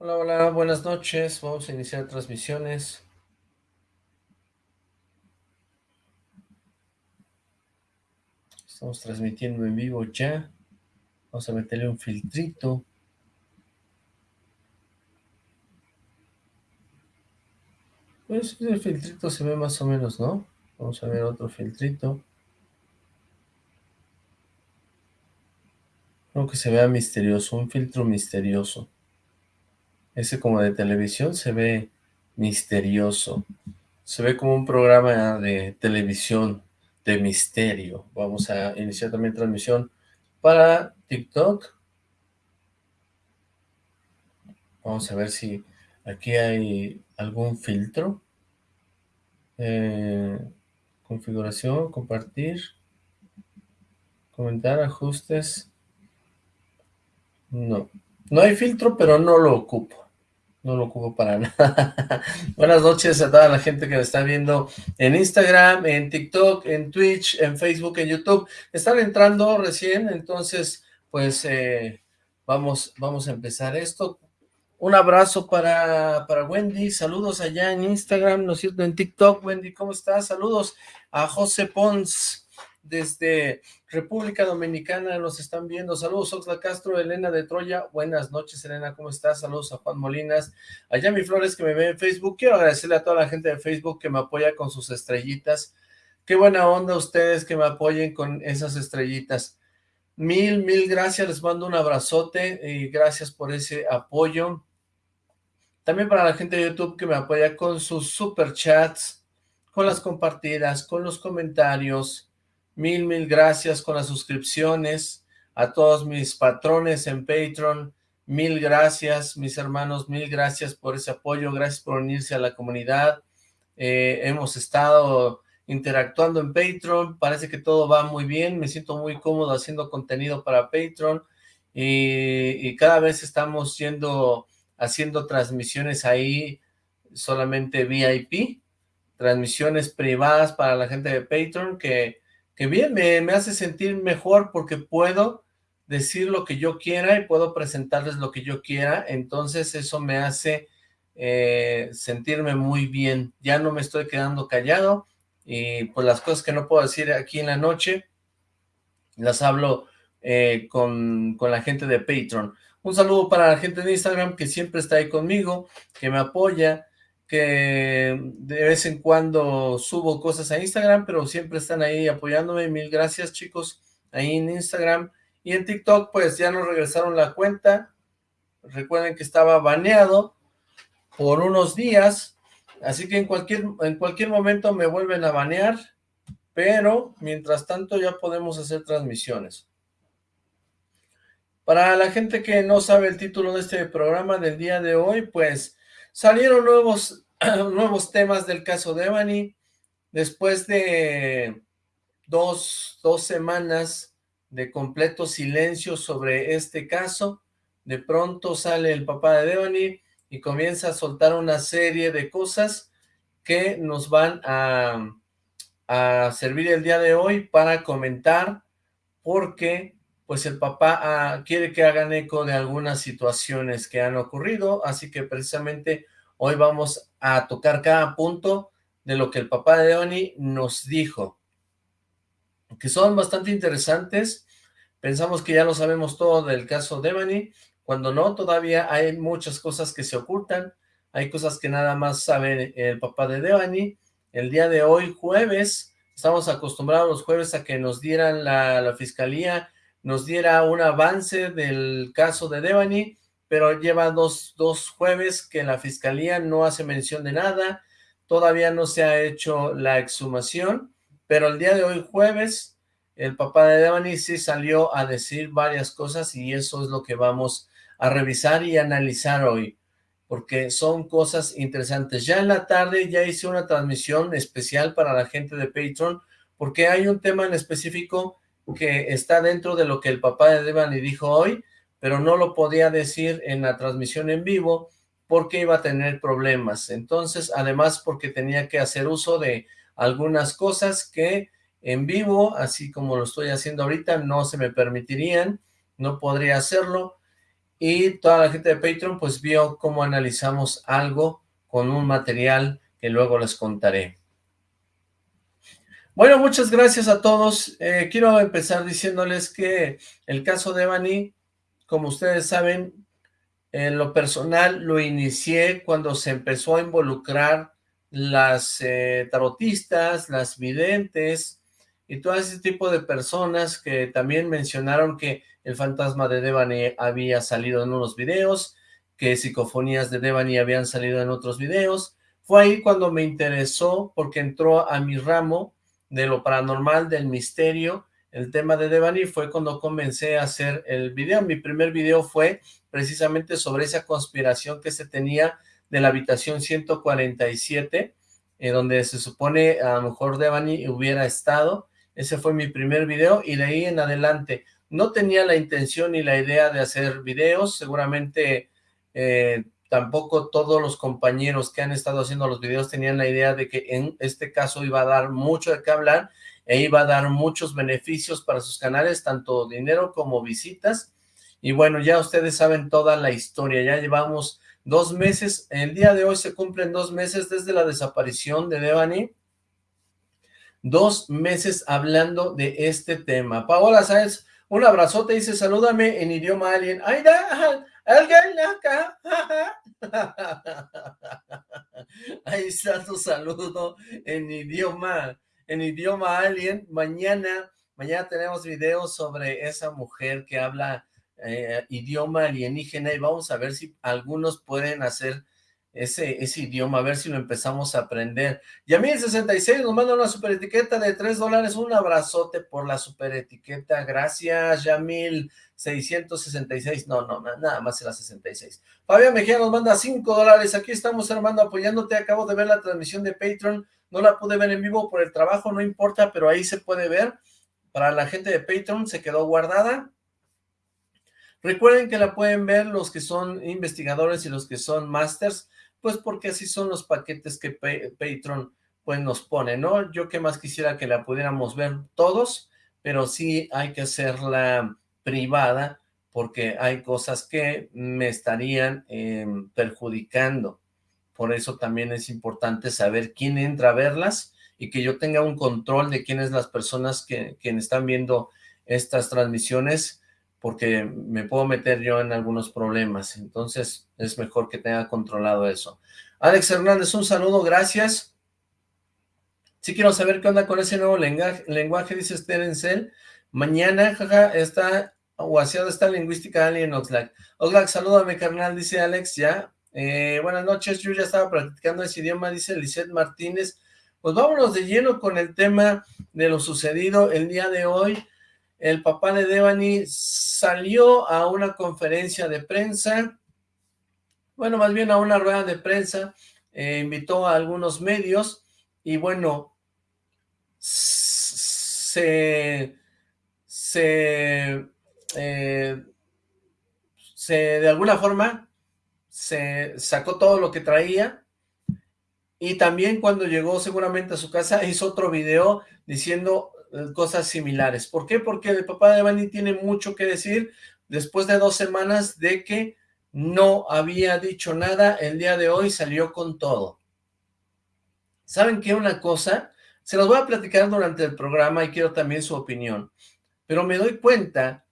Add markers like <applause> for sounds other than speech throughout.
Hola, hola, buenas noches. Vamos a iniciar transmisiones. Estamos transmitiendo en vivo ya. Vamos a meterle un filtrito. Pues el filtrito se ve más o menos, ¿no? Vamos a ver otro filtrito. Creo que se vea misterioso, un filtro misterioso. Ese como de televisión se ve misterioso. Se ve como un programa de televisión de misterio. Vamos a iniciar también transmisión para TikTok. Vamos a ver si aquí hay algún filtro. Eh, configuración, compartir, comentar, ajustes. No, no hay filtro, pero no lo ocupo no lo ocupo para <laughs> nada. Buenas noches a toda la gente que me está viendo en Instagram, en TikTok, en Twitch, en Facebook, en YouTube. Están entrando recién, entonces, pues, eh, vamos, vamos a empezar esto. Un abrazo para, para Wendy, saludos allá en Instagram, ¿no es cierto? En TikTok, Wendy, ¿cómo estás? Saludos a José Pons, desde República Dominicana nos están viendo. Saludos, Oxla Castro, Elena de Troya. Buenas noches, Elena, ¿cómo estás? Saludos a Juan Molinas. Allá mi Flores que me ve en Facebook. Quiero agradecerle a toda la gente de Facebook que me apoya con sus estrellitas. Qué buena onda ustedes que me apoyen con esas estrellitas. Mil, mil gracias. Les mando un abrazote y gracias por ese apoyo. También para la gente de YouTube que me apoya con sus super chats, con las compartidas, con los comentarios, Mil, mil gracias con las suscripciones. A todos mis patrones en Patreon, mil gracias. Mis hermanos, mil gracias por ese apoyo. Gracias por unirse a la comunidad. Eh, hemos estado interactuando en Patreon. Parece que todo va muy bien. Me siento muy cómodo haciendo contenido para Patreon. Y, cada vez estamos yendo, haciendo transmisiones ahí solamente VIP. Transmisiones privadas para la gente de Patreon que que bien, me, hace sentir mejor porque puedo decir lo que yo quiera y puedo presentarles lo que yo quiera, entonces eso me hace eh, sentirme muy bien, ya no me estoy quedando callado y pues las cosas que no puedo decir aquí en la noche, las hablo eh, con, con la gente de Patreon. Un saludo para la gente de Instagram que siempre está ahí conmigo, que me apoya, que de vez en cuando subo cosas a Instagram, pero siempre están ahí apoyándome. Mil gracias, chicos, ahí en Instagram. Y en TikTok, pues ya nos regresaron la cuenta. Recuerden que estaba baneado por unos días, así que en cualquier, en cualquier momento me vuelven a banear, pero mientras tanto ya podemos hacer transmisiones. Para la gente que no sabe el título de este programa del día de hoy, pues Salieron nuevos, <clears throat> nuevos temas del caso de Evany, después de dos, dos semanas de completo silencio sobre este caso, de pronto sale el papá de Devani y comienza a soltar una serie de cosas que nos van a, a servir el día de hoy para comentar porque pues el papá ah, quiere que hagan eco de algunas situaciones que han ocurrido, así que precisamente hoy vamos a tocar cada punto de lo que el papá de Oni nos dijo, que son bastante interesantes, pensamos que ya lo sabemos todo del caso de Devani, cuando no, todavía hay muchas cosas que se ocultan, hay cosas que nada más sabe el papá de Devani, el día de hoy, jueves, estamos acostumbrados los jueves a que nos dieran la, la fiscalía nos diera un avance del caso de Devani, pero lleva dos, dos jueves que la fiscalía no hace mención de nada, todavía no se ha hecho la exhumación, pero el día de hoy jueves, el papá de Devani sí salió a decir varias cosas y eso es lo que vamos a revisar y analizar hoy, porque son cosas interesantes. Ya en la tarde ya hice una transmisión especial para la gente de Patreon, porque hay un tema en específico que está dentro de lo que el papá de Devani dijo hoy, pero no lo podía decir en la transmisión en vivo porque iba a tener problemas. Entonces, además porque tenía que hacer uso de algunas cosas que en vivo, así como lo estoy haciendo ahorita, no se me permitirían, no podría hacerlo. y toda la gente de Patreon pues vio cómo analizamos algo con un material que luego les contaré. Bueno, muchas gracias a todos. Eh, quiero empezar diciéndoles que el caso de Evany, como ustedes saben, en lo personal lo inicié cuando se empezó a involucrar las eh, tarotistas, las videntes y todo ese tipo de personas que también mencionaron que el fantasma de Devani había salido en unos videos, que psicofonías de Devani habían salido en otros videos. Fue ahí cuando me interesó porque entró a mi ramo de lo paranormal, del misterio, el tema de Devani fue cuando comencé a hacer el video. Mi primer video fue precisamente sobre esa conspiración que se tenía de la habitación 147, eh, donde se supone a lo mejor Devani hubiera estado. Ese fue mi primer video y de ahí en adelante no tenía la intención ni la idea de hacer videos, seguramente eh, tampoco todos los compañeros que han estado haciendo los videos tenían la idea de que en este caso iba a dar mucho de qué hablar e iba a dar muchos beneficios para sus canales, tanto dinero como visitas. Y bueno, ya ustedes saben toda la historia, ya llevamos dos meses, el día de hoy se cumplen dos meses desde la desaparición de Devani, dos meses hablando de este tema. Paola Sáenz, un abrazote, dice, salúdame en idioma alien. ¡Ay, da! ¡Alguien acá! <laughs> Ahí está tu saludo en idioma en idioma alien. Mañana, mañana tenemos videos sobre esa mujer que habla eh, idioma alienígena y vamos a ver si algunos pueden hacer ese, idioma, a ver si lo empezamos a aprender. Yamil66 nos manda una super etiqueta de 3 dólares, un abrazote por la super etiqueta, gracias Yamil 666, no, no, nada más era 66. Fabián Mejía nos manda 5 dólares, aquí estamos hermano apoyándote, acabo de ver la transmisión de Patreon, no la pude ver en vivo por el trabajo, no importa, pero ahí se puede ver. Para la gente de Patreon se quedó guardada. Recuerden que la pueden ver los que son investigadores y los que son masters, pues porque así son los paquetes que Patreon pues nos pone, ¿no? Yo que más quisiera que la pudiéramos ver todos, pero sí hay que hacerla privada porque hay cosas que me estarían em, perjudicando. Por eso también es importante saber quién entra a verlas y que yo tenga un control de quiénes las personas que, están viendo estas transmisiones, porque me puedo meter yo en algunos problemas. Entonces es mejor que tenga controlado eso. Alex Hernández, un saludo, gracias. Sí quiero saber qué onda con ese nuevo lenguaje, lenguaje dice Sterencel. Mañana, jaja, está guaseada esta lingüística Alien Oxlack. Oxlack, salúdame, carnal, dice Alex, ya. Eh, buenas noches, yo ya estaba practicando ese idioma, dice Lisette Martínez. Pues vámonos de lleno con el tema de lo sucedido el día de hoy. El papá de Devani salió a una conferencia de prensa, bueno, más bien a una rueda de prensa, eh, invitó a algunos medios y bueno, se, se, eh, se de alguna forma se sacó todo lo que traía y también cuando llegó seguramente a su casa hizo otro video diciendo cosas similares. ¿Por qué? Porque el papá de Bani tiene mucho que decir después de dos semanas de que no había dicho nada, el día de hoy salió con todo. ¿Saben qué? Una cosa, se los voy a platicar durante el programa y quiero también su opinión, pero me doy cuenta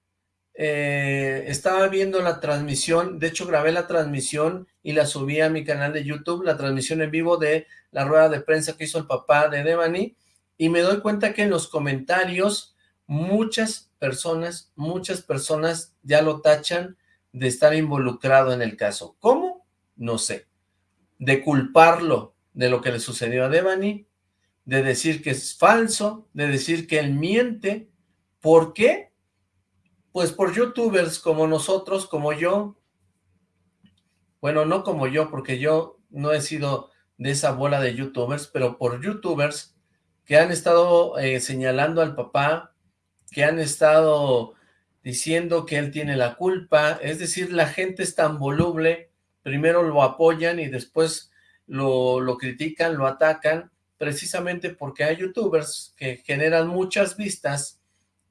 eh, estaba viendo la transmisión, de hecho grabé la transmisión y la subí a mi canal de YouTube, la transmisión en vivo de la rueda de prensa que hizo el papá de Devani, y me doy cuenta que en los comentarios muchas personas, muchas personas ya lo tachan de estar involucrado en el caso. ¿Cómo? No sé. De culparlo de lo que le sucedió a Devani, de decir que es falso, de decir que él miente. ¿Por qué? Pues por youtubers como nosotros, como yo, bueno, no como yo, porque yo no he sido de esa bola de youtubers, pero por youtubers que han estado eh, señalando al papá, que han estado diciendo que él tiene la culpa, es decir, la gente es tan voluble, primero lo apoyan y después lo, critican, lo atacan, precisamente porque hay youtubers que generan muchas vistas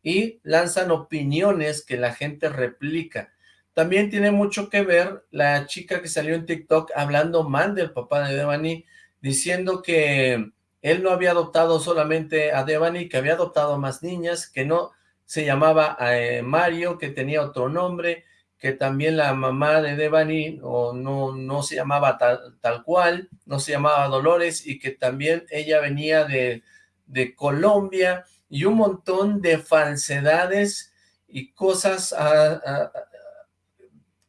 y lanzan opiniones que la gente replica. También tiene mucho que ver la chica que salió en TikTok hablando mal del papá de Devani, diciendo que él no había adoptado solamente a Devani, que había adoptado más niñas, que no se llamaba eh, Mario, que tenía otro nombre, que también la mamá de Devani o no, no se llamaba tal, tal cual, no se llamaba Dolores, y que también ella venía de, de Colombia, y un montón de falsedades y cosas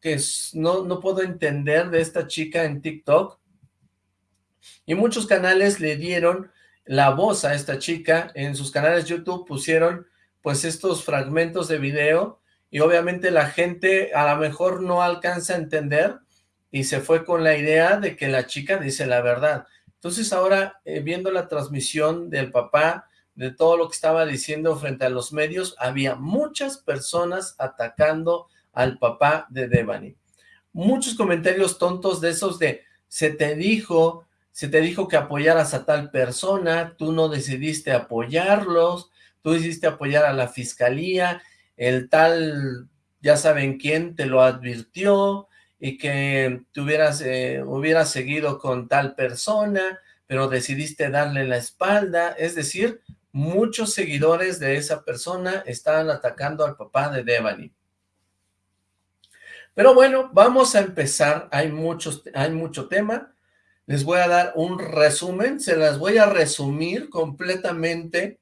que no, no puedo entender de esta chica en TikTok. Y muchos canales le dieron la voz a esta chica, en sus canales YouTube pusieron pues estos fragmentos de video y obviamente la gente a lo mejor no alcanza a entender y se fue con la idea de que la chica dice la verdad. Entonces ahora eh, viendo la transmisión del papá, de todo lo que estaba diciendo frente a los medios, había muchas personas atacando al papá de Devani. Muchos comentarios tontos de esos de, se te dijo, se te dijo que apoyaras a tal persona, tú no decidiste apoyarlos, tú decidiste apoyar a la fiscalía, el tal, ya saben quién, te lo advirtió, y que te hubieras, eh, hubieras seguido con tal persona, pero decidiste darle la espalda, es decir, muchos seguidores de esa persona estaban atacando al papá de Devani. Pero bueno, vamos a empezar, hay, muchos, hay mucho tema, les voy a dar un resumen, se las voy a resumir completamente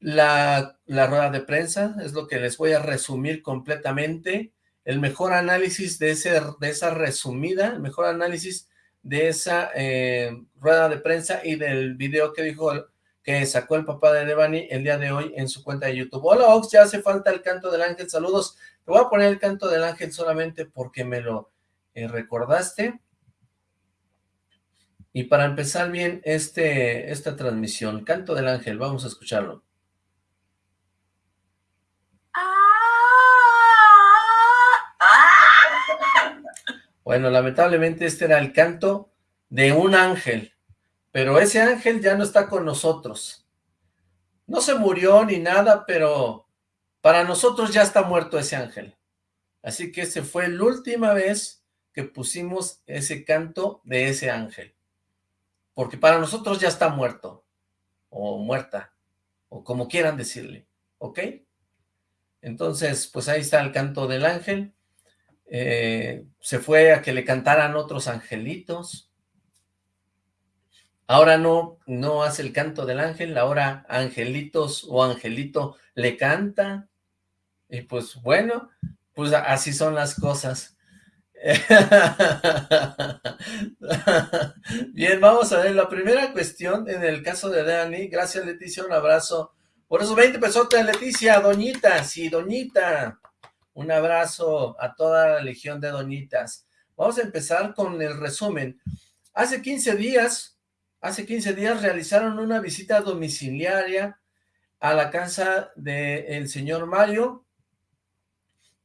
la, la rueda de prensa, es lo que les voy a resumir completamente, el mejor análisis de, ese, de esa resumida, el mejor análisis de esa eh, rueda de prensa y del video que dijo que sacó el papá de Devani el día de hoy en su cuenta de YouTube. Hola Ox, ya hace falta el canto del ángel, saludos. Te voy a poner el canto del ángel solamente porque me lo eh, recordaste. Y para empezar bien este, esta transmisión, canto del ángel, vamos a escucharlo. Bueno, lamentablemente este era el canto de un ángel. Pero ese ángel ya no está con nosotros. No se murió ni nada, pero para nosotros ya está muerto ese ángel. Así que ese fue la última vez que pusimos ese canto de ese ángel. Porque para nosotros ya está muerto, o muerta, o como quieran decirle, ¿ok? Entonces, pues ahí está el canto del ángel. Eh, se fue a que le cantaran otros angelitos, Ahora no, no hace el canto del ángel, ahora angelitos o angelito le canta. Y pues bueno, pues así son las cosas. <laughs> Bien, vamos a ver la primera cuestión en el caso de Dani. Gracias Leticia, un abrazo. Por eso 20 pesos de Leticia, doñita, sí, doñita. Un abrazo a toda la legión de doñitas. Vamos a empezar con el resumen. Hace 15 días hace 15 días realizaron una visita domiciliaria a la casa del señor Mario,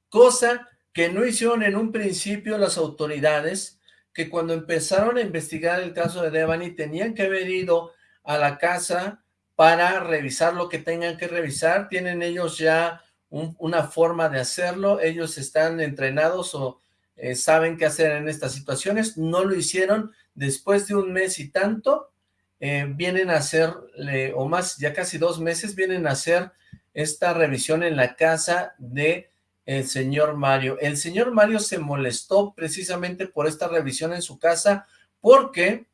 cosa que no hicieron en un principio las autoridades, que cuando empezaron a investigar el caso de Devani tenían que haber ido a la casa para revisar lo que tengan que revisar, tienen ellos ya una forma de hacerlo, ellos están entrenados o eh, saben qué hacer en estas situaciones, no lo hicieron, después de un mes y tanto, eh, vienen a hacer, o más, ya casi dos meses, vienen a hacer esta revisión en la casa de el señor Mario. El señor Mario se molestó precisamente por esta revisión en su casa porque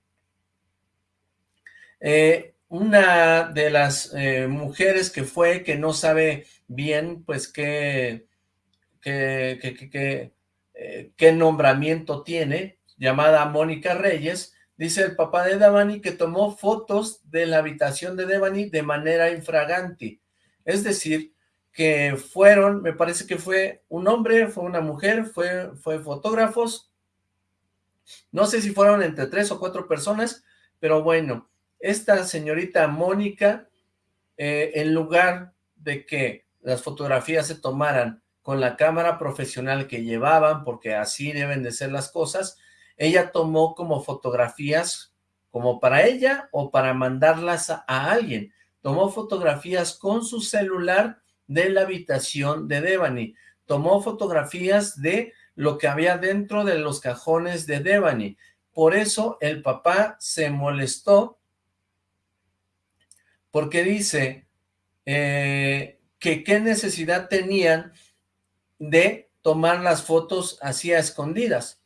eh, una de las eh, mujeres que fue, que no sabe bien, pues, qué, qué, qué, qué nombramiento tiene, llamada Mónica Reyes, dice el papá de Devani que tomó fotos de la habitación de Devani de manera infragante. Es decir, que fueron, me parece que fue un hombre, fue una mujer, fue, fue fotógrafos. No sé si fueron entre tres o cuatro personas, pero bueno, esta señorita Mónica, eh, en lugar de que las fotografías se tomaran con la cámara profesional que llevaban, porque así deben de ser las cosas, ella tomó como fotografías como para ella o para mandarlas a, alguien. Tomó fotografías con su celular de la habitación de Devani. Tomó fotografías de lo que había dentro de los cajones de Devani. Por eso el papá se molestó porque dice eh, que qué necesidad tenían de tomar las fotos así escondidas,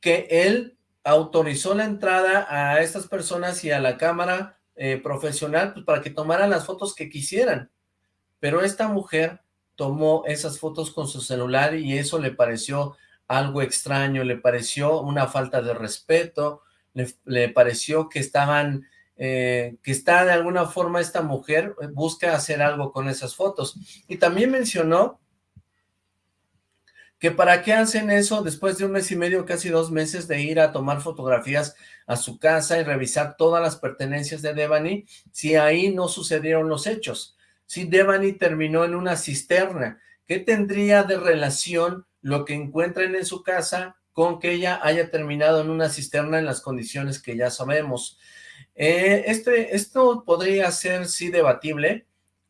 que él autorizó la entrada a estas personas y a la cámara eh, profesional pues, para que tomaran las fotos que quisieran, pero esta mujer tomó esas fotos con su celular y eso le pareció algo extraño, le pareció una falta de respeto, le, pareció que estaban, eh, que está de alguna forma esta mujer, eh, busca hacer algo con esas fotos. Y también mencionó que para qué hacen eso después de un mes y medio, casi dos meses de ir a tomar fotografías a su casa y revisar todas las pertenencias de Devani, si ahí no sucedieron los hechos. Si Devani terminó en una cisterna, ¿qué tendría de relación lo que encuentren en su casa con que ella haya terminado en una cisterna en las condiciones que ya sabemos. Eh, este, esto podría ser sí debatible,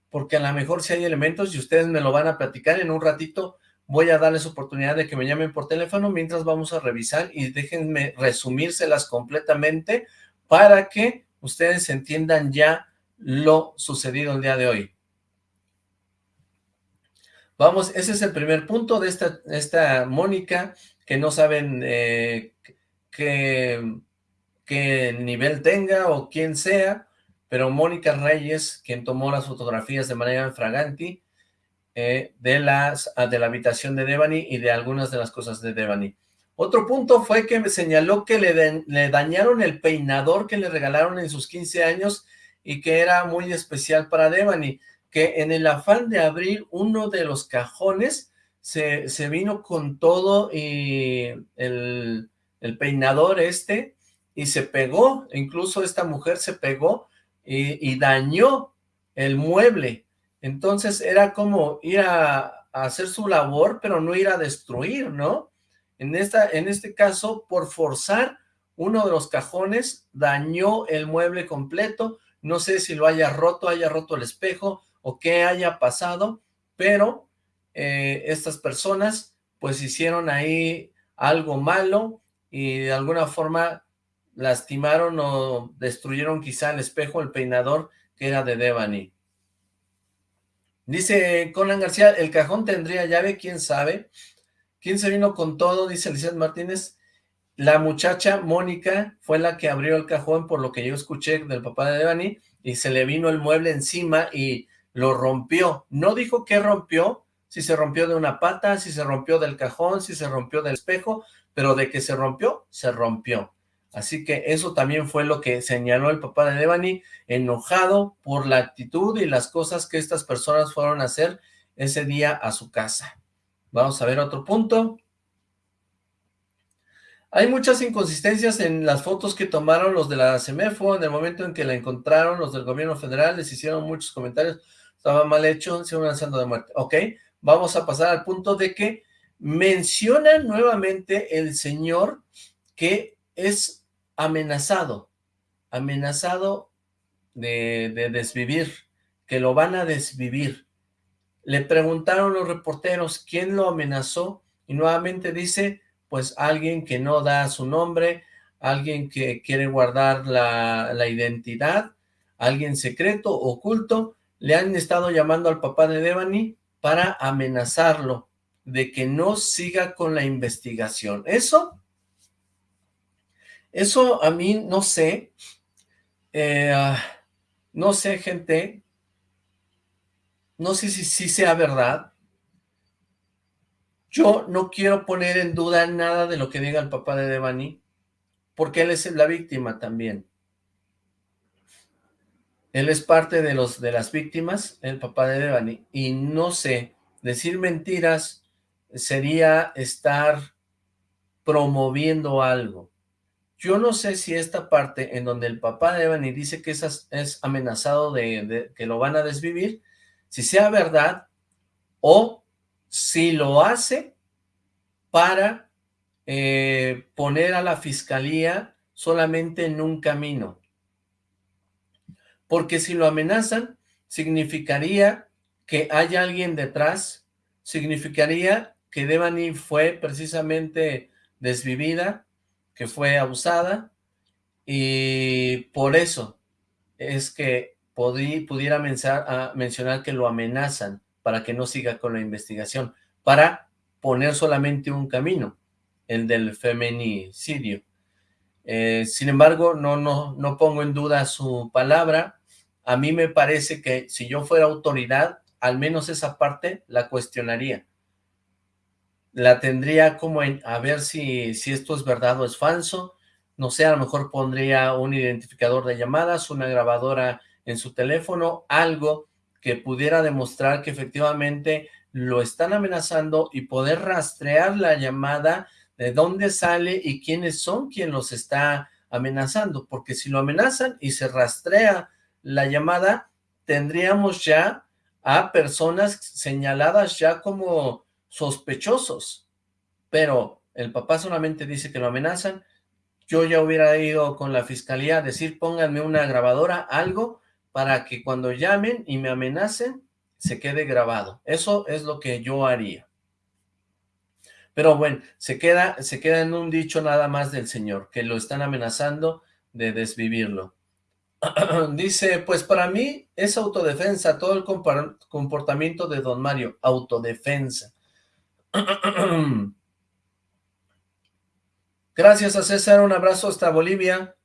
porque a lo mejor si hay elementos y ustedes me lo van a platicar en un ratito, voy a darles oportunidad de que me llamen por teléfono mientras vamos a revisar y déjenme resumírselas completamente para que ustedes entiendan ya lo sucedido el día de hoy. Vamos, ese es el primer punto de esta, esta Mónica, que no saben eh, qué, nivel tenga o quién sea, pero Mónica Reyes, quien tomó las fotografías de manera fraganti eh, de, las, ah, de la habitación de Devani y de algunas de las cosas de Devani. Otro punto fue que me señaló que le, le dañaron el peinador que le regalaron en sus 15 años y que era muy especial para Devani que en el afán de abrir uno de los cajones, se, se vino con todo y el, el, peinador este, y se pegó, incluso esta mujer se pegó y, dañó el mueble. Entonces era como ir a, a, hacer su labor, pero no ir a destruir, ¿no? En, esta, en este caso, por forzar uno de los cajones, dañó el mueble completo, no sé si lo haya roto, haya roto el espejo, o qué haya pasado, pero eh, estas personas pues hicieron ahí algo malo y de alguna forma lastimaron o destruyeron quizá el espejo, el peinador que era de Devani. Dice Conan García, el cajón tendría llave, quién sabe. ¿Quién se vino con todo? Dice Lizeth Martínez. La muchacha Mónica fue la que abrió el cajón, por lo que yo escuché del papá de Devani, y se le vino el mueble encima y lo rompió. No dijo que rompió, si se rompió de una pata, si se rompió del cajón, si se rompió del espejo, pero de que se rompió, se rompió. Así que eso también fue lo que señaló el papá de Devani, enojado por la actitud y las cosas que estas personas fueron a hacer ese día a su casa. Vamos a ver otro punto. Hay muchas inconsistencias en las fotos que tomaron los de la CEMEFO en el momento en que la encontraron, los del gobierno federal les hicieron muchos comentarios estaba mal hecho, se amenazando de muerte. Ok, vamos a pasar al punto de que menciona nuevamente el señor que es amenazado, amenazado de, de desvivir, que lo van a desvivir. Le preguntaron los reporteros quién lo amenazó y nuevamente dice, pues alguien que no da su nombre, alguien que quiere guardar la, la identidad, alguien secreto, oculto, le han estado llamando al papá de Devani para amenazarlo de que no siga con la investigación. Eso, eso a mí no sé, eh, no sé gente, no sé si, si sea verdad, yo no quiero poner en duda nada de lo que diga el papá de Devani, porque él es la víctima también. Él es parte de, los, de las víctimas, el papá de Devani, y no sé, decir mentiras sería estar promoviendo algo. Yo no sé si esta parte en donde el papá de Devani dice que es, es amenazado de, que lo van a desvivir, si sea verdad o si lo hace para eh, poner a la fiscalía solamente en un camino porque si lo amenazan, significaría que hay alguien detrás, significaría que Devani fue precisamente desvivida, que fue abusada, y por eso es que pudiera mencionar que lo amenazan para que no siga con la investigación, para poner solamente un camino, el del feminicidio. Eh, sin embargo, no, no, no pongo en duda su palabra. A mí me parece que si yo fuera autoridad, al menos esa parte la cuestionaría. La tendría como en, a ver si, si esto es verdad o es falso. No sé, a lo mejor pondría un identificador de llamadas, una grabadora en su teléfono, algo que pudiera demostrar que efectivamente lo están amenazando y poder rastrear la llamada de dónde sale y quiénes son quien los está amenazando, porque si lo amenazan y se rastrea la llamada, tendríamos ya a personas señaladas ya como sospechosos, pero el papá solamente dice que lo amenazan, yo ya hubiera ido con la fiscalía a decir pónganme una grabadora, algo, para que cuando llamen y me amenacen, se quede grabado. Eso es lo que yo haría. Pero bueno, se queda, se queda en un dicho nada más del señor, que lo están amenazando de desvivirlo. <clears throat> Dice, pues para mí es autodefensa, todo el comportamiento de don Mario, autodefensa. <clears throat> Gracias a César, un abrazo hasta Bolivia.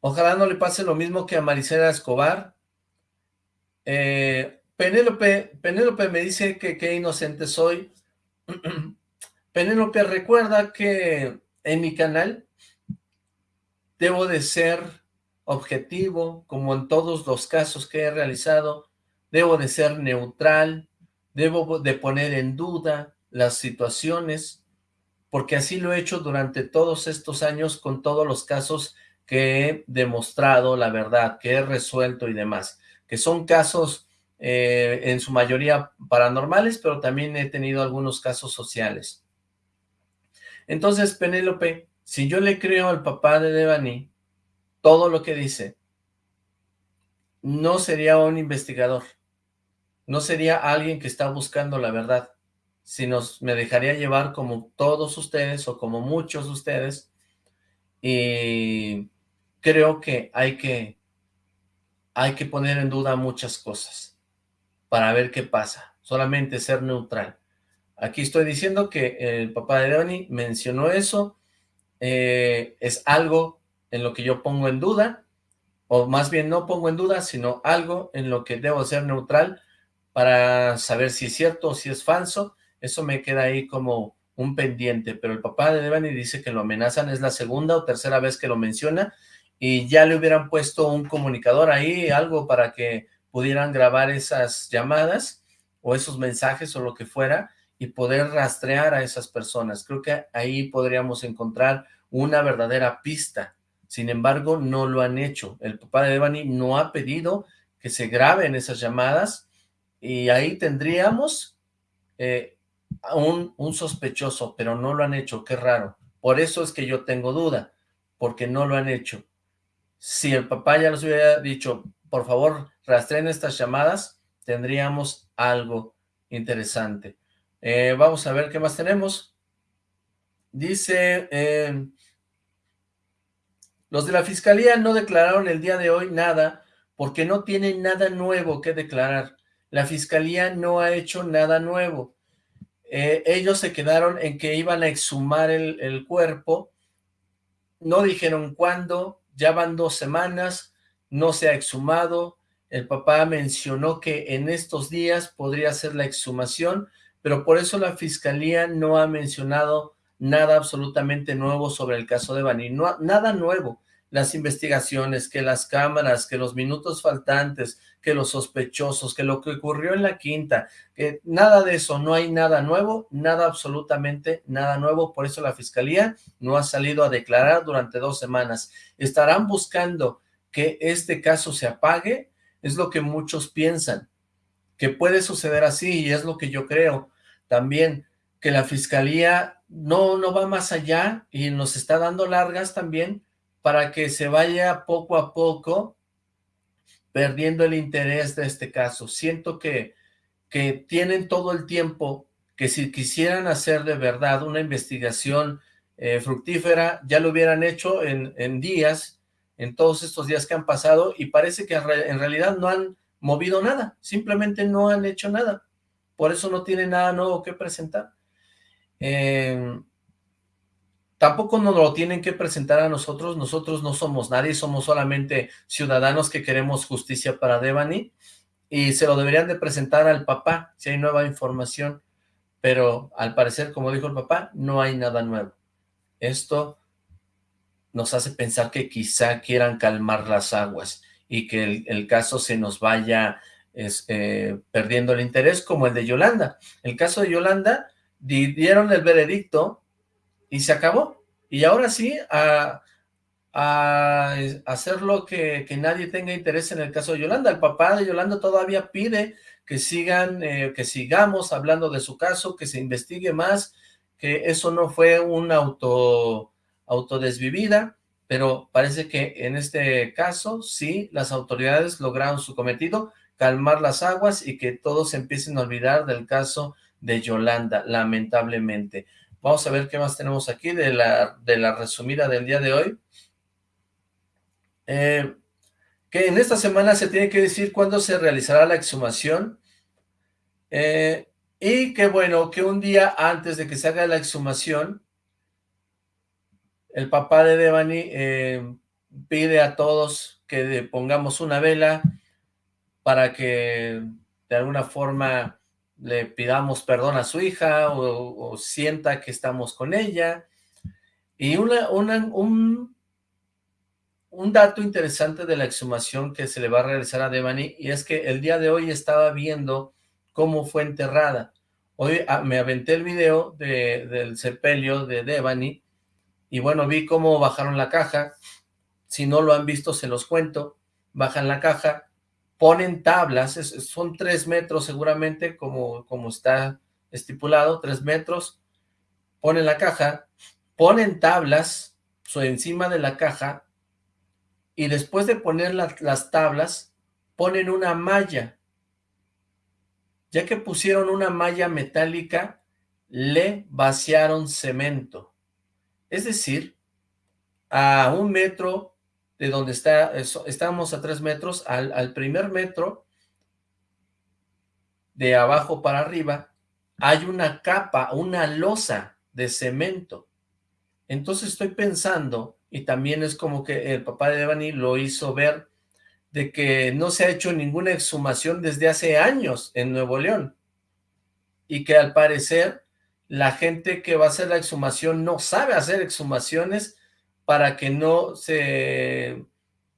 Ojalá no le pase lo mismo que a Maricela Escobar. Eh, Penélope, Penélope me dice que qué inocente soy. <clears throat> Penélope, recuerda que en mi canal debo de ser objetivo, como en todos los casos que he realizado, debo de ser neutral, debo de poner en duda las situaciones, porque así lo he hecho durante todos estos años con todos los casos que he demostrado la verdad, que he resuelto y demás, que son casos eh, en su mayoría paranormales, pero también he tenido algunos casos sociales. Entonces, Penélope, si yo le creo al papá de Devani todo lo que dice, no sería un investigador, no sería alguien que está buscando la verdad, sino me dejaría llevar como todos ustedes o como muchos de ustedes y creo que hay que hay que poner en duda muchas cosas para ver qué pasa, solamente ser neutral. Aquí estoy diciendo que el papá de Devani mencionó eso, eh, es algo en lo que yo pongo en duda, o más bien no pongo en duda, sino algo en lo que debo ser neutral para saber si es cierto o si es falso, eso me queda ahí como un pendiente, pero el papá de Devani dice que lo amenazan, es la segunda o tercera vez que lo menciona, y ya le hubieran puesto un comunicador ahí, algo para que pudieran grabar esas llamadas, o esos mensajes o lo que fuera, y poder rastrear a esas personas. Creo que ahí podríamos encontrar una verdadera pista. Sin embargo, no lo han hecho. El papá de Devani no ha pedido que se graben esas llamadas y ahí tendríamos eh, un, un sospechoso, pero no lo han hecho. Qué raro. Por eso es que yo tengo duda, porque no lo han hecho. Si el papá ya nos hubiera dicho, por favor, rastreen estas llamadas, tendríamos algo interesante. Eh, vamos a ver qué más tenemos. Dice, eh, los de la fiscalía no declararon el día de hoy nada porque no tienen nada nuevo que declarar. La fiscalía no ha hecho nada nuevo. Eh, ellos se quedaron en que iban a exhumar el, el cuerpo. No dijeron cuándo, ya van dos semanas, no se ha exhumado. El papá mencionó que en estos días podría ser la exhumación, pero por eso la fiscalía no ha mencionado nada absolutamente nuevo sobre el caso de Bani, no, nada nuevo, las investigaciones, que las cámaras, que los minutos faltantes, que los sospechosos, que lo que ocurrió en la quinta, que nada de eso, no hay nada nuevo, nada absolutamente nada nuevo, por eso la fiscalía no ha salido a declarar durante dos semanas. ¿Estarán buscando que este caso se apague? Es lo que muchos piensan, que puede suceder así y es lo que yo creo, también que la fiscalía no, no va más allá y nos está dando largas también para que se vaya poco a poco perdiendo el interés de este caso. Siento que, que tienen todo el tiempo que si quisieran hacer de verdad una investigación eh, fructífera, ya lo hubieran hecho en, en, días, en todos estos días que han pasado, y parece que en realidad no han movido nada, simplemente no han hecho nada, por eso no tienen nada nuevo que presentar. Eh, tampoco nos lo tienen que presentar a nosotros, nosotros no somos nadie, somos solamente ciudadanos que queremos justicia para Devani, y se lo deberían de presentar al papá si hay nueva información, pero al parecer, como dijo el papá, no hay nada nuevo. Esto nos hace pensar que quizá quieran calmar las aguas y que el, caso se nos vaya eh, perdiendo el interés, como el de Yolanda. El caso de Yolanda, dieron el veredicto y se acabó. Y ahora sí, a, a hacer lo que, nadie tenga interés en el caso de Yolanda. El papá de Yolanda todavía pide que sigan, eh, que sigamos hablando de su caso, que se investigue más, que eso no fue una auto, autodesvivida, pero parece que en este caso sí, las autoridades lograron su cometido, calmar las aguas y que todos empiecen a olvidar del caso de Yolanda, lamentablemente. Vamos a ver qué más tenemos aquí de la, de la resumida del día de hoy. Eh, que en esta semana se tiene que decir cuándo se realizará la exhumación. Eh, y que bueno, que un día antes de que se haga la exhumación, el papá de Devani eh, pide a todos que pongamos una vela para que de alguna forma le pidamos perdón a su hija o, sienta que estamos con ella. Y una, un, un dato interesante de la exhumación que se le va a realizar a Devani y es que el día de hoy estaba viendo cómo fue enterrada. Hoy ah, me aventé el video de, del sepelio de Devani y bueno, vi cómo bajaron la caja. Si no lo han visto, se los cuento. Bajan la caja, ponen tablas, son tres metros seguramente, como, como está estipulado, tres metros. Ponen la caja, ponen tablas encima de la caja y después de poner las tablas, ponen una malla ya que pusieron una malla metálica, le vaciaron cemento. Es decir, a un metro de donde está, estamos a tres metros, al, al primer metro, de abajo para arriba, hay una capa, una losa de cemento. Entonces estoy pensando, y también es como que el papá de Devani lo hizo ver, de que no se ha hecho ninguna exhumación desde hace años en Nuevo León y que al parecer la gente que va a hacer la exhumación no sabe hacer exhumaciones para que no se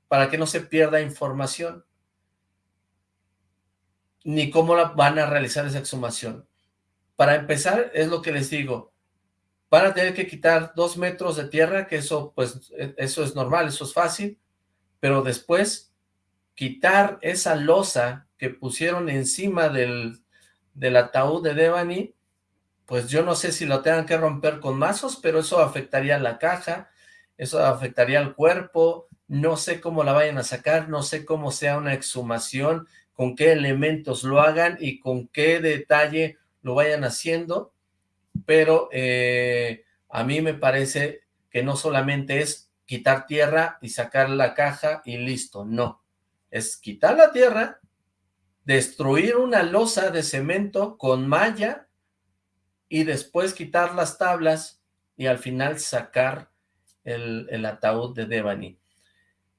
para que no se pierda información ni cómo van a realizar esa exhumación. Para empezar, es lo que les digo, van a tener que quitar dos metros de tierra, que eso pues e, eso es normal, eso es fácil, pero después quitar esa losa que pusieron encima del, del ataúd de Devani, pues yo no sé si lo tengan que romper con mazos, pero eso afectaría la caja, eso afectaría al cuerpo, no sé cómo la vayan a sacar, no sé cómo sea una exhumación, con qué elementos lo hagan y con qué detalle lo vayan haciendo, pero eh, a mí me parece que no solamente es quitar tierra y sacar la caja y listo, no. Es quitar la tierra, destruir una losa de cemento con malla y después quitar las tablas y al final sacar el, ataúd de Devani.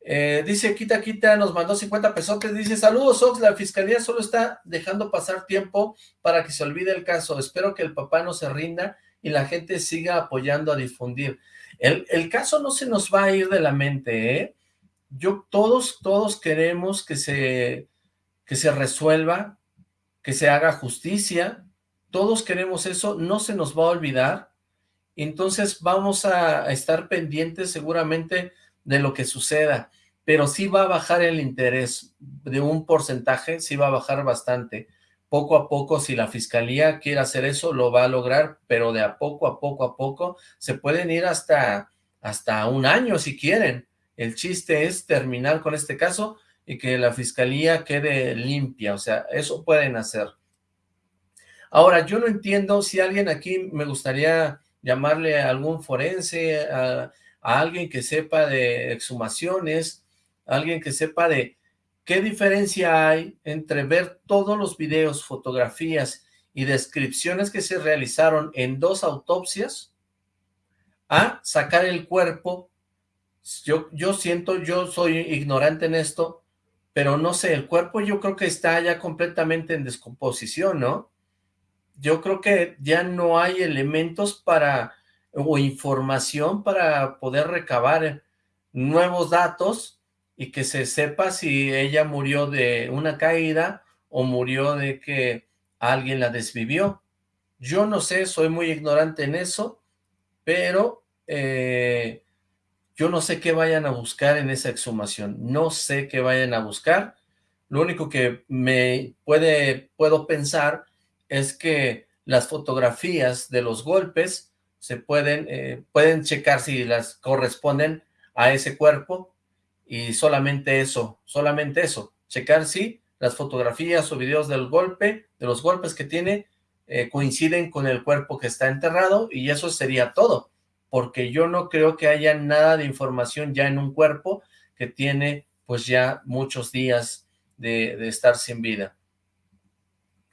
Eh, dice Quita Quita, nos mandó 50 pesotes, dice, saludos la fiscalía solo está dejando pasar tiempo para que se olvide el caso, espero que el papá no se rinda y la gente siga apoyando a difundir. El, el caso no se nos va a ir de la mente, ¿eh? yo, todos, todos queremos que se, que se resuelva, que se haga justicia, todos queremos eso, no se nos va a olvidar, entonces vamos a, estar pendientes seguramente de lo que suceda, pero sí va a bajar el interés de un porcentaje, sí va a bajar bastante, poco a poco, si la fiscalía quiere hacer eso, lo va a lograr, pero de a poco a poco a poco, se pueden ir hasta, hasta un año si quieren, el chiste es terminar con este caso y que la fiscalía quede limpia, o sea, eso pueden hacer. Ahora, yo no entiendo si alguien aquí me gustaría llamarle a algún forense, a, alguien que sepa de exhumaciones, a alguien que sepa de qué diferencia hay entre ver todos los videos, fotografías y descripciones que se realizaron en dos autopsias a sacar el cuerpo. Yo, yo siento, yo soy ignorante en esto, pero no sé, el cuerpo yo creo que está ya completamente en descomposición, ¿no? Yo creo que ya no hay elementos para, o información para poder recabar nuevos datos y que se sepa si ella murió de una caída o murió de que alguien la desvivió. Yo no sé, soy muy ignorante en eso, pero eh, yo no sé qué vayan a buscar en esa exhumación, no sé qué vayan a buscar, lo único que me puede, puedo pensar es que las fotografías de los golpes se pueden, eh, pueden checar si las corresponden a ese cuerpo y solamente eso, solamente eso, checar si las fotografías o videos del golpe, de los golpes que tiene, eh, coinciden con el cuerpo que está enterrado y eso sería todo, porque yo no creo que haya nada de información ya en un cuerpo que tiene pues ya muchos días de, de estar sin vida.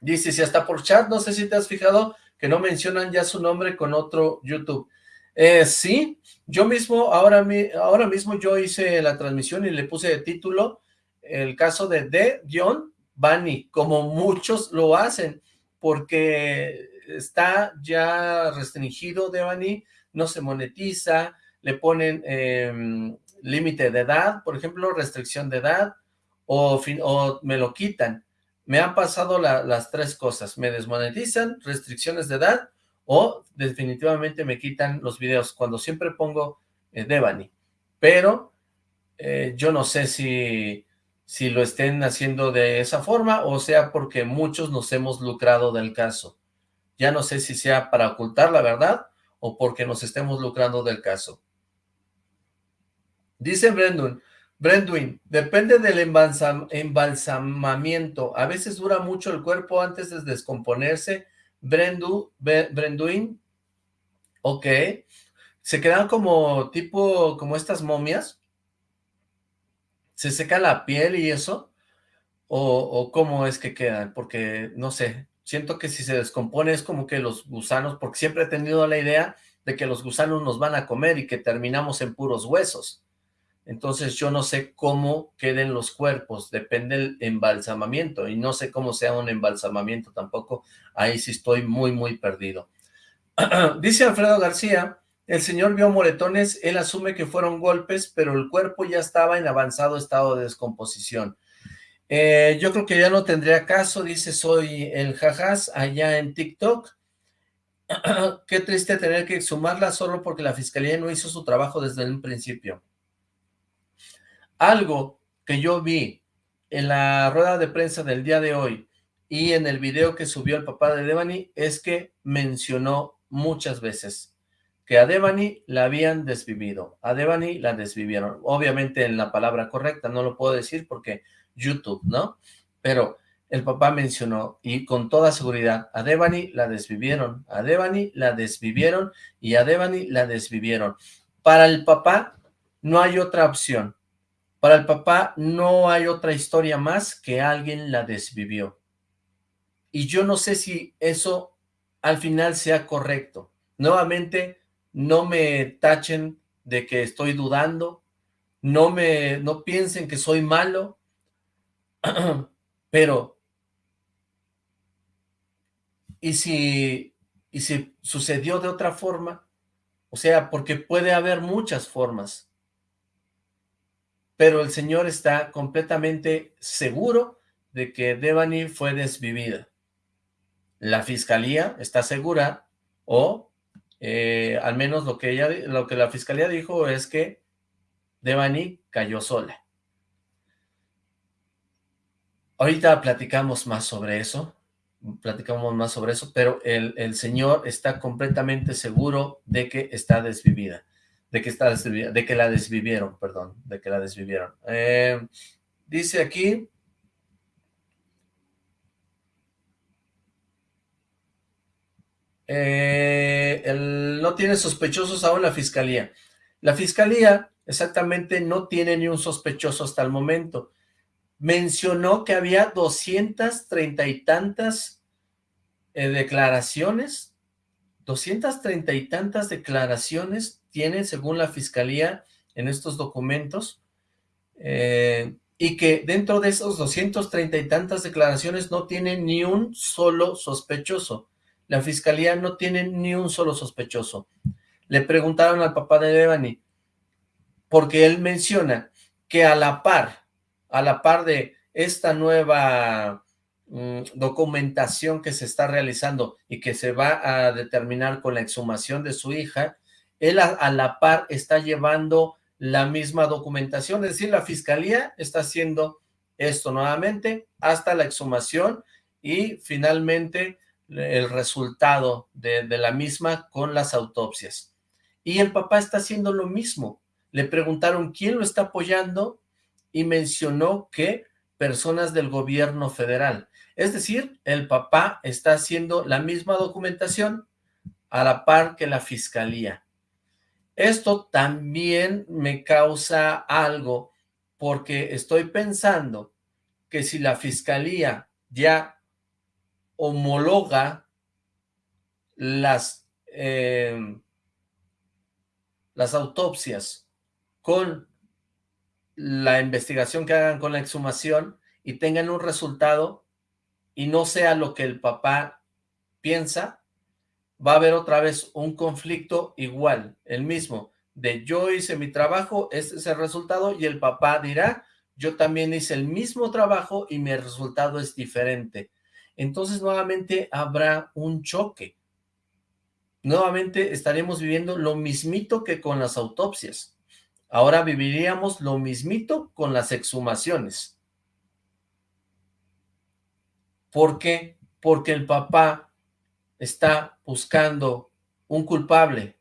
Dice, si hasta por chat, no sé si te has fijado que no mencionan ya su nombre con otro YouTube. Eh, sí, yo mismo, ahora, mismo yo hice la transmisión y le puse de título el caso de D-Bani, como muchos lo hacen, porque está ya restringido de Bani, no se monetiza, le ponen em, límite de edad, por ejemplo, restricción de edad, o me lo quitan. Me han pasado las tres cosas, me desmonetizan, restricciones de edad, o definitivamente me quitan los videos, cuando siempre pongo eh, Devani. Pero eh, yo no sé si, si lo estén haciendo de esa forma o sea porque muchos nos hemos lucrado del caso. Ya no sé si sea para ocultar la verdad o porque nos estemos lucrando del caso. Dice Brendan, Brenduin, depende del embalsamamiento. A veces dura mucho el cuerpo antes de descomponerse. Brendu, Brenduin, ok, se quedan como tipo, como estas momias, se seca la piel y eso, o, cómo es que quedan, porque no sé, siento que si se descompone es como que los gusanos, porque siempre he tenido la idea de que los gusanos nos van a comer y que terminamos en puros huesos. Entonces yo no sé cómo queden los cuerpos, depende del embalsamamiento, y no sé cómo sea un embalsamamiento tampoco, ahí sí estoy muy, muy perdido. <clears throat> Dice Alfredo García, el señor vio moretones, él asume que fueron golpes, pero el cuerpo ya estaba en avanzado estado de descomposición. Eh, yo creo que ya no tendría caso, dice soy el jajas allá en TikTok. <clears throat> Qué triste tener que exhumarla solo porque la fiscalía no hizo su trabajo desde el principio. Algo que yo vi en la rueda de prensa del día de hoy y en el video que subió el papá de Devani es que mencionó muchas veces que a Devani la habían desvivido, a Devani la desvivieron, obviamente en la palabra correcta, no lo puedo decir porque YouTube, ¿no? Pero el papá mencionó, y con toda seguridad, a Devani la desvivieron, a Devani la desvivieron y a Devani la desvivieron. Para el papá no hay otra opción, para el papá no hay otra historia más que alguien la desvivió. Y yo no sé si eso al final sea correcto. Nuevamente, no me tachen de que estoy dudando, no me no piensen que soy malo, <clears throat> pero ¿y si, y si sucedió de otra forma? O sea, porque puede haber muchas formas pero el señor está completamente seguro de que Devani fue desvivida. La fiscalía está segura, o eh, al menos lo que, ella, lo que la fiscalía dijo es que Devani cayó sola. Ahorita platicamos más sobre eso, platicamos más sobre eso, pero el, el señor está completamente seguro de que está desvivida de que, está de que la desvivieron, perdón, de que la desvivieron. Eh, dice aquí, eh, no tiene sospechosos aún la fiscalía. La fiscalía exactamente no tiene ni un sospechoso hasta el momento. Mencionó que había 230 y tantas eh, declaraciones, 230 y tantas declaraciones tienen según la fiscalía en estos documentos, eh, y que dentro de esos 230 y tantas declaraciones no tiene ni un solo sospechoso. La fiscalía no tiene ni un solo sospechoso. Le preguntaron al papá de Devani, porque él menciona que a la par, a la par de esta nueva mm, documentación que se está realizando y que se va a determinar con la exhumación de su hija, él a la par está llevando la misma documentación, es decir, la fiscalía está haciendo esto nuevamente hasta la exhumación y finalmente el resultado de, la misma con las autopsias. Y el papá está haciendo lo mismo. Le preguntaron quién lo está apoyando y mencionó que personas del gobierno federal. Es decir, el papá está haciendo la misma documentación a la par que la fiscalía. Esto también me causa algo porque estoy pensando que si la fiscalía ya homologa las, eh, las autopsias con la investigación que hagan con la exhumación y tengan un resultado y no sea lo que el papá piensa, va a haber otra vez un conflicto igual, el mismo, de yo hice mi trabajo, este es el resultado, y el papá dirá, yo también hice el mismo trabajo y mi resultado es diferente. Entonces nuevamente habrá un choque. Nuevamente estaremos viviendo lo mismito que con las autopsias. Ahora viviríamos lo mismito con las exhumaciones. ¿Por qué? Porque el papá está buscando un culpable,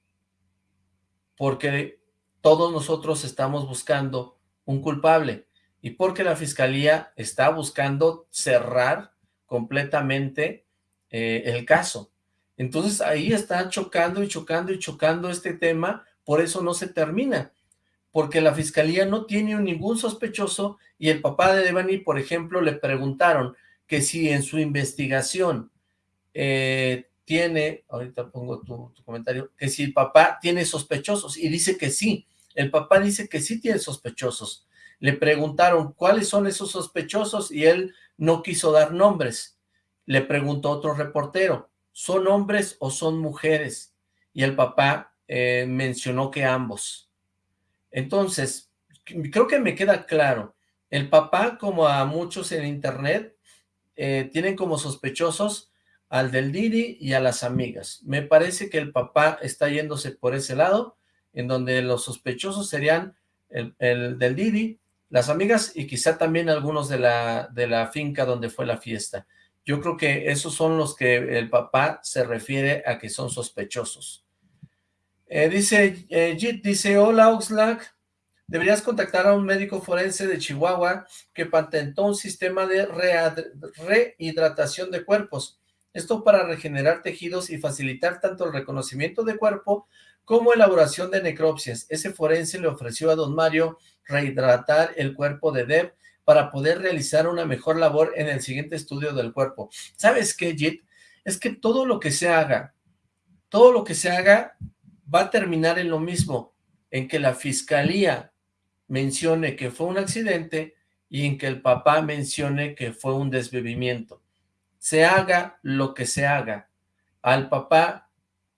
porque todos nosotros estamos buscando un culpable, y porque la fiscalía está buscando cerrar completamente eh, el caso. Entonces ahí está chocando y chocando y chocando este tema, por eso no se termina, porque la fiscalía no tiene ningún sospechoso y el papá de Devani, por ejemplo, le preguntaron que si en su investigación eh, tiene, ahorita pongo tu, comentario, que si el papá tiene sospechosos, y dice que sí, el papá dice que sí tiene sospechosos. Le preguntaron cuáles son esos sospechosos y él no quiso dar nombres. Le preguntó otro reportero, ¿son hombres o son mujeres? Y el papá eh, mencionó que ambos. Entonces, creo que me queda claro, el papá, como a muchos en internet, eh, tienen como sospechosos al del Didi y a las amigas. Me parece que el papá está yéndose por ese lado, en donde los sospechosos serían el, del Didi, las amigas y quizá también algunos de la, de la finca donde fue la fiesta. Yo creo que esos son los que el papá se refiere a que son sospechosos. Eh, dice, eh, Jit, dice, hola Oxlack, deberías contactar a un médico forense de Chihuahua que patentó un sistema de rehidratación de cuerpos. Esto para regenerar tejidos y facilitar tanto el reconocimiento de cuerpo como elaboración de necropsias. Ese forense le ofreció a don Mario rehidratar el cuerpo de Deb para poder realizar una mejor labor en el siguiente estudio del cuerpo. ¿Sabes qué, Jit? Es que todo lo que se haga, todo lo que se haga va a terminar en lo mismo, en que la fiscalía mencione que fue un accidente y en que el papá mencione que fue un desvivimiento se haga lo que se haga, al papá,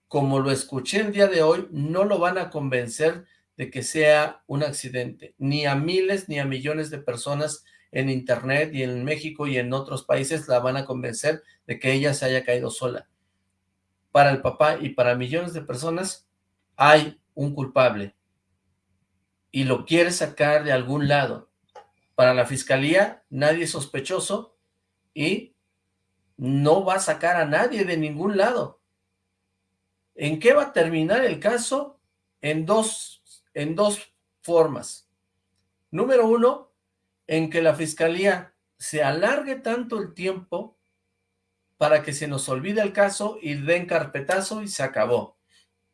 como lo escuché el día de hoy, no lo van a convencer de que sea un accidente, ni a miles ni a millones de personas en internet y en México y en otros países la van a convencer de que ella se haya caído sola. Para el papá y para millones de personas hay un culpable y lo quiere sacar de algún lado. Para la fiscalía nadie es sospechoso y no va a sacar a nadie de ningún lado. ¿En qué va a terminar el caso? En dos, en dos formas. Número uno, en que la fiscalía se alargue tanto el tiempo para que se nos olvide el caso y den carpetazo y se acabó.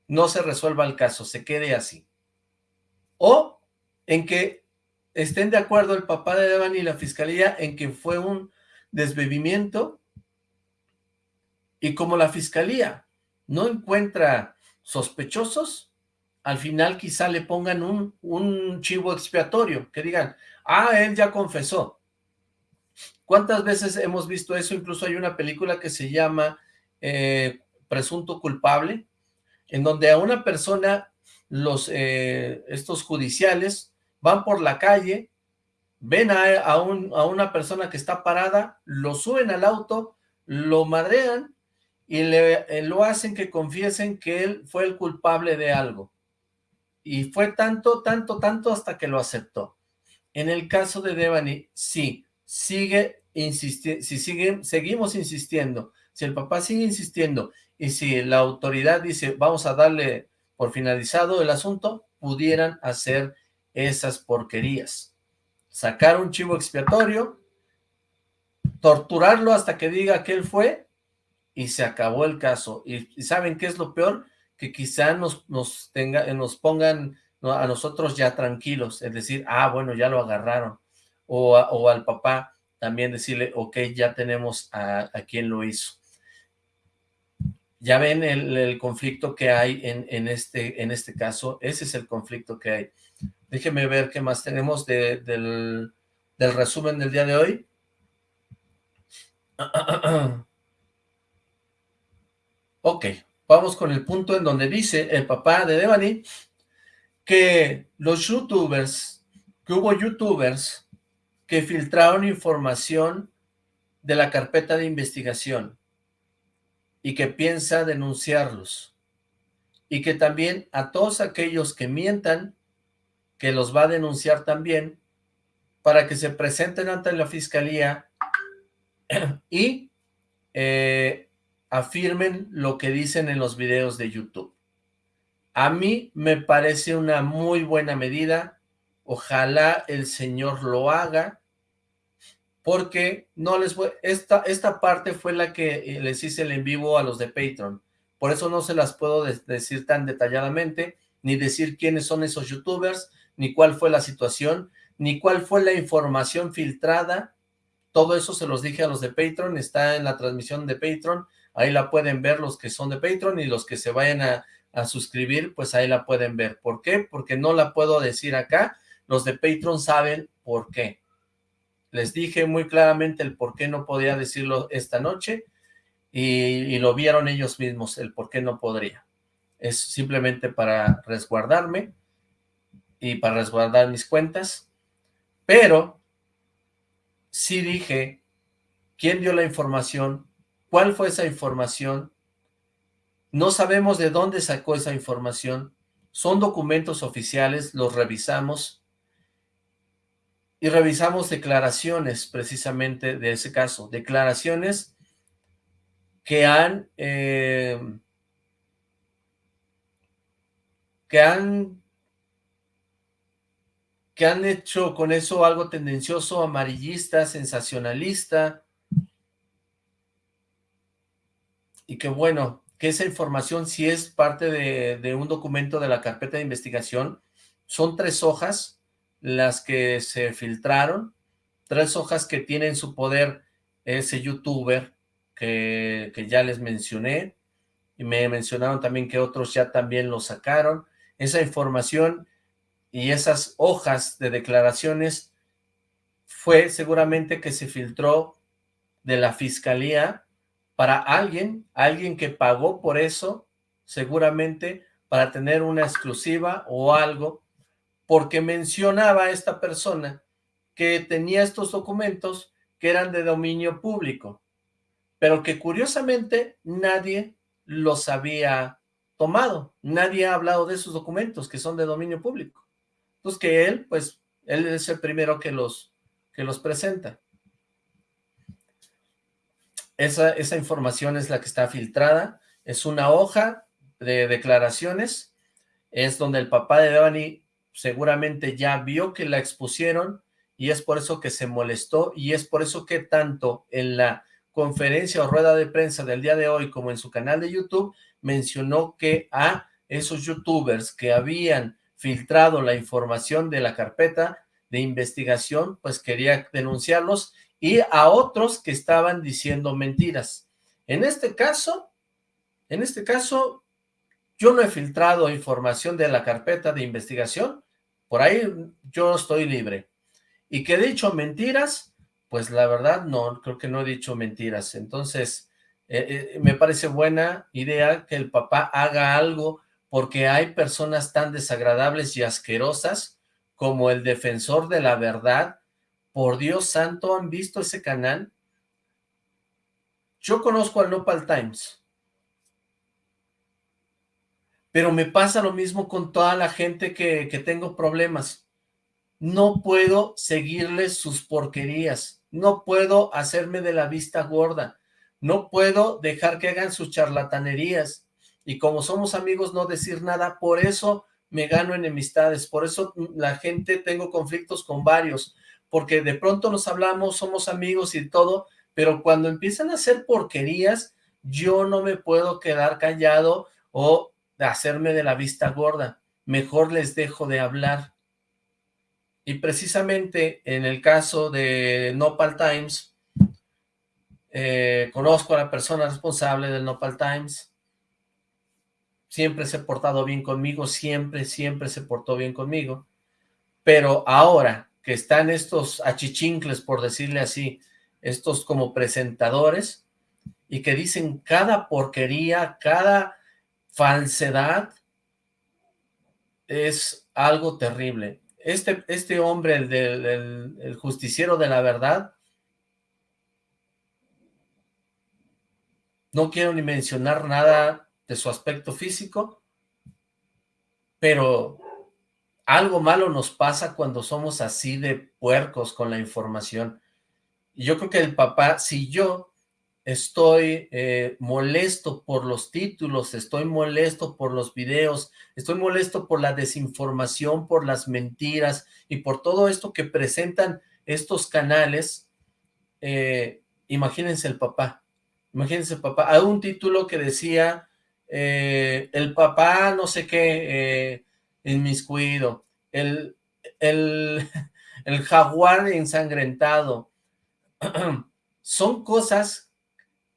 No se resuelva el caso, se quede así. O en que estén de acuerdo el papá de Devani y la fiscalía en que fue un desbebimiento y como la fiscalía no encuentra sospechosos, al final quizá le pongan un, un chivo expiatorio, que digan, ah, él ya confesó. ¿Cuántas veces hemos visto eso? Incluso hay una película que se llama eh, Presunto Culpable, en donde a una persona, los eh, estos judiciales, van por la calle, ven a, a, un, a una persona que está parada, lo suben al auto, lo madrean y le, eh, lo hacen que confiesen que él fue el culpable de algo. Y fue tanto, tanto, tanto hasta que lo aceptó. En el caso de Devani, sí, sigue insistiendo, si sigue, seguimos insistiendo, si el papá sigue insistiendo y si la autoridad dice vamos a darle por finalizado el asunto, pudieran hacer esas porquerías. Sacar un chivo expiatorio, torturarlo hasta que diga que él fue y se acabó el caso. ¿Y, saben qué es lo peor? Que quizá nos, nos, pongan a nosotros ya tranquilos, es decir, ah, bueno, ya lo agarraron. O, o al papá también decirle, ok, ya tenemos a, a quien lo hizo. Ya ven el, conflicto que hay en, en, este, en este caso, ese es el conflicto que hay. Déjenme ver qué más tenemos de, del, del resumen del día de hoy. <clears throat> Ok, vamos con el punto en donde dice el papá de Devani que los youtubers, que hubo youtubers que filtraron información de la carpeta de investigación y que piensa denunciarlos y que también a todos aquellos que mientan que los va a denunciar también para que se presenten ante la fiscalía <clears throat> y eh, afirmen lo que dicen en los videos de YouTube. A mí me parece una muy buena medida, ojalá el Señor lo haga, porque no les voy, esta, esta parte fue la que eh, les hice el en vivo a los de Patreon, por eso no se las puedo decir tan detalladamente, ni decir quiénes son esos youtubers, ni cuál fue la situación, ni cuál fue la información filtrada, todo eso se los dije a los de Patreon, está en la transmisión de Patreon, ahí la pueden ver los que son de Patreon y los que se vayan a, a suscribir, pues ahí la pueden ver. ¿Por qué? Porque no la puedo decir acá, los de Patreon saben por qué. Les dije muy claramente el por qué no podía decirlo esta noche y, y lo vieron ellos mismos, el por qué no podría. Es simplemente para resguardarme y para resguardar mis cuentas, pero sí dije quién dio la información, cuál fue esa información, no sabemos de dónde sacó esa información. Son documentos oficiales, los revisamos. Y revisamos declaraciones precisamente de ese caso. Declaraciones que han... Eh, que han que han hecho con eso algo tendencioso, amarillista, sensacionalista, y que bueno, que esa información si es parte de, un documento de la carpeta de investigación. Son tres hojas las que se filtraron, tres hojas que tiene en su poder ese youtuber que, que ya les mencioné, y me mencionaron también que otros ya también lo sacaron. Esa información y esas hojas de declaraciones fue seguramente que se filtró de la fiscalía para alguien, alguien que pagó por eso, seguramente para tener una exclusiva o algo, porque mencionaba a esta persona que tenía estos documentos que eran de dominio público, pero que curiosamente nadie los había tomado, nadie ha hablado de esos documentos que son de dominio público. Entonces que él, pues, él es el primero que los, que los presenta. Esa, esa información es la que está filtrada, es una hoja de declaraciones, es donde el papá de Devani seguramente ya vio que la expusieron y es por eso que se molestó y es por eso que tanto en la conferencia o rueda de prensa del día de hoy, como en su canal de YouTube, mencionó que a esos youtubers que habían filtrado la información de la carpeta de investigación, pues quería denunciarlos, y a otros que estaban diciendo mentiras. En este caso, en este caso, yo no he filtrado información de la carpeta de investigación, por ahí yo estoy libre. Y que he dicho mentiras, pues la verdad no, creo que no he dicho mentiras. Entonces, eh, eh, me parece buena idea que el papá haga algo porque hay personas tan desagradables y asquerosas como el defensor de la verdad. Por Dios santo, ¿han visto ese canal? Yo conozco al Nopal Times. Pero me pasa lo mismo con toda la gente que, que tengo problemas. No puedo seguirles sus porquerías. No puedo hacerme de la vista gorda. No puedo dejar que hagan sus charlatanerías y como somos amigos no decir nada, por eso me gano enemistades, por eso la gente tengo conflictos con varios, porque de pronto nos hablamos, somos amigos y todo, pero cuando empiezan a hacer porquerías, yo no me puedo quedar callado o hacerme de la vista gorda, mejor les dejo de hablar. Y precisamente en el caso de Nopal Times, eh, conozco a la persona responsable del Nopal Times, siempre se ha portado bien conmigo, siempre, siempre se portó bien conmigo, pero ahora que están estos achichincles, por decirle así, estos como presentadores, y que dicen cada porquería, cada falsedad, es algo terrible. Este, este hombre, el, del, el justiciero de la verdad, no quiero ni mencionar nada de su aspecto físico, pero algo malo nos pasa cuando somos así de puercos con la información. Y yo creo que el papá, si yo estoy eh, molesto por los títulos, estoy molesto por los videos, estoy molesto por la desinformación, por las mentiras y por todo esto que presentan estos canales, eh, imagínense el papá, imagínense el papá, hay un título que decía eh, el papá no sé qué inmiscuido, el, el, <laughs> el jaguar ensangrentado, <clears throat> son cosas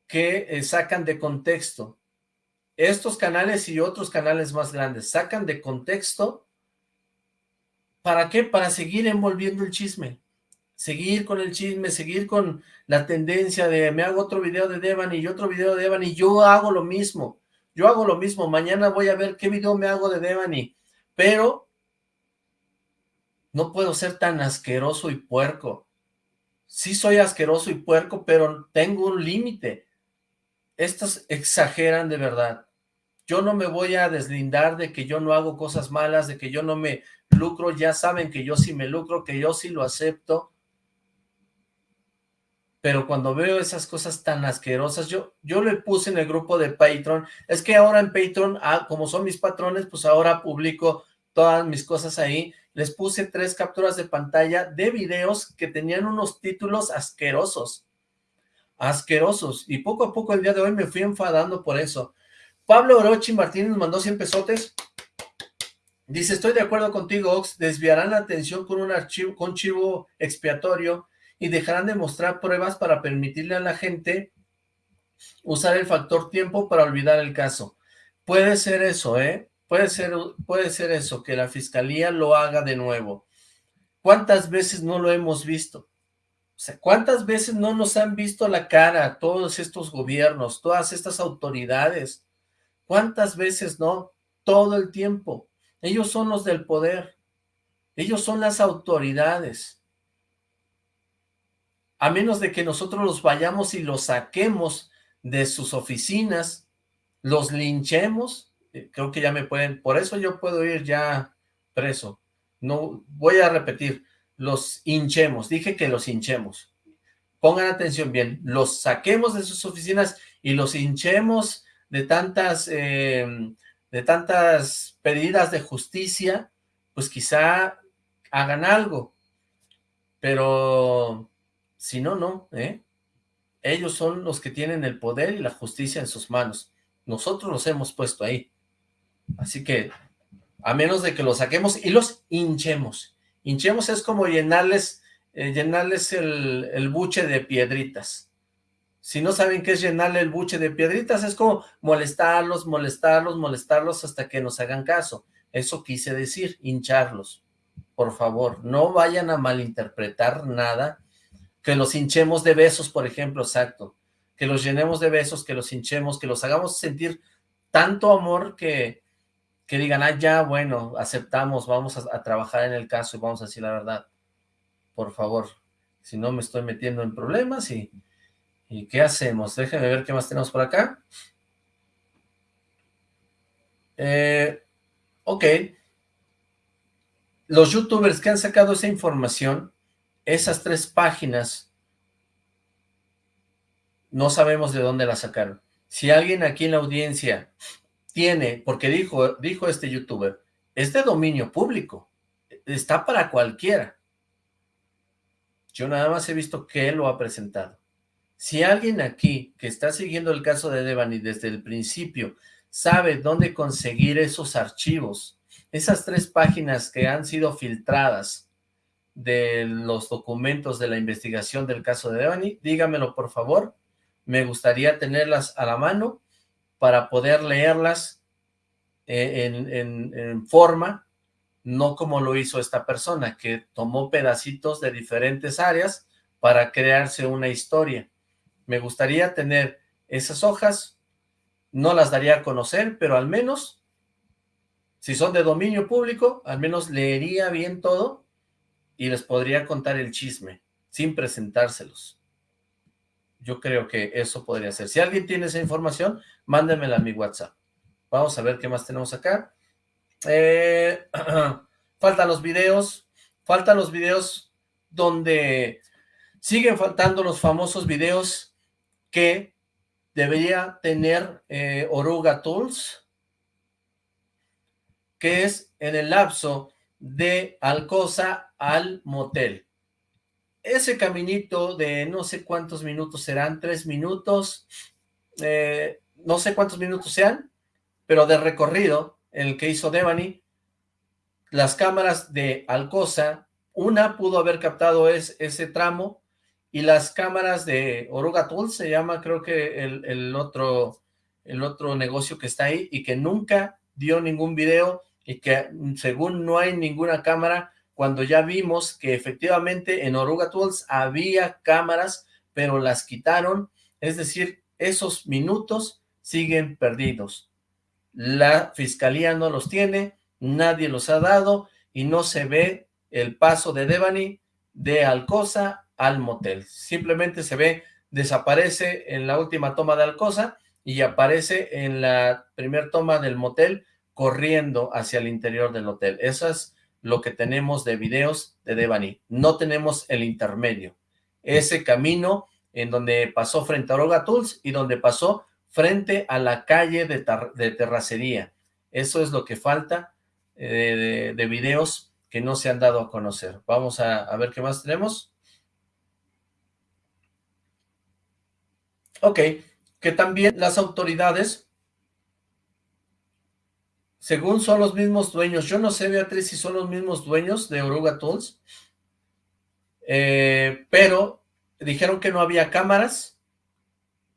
que eh, sacan de contexto. Estos canales y otros canales más grandes sacan de contexto, ¿para qué? Para seguir envolviendo el chisme, seguir con el chisme, seguir con la tendencia de me hago otro video de Devan y otro video de Devan y yo hago lo mismo. Yo hago lo mismo, mañana voy a ver qué video me hago de Devani, pero no puedo ser tan asqueroso y puerco. Sí soy asqueroso y puerco, pero tengo un límite. Estos exageran de verdad. Yo no me voy a deslindar de que yo no hago cosas malas, de que yo no me lucro, ya saben que yo sí me lucro, que yo sí lo acepto, pero cuando veo esas cosas tan asquerosas, yo, yo le puse en el grupo de Patreon, es que ahora en Patreon, ah, como son mis patrones, pues ahora publico todas mis cosas ahí, les puse tres capturas de pantalla de videos que tenían unos títulos asquerosos, asquerosos, y poco a poco el día de hoy me fui enfadando por eso. Pablo Orochi Martínez mandó 100 pesotes, dice, estoy de acuerdo contigo, Ox, desviarán la atención con un archivo, con chivo expiatorio, y dejarán de mostrar pruebas para permitirle a la gente usar el factor tiempo para olvidar el caso. Puede ser eso, ¿eh? Puede ser, puede ser eso, que la fiscalía lo haga de nuevo. ¿Cuántas veces no lo hemos visto? O sea, ¿cuántas veces no nos han visto la cara todos estos gobiernos, todas estas autoridades? ¿Cuántas veces no? Todo el tiempo. Ellos son los del poder. Ellos son las autoridades a menos de que nosotros los vayamos y los saquemos de sus oficinas, los linchemos, eh, creo que ya me pueden, por eso yo puedo ir ya preso, no, voy a repetir, los hinchemos, dije que los hinchemos, pongan atención bien, los saquemos de sus oficinas y los hinchemos de tantas, em, de tantas pedidas de justicia, pues quizá hagan algo, pero si no, no, ¿eh? Ellos son los que tienen el poder y la justicia en sus manos. Nosotros los hemos puesto ahí. Así que, a menos de que los saquemos y los hinchemos. Hinchemos es como llenarles, eh, llenarles el, el buche de piedritas. Si no saben qué es llenarle el buche de piedritas, es como molestarlos, molestarlos, molestarlos hasta que nos hagan caso. Eso quise decir, hincharlos. Por favor, no vayan a malinterpretar nada. Que los hinchemos de besos, por ejemplo, exacto. Que los llenemos de besos, que los hinchemos, que los hagamos sentir tanto amor que, que digan, ah, ya, bueno, aceptamos, vamos a, trabajar en el caso y vamos a decir la verdad. Por favor, si no me estoy metiendo en problemas y ¿Y qué hacemos? Déjenme ver qué más tenemos por acá. Eh, ok. Los youtubers que han sacado esa información, esas tres páginas, no sabemos de dónde la sacaron. Si alguien aquí en la audiencia tiene, porque dijo, dijo este youtuber, es de dominio público, está para cualquiera. Yo nada más he visto que él lo ha presentado. Si alguien aquí que está siguiendo el caso de Devani desde el principio sabe dónde conseguir esos archivos, esas tres páginas que han sido filtradas de los documentos de la investigación del caso de Devani, dígamelo por favor, me gustaría tenerlas a la mano para poder leerlas eh, en, en forma, no como lo hizo esta persona, que tomó pedacitos de diferentes áreas para crearse una historia. Me gustaría tener esas hojas, no las daría a conocer, pero al menos, si son de dominio público, al menos leería bien todo y les podría contar el chisme, sin presentárselos. Yo creo que eso podría ser. Si alguien tiene esa información, mándenmela a mi WhatsApp. Vamos a ver qué más tenemos acá. Eh, <clears throat> faltan los videos, faltan los videos donde siguen faltando los famosos videos que debería tener eh, Oruga Tools, que es en el lapso de Alcosa al motel. Ese caminito de no sé cuántos minutos serán, tres minutos, eh, no sé cuántos minutos sean, pero de recorrido, el que hizo Devani, las cámaras de Alcosa, una pudo haber captado ese tramo, y las cámaras de Oruga se llama creo que el, otro, el otro negocio que está ahí, y que nunca dio ningún video, y que según no hay ninguna cámara, cuando ya vimos que efectivamente en Oruga Tools había cámaras, pero las quitaron, es decir, esos minutos siguen perdidos. La fiscalía no los tiene, nadie los ha dado, y no se ve el paso de Devani de Alcosa al motel. Simplemente se ve, desaparece en la última toma de Alcosa y aparece en la primera toma del motel corriendo hacia el interior del hotel. Eso es lo que tenemos de videos de Devani. No tenemos el intermedio. Ese camino en donde pasó frente a Oroga Tools y donde pasó frente a la calle de, terracería. Eso es lo que falta eh, de, videos que no se han dado a conocer. Vamos a, a ver qué más tenemos. Ok, que también las autoridades, según son los mismos dueños, yo no sé, Beatriz, si son los mismos dueños de Oruga Tools, eh, pero dijeron que no había cámaras,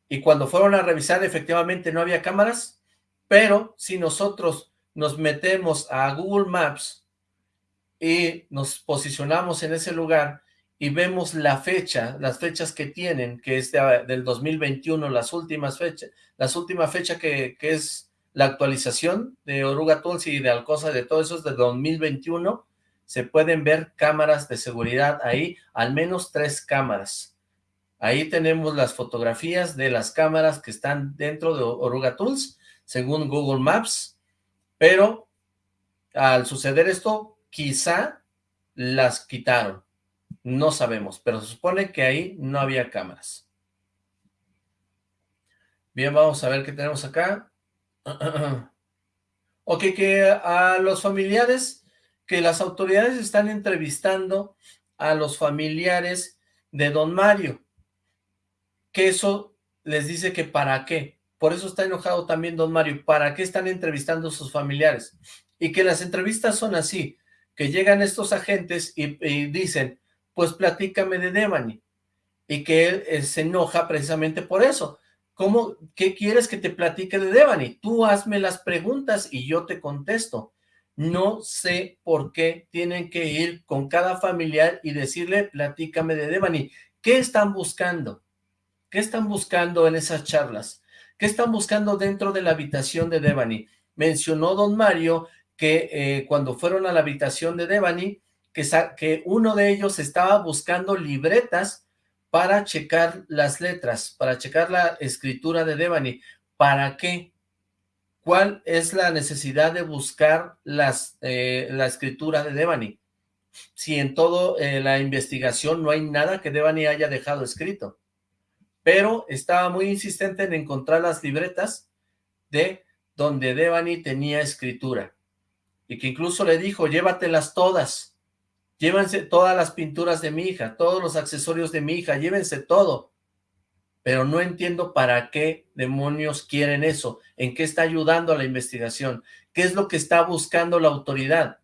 y cuando fueron a revisar, efectivamente no había cámaras, pero si nosotros nos metemos a Google Maps y nos posicionamos en ese lugar y vemos la fecha, las fechas que tienen, que es del 2021, las últimas fechas, las últimas fechas que, que, es la actualización de Oruga Tools y de Alcosa, de todo eso es de 2021, se pueden ver cámaras de seguridad ahí, al menos tres cámaras. Ahí tenemos las fotografías de las cámaras que están dentro de Oruga Tools, según Google Maps, pero al suceder esto, quizá las quitaron no sabemos, pero se supone que ahí no había cámaras. Bien, vamos a ver qué tenemos acá. <clears throat> ok, que a los familiares, que las autoridades están entrevistando a los familiares de don Mario, que eso les dice que para qué. Por eso está enojado también don Mario. ¿Para qué están entrevistando a sus familiares? Y que las entrevistas son así, que llegan estos agentes y, dicen, pues platícame de Devani. Y que él eh, se enoja precisamente por eso. ¿Cómo, qué quieres que te platique de Devani? Tú hazme las preguntas y yo te contesto. No sé por qué tienen que ir con cada familiar y decirle, platícame de Devani. ¿Qué están buscando? ¿Qué están buscando en esas charlas? ¿Qué están buscando dentro de la habitación de Devani? Mencionó don Mario que eh, cuando fueron a la habitación de Devani, que, que uno de ellos estaba buscando libretas para checar las letras, para checar la escritura de Devani. ¿Para qué? ¿Cuál es la necesidad de buscar las, eh, la escritura de Devani? Si en toda eh, la investigación no hay nada que Devani haya dejado escrito. Pero estaba muy insistente en encontrar las libretas de donde Devani tenía escritura. Y que incluso le dijo, llévatelas todas. Llévense todas las pinturas de mi hija, todos los accesorios de mi hija, llévense todo pero no entiendo para qué demonios quieren eso, en qué está ayudando a la investigación, qué es lo que está buscando la autoridad.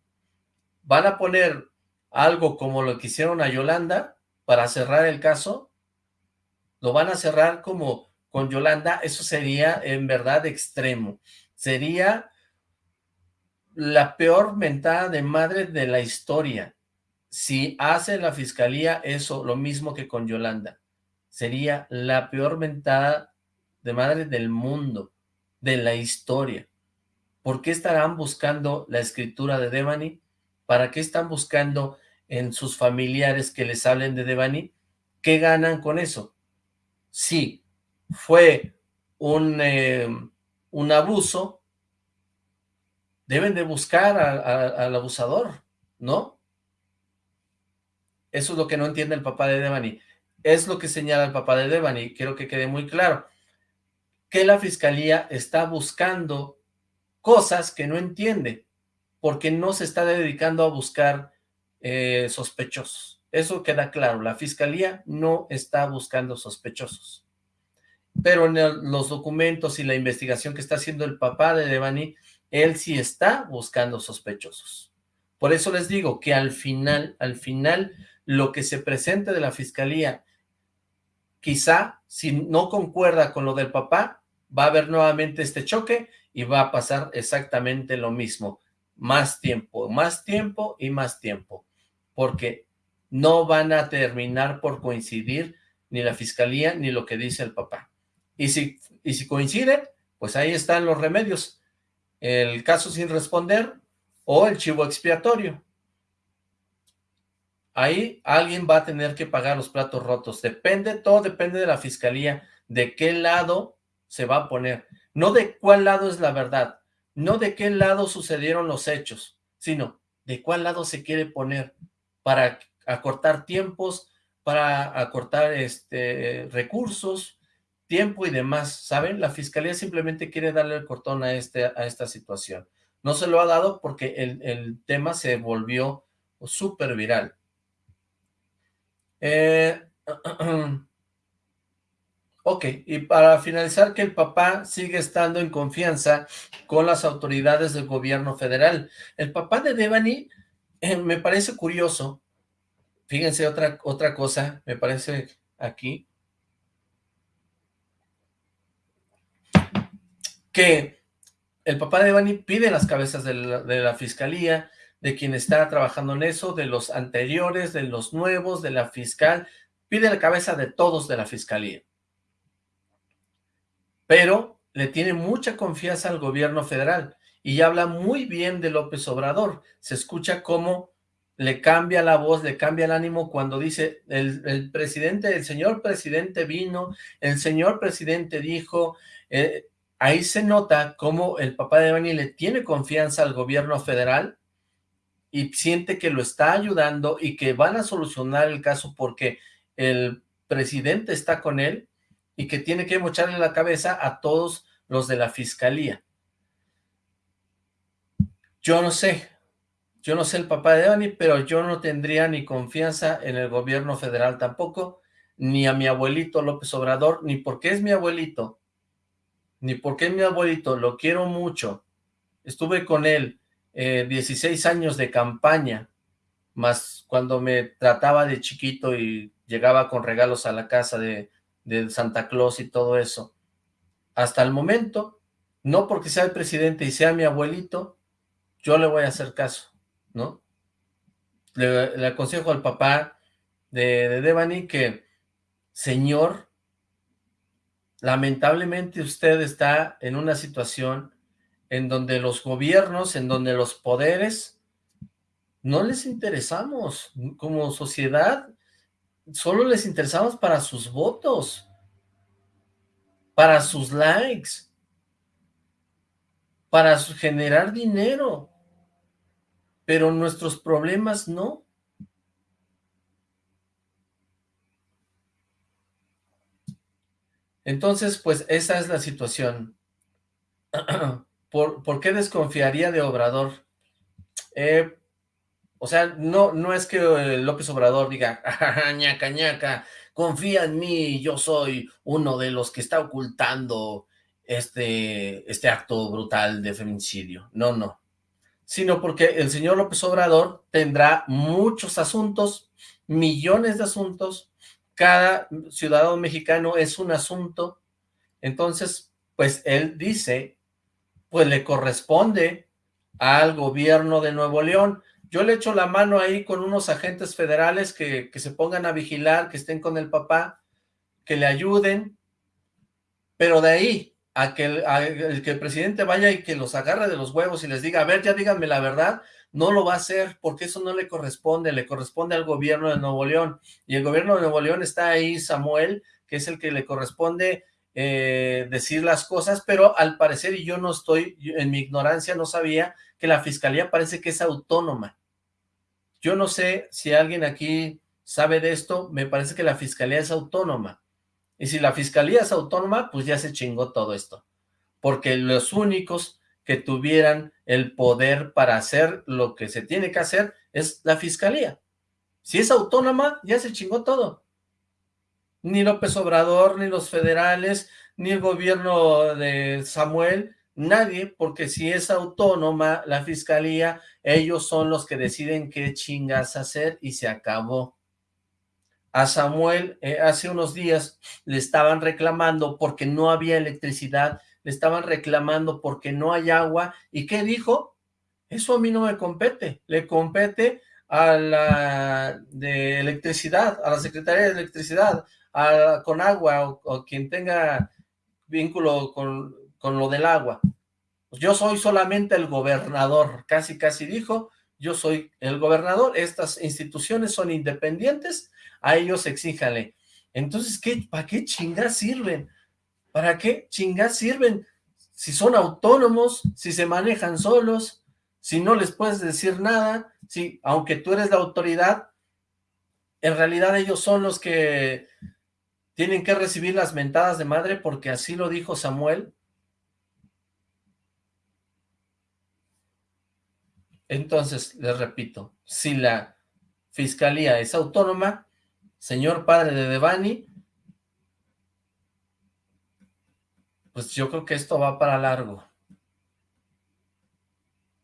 ¿Van a poner algo como lo que hicieron a Yolanda para cerrar el caso? ¿Lo van a cerrar como con Yolanda? Eso sería en verdad extremo. Sería la peor mentada de madre de la historia. Si hace la fiscalía eso, lo mismo que con Yolanda sería la peor mentada de madre del mundo, de la historia. ¿Por qué estarán buscando la escritura de Devani? ¿Para qué están buscando en sus familiares que les hablen de Devani? ¿Qué ganan con eso? Sí, fue un, eh, un abuso, deben de buscar al abusador, ¿no? Eso es lo que no entiende el papá de Devani. Es lo que señala el papá de Devani, quiero que quede muy claro, que la fiscalía está buscando cosas que no entiende, porque no se está dedicando a buscar eh, sospechosos. Eso queda claro, la fiscalía no está buscando sospechosos. Pero en los documentos y la investigación que está haciendo el papá de Devani, él sí está buscando sospechosos. Por eso les digo que al final, al final, lo que se presente de la fiscalía quizá si no concuerda con lo del papá, va a haber nuevamente este choque y va a pasar exactamente lo mismo. Más tiempo, más tiempo y más tiempo, porque no van a terminar por coincidir ni la fiscalía ni lo que dice el papá. Y si, y si coinciden, pues ahí están los remedios. El caso sin responder o el chivo expiatorio ahí alguien va a tener que pagar los platos rotos. Depende, todo depende de la fiscalía, de qué lado se va a poner. No de cuál lado es la verdad, no de qué lado sucedieron los hechos, sino de cuál lado se quiere poner para acortar tiempos, para acortar este, recursos, tiempo y demás, ¿saben? La fiscalía simplemente quiere darle el cortón a, este, a esta situación. No se lo ha dado porque el, el tema se volvió súper viral. Eh, <clears throat> ok, y para finalizar que el papá sigue estando en confianza con las autoridades del gobierno federal. El papá de Devani eh, me parece curioso, fíjense otra, otra cosa, me parece aquí, que el papá de Devani pide las cabezas de la fiscalía, de quien está trabajando en eso, de los anteriores, de los nuevos, de la fiscal, pide la cabeza de todos de la fiscalía. Pero le tiene mucha confianza al gobierno federal y habla muy bien de López Obrador. Se escucha cómo le cambia la voz, le cambia el ánimo cuando dice el, presidente, el señor presidente vino, el señor presidente dijo, eh, ahí se nota cómo el papá de Bani le tiene confianza al gobierno federal y siente que lo está ayudando y que van a solucionar el caso porque el presidente está con él y que tiene que mocharle la cabeza a todos los de la fiscalía. Yo no sé, yo no sé el papá de Dani, pero yo no tendría ni confianza en el gobierno federal tampoco, ni a mi abuelito López Obrador, ni porque es mi abuelito, ni porque es mi abuelito, lo quiero mucho. Estuve con él 16 eh, años de campaña, más cuando me trataba de chiquito y llegaba con regalos a la casa de, de Santa Claus y todo eso. Hasta el momento, no porque sea el presidente y sea mi abuelito, yo le voy a hacer caso, ¿no? Le, aconsejo al papá de, de Devani que, señor, lamentablemente usted está en una situación en donde los gobiernos, en donde los poderes, no les interesamos como sociedad, solo les interesamos para sus votos, para sus likes, para generar dinero, pero nuestros problemas no. Entonces, pues esa es la situación. <clears throat> ¿Por, qué desconfiaría de Obrador? Eh, o sea, no, no es que eh, López Obrador diga, <laughs> ñaca, ñaca, confía en mí, yo soy uno de los que está ocultando este, este acto brutal de feminicidio. No, no. Sino porque el señor López Obrador tendrá muchos asuntos, millones de asuntos, cada ciudadano mexicano es un asunto, entonces, pues él dice, pues le corresponde al gobierno de Nuevo León. Yo le echo la mano ahí con unos agentes federales que, que se pongan a vigilar, que estén con el papá, que le ayuden, pero de ahí a que, el, que el presidente vaya y que los agarre de los huevos y les diga, a ver, ya díganme la verdad, no lo va a hacer porque eso no le corresponde, le corresponde al gobierno de Nuevo León. Y el gobierno de Nuevo León está ahí Samuel, que es el que le corresponde eh, decir las cosas, pero al parecer, y yo no estoy, en mi ignorancia no sabía, que la fiscalía parece que es autónoma. Yo no sé si alguien aquí sabe de esto, me parece que la fiscalía es autónoma. Y si la fiscalía es autónoma, pues ya se chingó todo esto. Porque los únicos que tuvieran el poder para hacer lo que se tiene que hacer es la fiscalía. Si es autónoma, ya se chingó todo. Ni López Obrador, ni los federales, ni el gobierno de Samuel, nadie, porque si es autónoma la fiscalía, ellos son los que deciden qué chingas hacer y se acabó. A Samuel eh, hace unos días le estaban reclamando porque no había electricidad le estaban reclamando porque no hay agua, ¿y qué dijo? Eso a mí no me compete, le compete a la de electricidad, a la Secretaría de Electricidad, con agua o, quien tenga vínculo con, con lo del agua. Yo soy solamente el gobernador, casi casi dijo, yo soy el gobernador, estas instituciones son independientes, a ellos exíjale. Entonces, ¿qué, ¿para qué chingas sirven? ¿Para qué chingas sirven? Si son autónomos, si se manejan solos, si no les puedes decir nada, si aunque tú eres la autoridad, en realidad ellos son los que tienen que recibir las mentadas de madre porque así lo dijo Samuel. Entonces, les repito, si la fiscalía es autónoma, señor padre de Devani, pues yo creo que esto va para largo.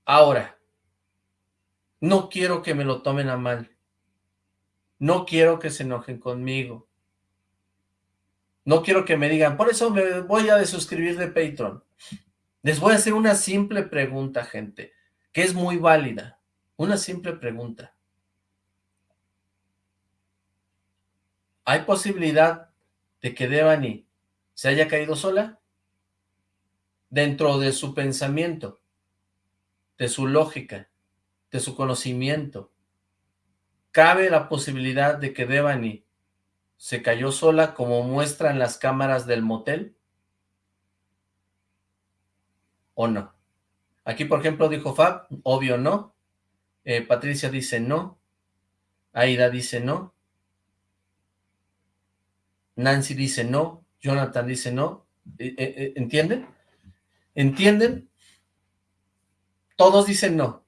Ahora, no quiero que me lo tomen a mal. No quiero que se enojen conmigo. No quiero que me digan, por eso me voy a desuscribir de Patreon. Les voy a hacer una simple pregunta, gente, que es muy válida. Una simple pregunta. ¿Hay posibilidad de que Devani se haya caído sola? dentro de su pensamiento, de su lógica, de su conocimiento. ¿Cabe la posibilidad de que Devani se cayó sola como muestran las cámaras del motel? ¿O no? Aquí, por ejemplo, dijo Fab, obvio no. Eh, Patricia dice no. Aida dice no. Nancy dice no. Jonathan dice no. Eh, eh, ¿Entienden? ¿Entienden? Todos dicen no.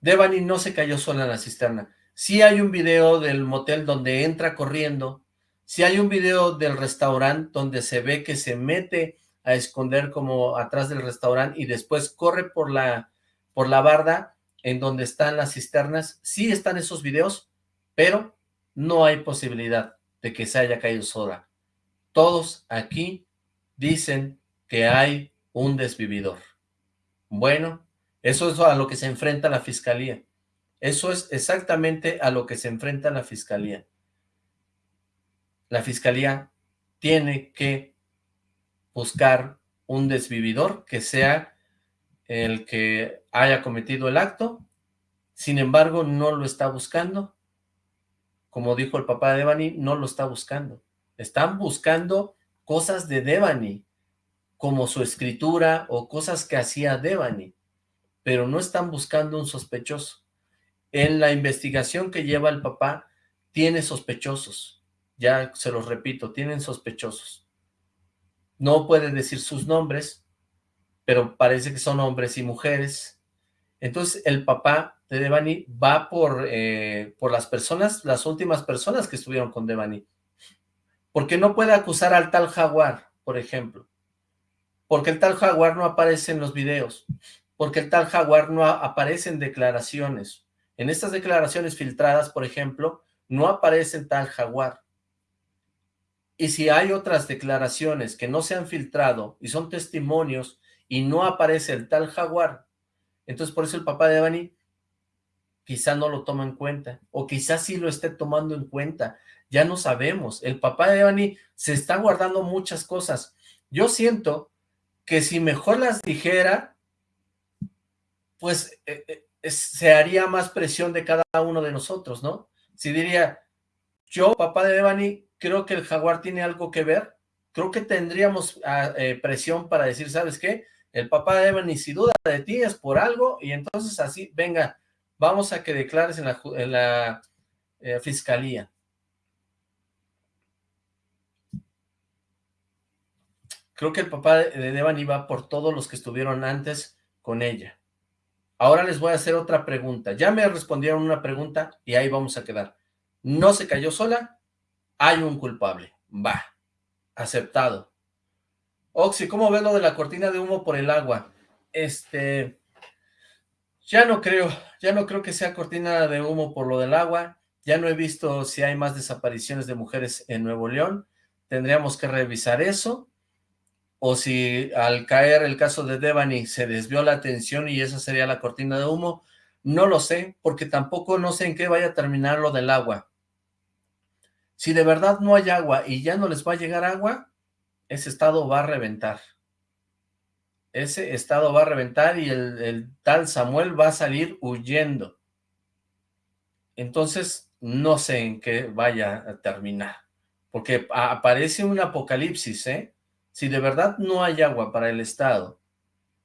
Devani no se cayó sola en la cisterna. Sí hay un video del motel donde entra corriendo, Si hay un video del restaurante donde se ve que se mete a esconder como atrás del restaurante y después corre por la, por la barda en donde están las cisternas, sí están esos videos, pero no hay posibilidad de que se haya caído sola. Todos aquí dicen que hay un desvividor. Bueno, eso es a lo que se enfrenta la fiscalía. Eso es exactamente a lo que se enfrenta la fiscalía. La fiscalía tiene que buscar un desvividor que sea el que haya cometido el acto, sin embargo no lo está buscando, como dijo el papá de Devani, no lo está buscando, están buscando cosas de Devani, como su escritura o cosas que hacía Devani, pero no están buscando un sospechoso. En la investigación que lleva el papá, tiene sospechosos, ya se los repito, tienen sospechosos. No puede decir sus nombres, pero parece que son hombres y mujeres. Entonces el papá de Devani va por, eh, por las personas, las últimas personas que estuvieron con Devani. Porque no puede acusar al tal Jaguar, por ejemplo. Porque el tal Jaguar no aparece en los videos. Porque el tal Jaguar no aparece en declaraciones. En estas declaraciones filtradas, por ejemplo, no aparece el tal Jaguar. Y si hay otras declaraciones que no se han filtrado y son testimonios y no aparece el tal jaguar, entonces por eso el papá de Devani quizá no lo toma en cuenta, o quizás sí lo esté tomando en cuenta, ya no sabemos. El papá de Devani se está guardando muchas cosas. Yo siento que si mejor las dijera, pues eh, eh, se haría más presión de cada uno de nosotros, ¿no? Si diría, yo, papá de Devani, creo que el jaguar tiene algo que ver, creo que tendríamos ah, eh, presión para decir, ¿sabes qué? El papá de Devani, si duda de ti es por algo, y entonces así, venga, vamos a que declares en la, fiscalía. Creo que el papá de Devani va por todos los que estuvieron antes con ella. Ahora les voy a hacer otra pregunta. Ya me respondieron una pregunta y ahí vamos a quedar. ¿No se cayó sola? Hay un culpable. Va. Aceptado. Oxy, ¿cómo ves lo de la cortina de humo por el agua? Este... Ya no creo, ya no creo que sea cortina de humo por lo del agua. Ya no he visto si hay más desapariciones de mujeres en Nuevo León. Tendríamos que revisar eso o si al caer el caso de Devani se desvió la atención y esa sería la cortina de humo, no lo sé, porque tampoco no sé en qué vaya a terminar lo del agua. Si de verdad no hay agua y ya no les va a llegar agua, ese estado va a reventar. Ese estado va a reventar y el, tal Samuel va a salir huyendo. Entonces, no sé en qué vaya a terminar, porque aparece un apocalipsis, ¿eh? Si de verdad no hay agua para el Estado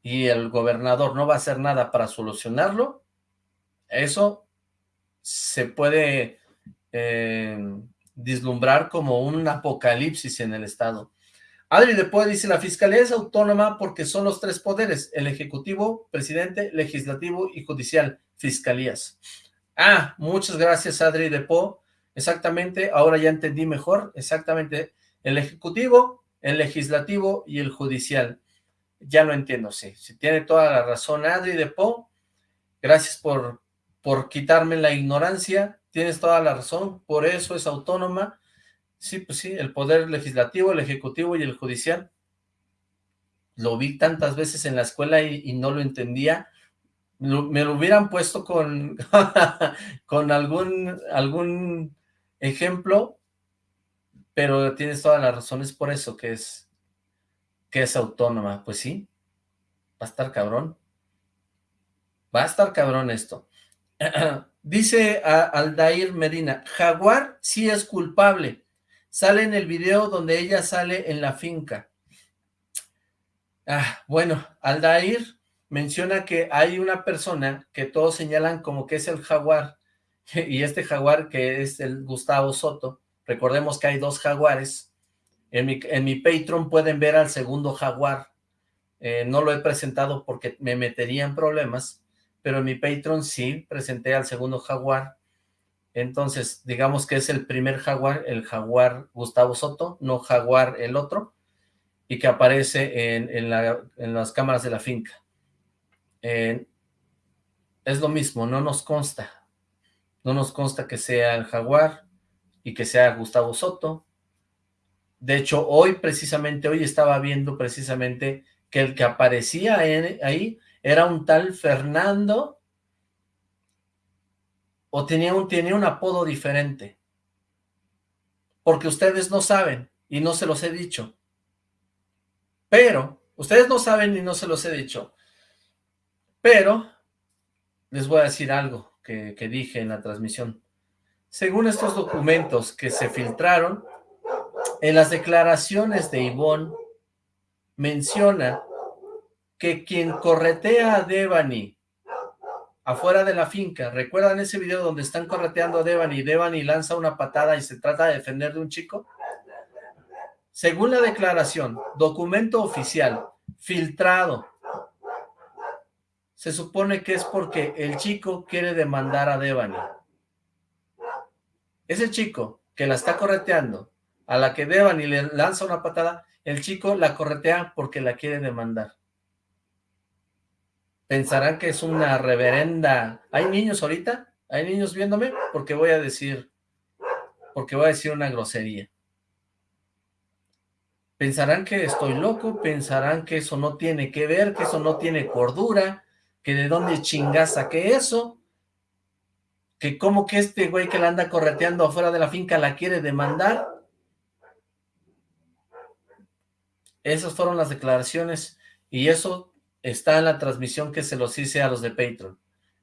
y el gobernador no va a hacer nada para solucionarlo, eso se puede eh, vislumbrar como un apocalipsis en el Estado. Adri después dice, la Fiscalía es autónoma porque son los tres poderes, el Ejecutivo, Presidente, Legislativo y Judicial, Fiscalías. Ah, muchas gracias Adri Po. exactamente, ahora ya entendí mejor, exactamente, el Ejecutivo, el legislativo y el judicial. Ya lo entiendo, sí. Si tiene toda la razón Adri de Po, gracias por, por quitarme la ignorancia, tienes toda la razón, por eso es autónoma. Sí, pues sí, el poder legislativo, el ejecutivo y el judicial. Lo vi tantas veces en la escuela y, no lo entendía. Me lo hubieran puesto con, <laughs> con algún, algún ejemplo pero tienes todas las razones por eso, que es, que es autónoma. Pues sí, va a estar cabrón. Va a estar cabrón esto. <clears throat> Dice a Aldair Medina, Jaguar sí es culpable. Sale en el video donde ella sale en la finca. Ah, bueno, Aldair menciona que hay una persona que todos señalan como que es el jaguar, <laughs> y este jaguar que es el Gustavo Soto, Recordemos que hay dos jaguares. En mi, en mi Patreon pueden ver al segundo jaguar. Eh, no lo he presentado porque me metería en problemas, pero en mi Patreon sí presenté al segundo jaguar. Entonces, digamos que es el primer jaguar, el jaguar Gustavo Soto, no jaguar el otro, y que aparece en, las cámaras de la finca. es lo mismo, no nos consta. No nos consta que sea el jaguar y que sea Gustavo Soto. De hecho, hoy precisamente, hoy estaba viendo precisamente que el que aparecía ahí era un tal Fernando o tenía un, tenía un apodo diferente. Porque ustedes no saben y no se los he dicho. Pero, ustedes no saben y no se los he dicho. Pero, les voy a decir algo que, que dije en la transmisión. Según estos documentos que se filtraron, en las declaraciones de Ivonne menciona que quien corretea a Devani afuera de la finca, ¿recuerdan ese video donde están correteando a Devani Devani lanza una patada y se trata de defender de un chico? Según la declaración, documento oficial, filtrado, se supone que es porque el chico quiere demandar a Devani. Ese chico que la está correteando, a la que Devani le lanza una patada, el chico la corretea porque la quiere demandar. Pensarán que es una reverenda... ¿Hay niños ahorita? ¿Hay niños viéndome? Porque voy a decir... Porque voy a decir una grosería. Pensarán que estoy loco, pensarán que eso no tiene que ver, que eso no tiene cordura, que de dónde chingaza que eso, que como que este güey que la anda correteando afuera de la finca la quiere demandar. Esas fueron las declaraciones y eso está en la transmisión que se los hice a los de Patreon.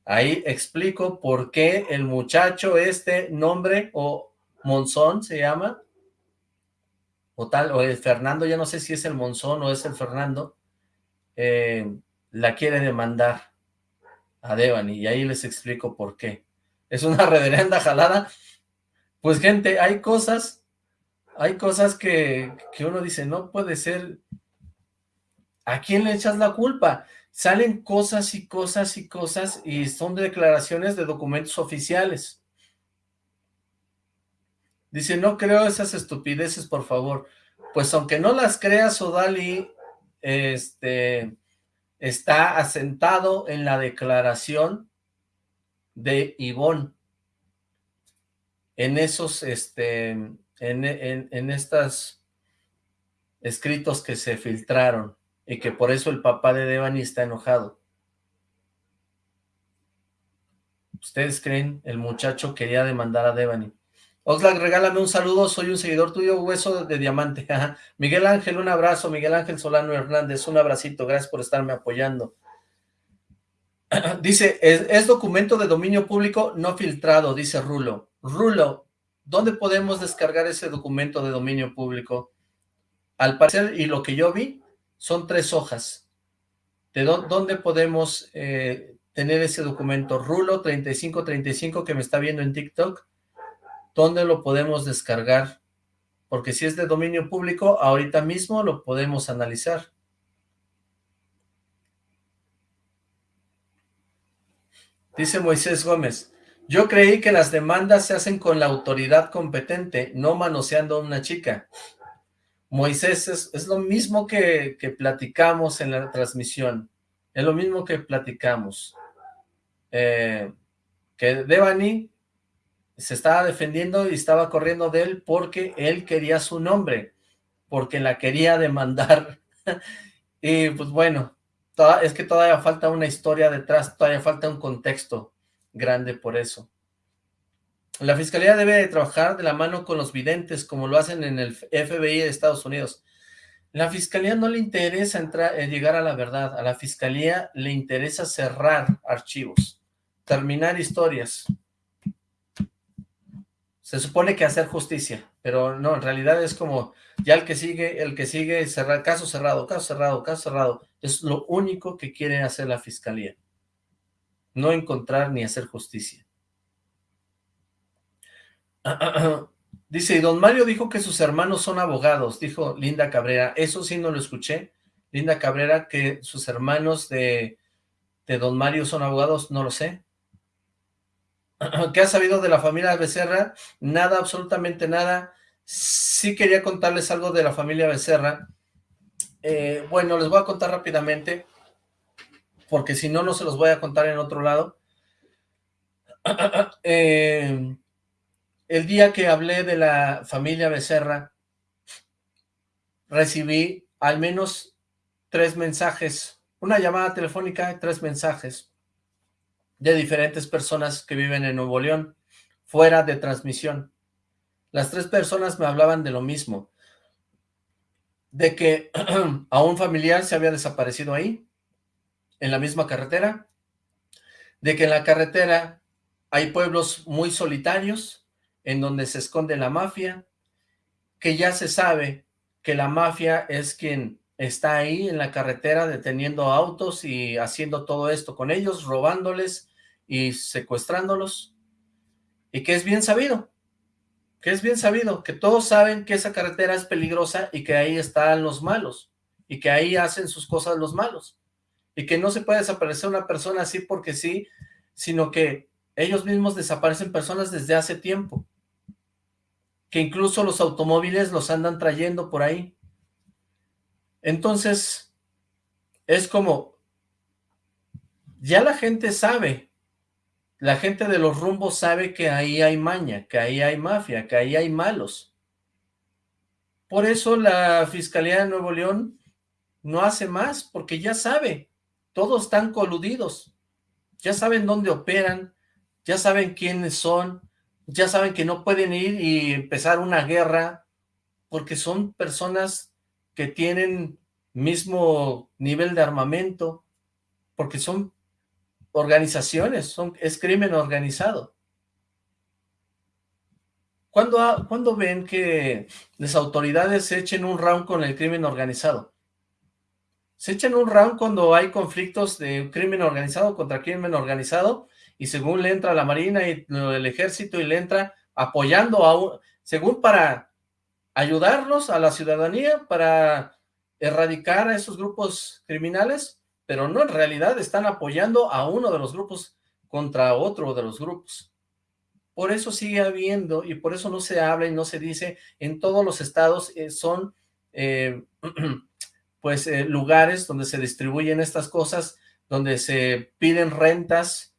Ahí explico por qué el muchacho este nombre o Monzón se llama o tal, o el Fernando, ya no sé si es el Monzón o es el Fernando, eh, la quiere demandar a Devani, y ahí les explico por qué. Es una <laughs> reverenda jalada. Pues gente, hay cosas, hay cosas que, que uno dice, no puede ser, ¿a quién le echas la culpa? Salen cosas y cosas y cosas, y son declaraciones de documentos oficiales. Dice, no creo esas estupideces, por favor. Pues aunque no las creas, Odali, este, está asentado en la declaración de Ivonne. En esos, este, en, en, en estos escritos que se filtraron y que por eso el papá de Devani está enojado. ¿Ustedes creen el muchacho quería demandar a Devani? Oxlack, regálame un saludo, soy un seguidor tuyo, hueso de diamante. <laughs> Miguel Ángel, un abrazo. Miguel Ángel Solano Hernández, un abracito. Gracias por estarme apoyando. <clears throat> dice, es, documento de dominio público no filtrado, dice Rulo. Rulo, ¿dónde podemos descargar ese documento de dominio público? Al parecer, y lo que yo vi, son tres hojas. ¿De dónde podemos eh, tener ese documento? Rulo 3535 que me está viendo en TikTok ¿Dónde lo podemos descargar? Porque si es de dominio público, ahorita mismo lo podemos analizar. Dice Moisés Gómez, yo creí que las demandas se hacen con la autoridad competente, no manoseando a una chica. Moisés, es, lo mismo que, que, platicamos en la transmisión, es lo mismo que platicamos. Eh, que Devani se estaba defendiendo y estaba corriendo de él porque él quería su nombre, porque la quería demandar. <laughs> y pues bueno, es que todavía falta una historia detrás, todavía falta un contexto grande por eso. La fiscalía debe trabajar de la mano con los videntes, como lo hacen en el FBI de Estados Unidos. La fiscalía no le interesa entrar, eh, llegar a la verdad, a la fiscalía le interesa cerrar archivos, terminar historias, se supone que hacer justicia, pero no, en realidad es como ya el que sigue, el que sigue, cerrar, caso cerrado, caso cerrado, caso cerrado, es lo único que quiere hacer la fiscalía, no encontrar ni hacer justicia. <clears throat> Dice, y don Mario dijo que sus hermanos son abogados, dijo Linda Cabrera, eso sí no lo escuché, Linda Cabrera, que sus hermanos de, de don Mario son abogados, no lo sé, <clears throat> ¿Qué ha sabido de la familia Becerra? Nada, absolutamente nada. Sí quería contarles algo de la familia Becerra. Eh, bueno, les voy a contar rápidamente, porque si no, no se los voy a contar en otro lado. <clears throat> Eh, el día que hablé de la familia Becerra, recibí al menos tres mensajes, una llamada telefónica, tres mensajes de diferentes personas que viven en Nuevo León, fuera de transmisión. Las tres personas me hablaban de lo mismo, de que <clears throat> a un familiar se había desaparecido ahí, en la misma carretera, de que en la carretera hay pueblos muy solitarios, en donde se esconde la mafia, que ya se sabe que la mafia es quien está ahí en la carretera deteniendo autos y haciendo todo esto con ellos, robándoles y secuestrándolos, y que es bien sabido, que es bien sabido, que todos saben que esa carretera es peligrosa y que ahí están los malos, y que ahí hacen sus cosas los malos, y que no se puede desaparecer una persona así porque sí, sino que ellos mismos desaparecen personas desde hace tiempo, que incluso los automóviles los andan trayendo por ahí, entonces, es como, ya la gente sabe, la gente de los rumbos sabe que ahí hay maña, que ahí hay mafia, que ahí hay malos. Por eso la Fiscalía de Nuevo León no hace más, porque ya sabe, todos están coludidos, ya saben dónde operan, ya saben quiénes son, ya saben que no pueden ir y empezar una guerra, porque son personas que tienen mismo nivel de armamento, porque son organizaciones, son, es crimen organizado. ¿Cuándo, ¿Cuándo ven que las autoridades se echen un round con el crimen organizado? Se echan un round cuando hay conflictos de crimen organizado contra crimen organizado y según le entra la marina y el ejército y le entra apoyando a según para ayudarlos a la ciudadanía, para erradicar a esos grupos criminales, pero no, en realidad están apoyando a uno de los grupos contra otro de los grupos. Por eso sigue habiendo, y por eso no se habla y no se dice, en todos los estados eh, son, eh, <clears throat> pues, eh, lugares donde se distribuyen estas cosas, donde se piden rentas,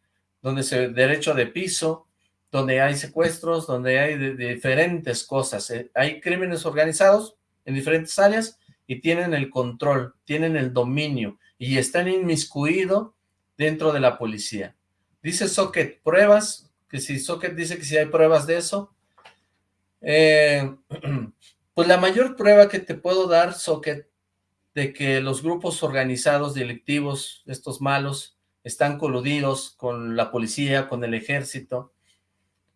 donde se derecho de piso, donde hay secuestros, donde hay diferentes cosas. hay crímenes organizados en diferentes áreas y tienen el control, tienen el dominio y están inmiscuidos dentro de la policía. Dice Socket, pruebas, que si Socket dice que si hay pruebas de eso, eh, <clears throat> pues la mayor prueba que te puedo dar, Socket, de que los grupos organizados delictivos, estos malos, están coludidos con la policía, con el ejército,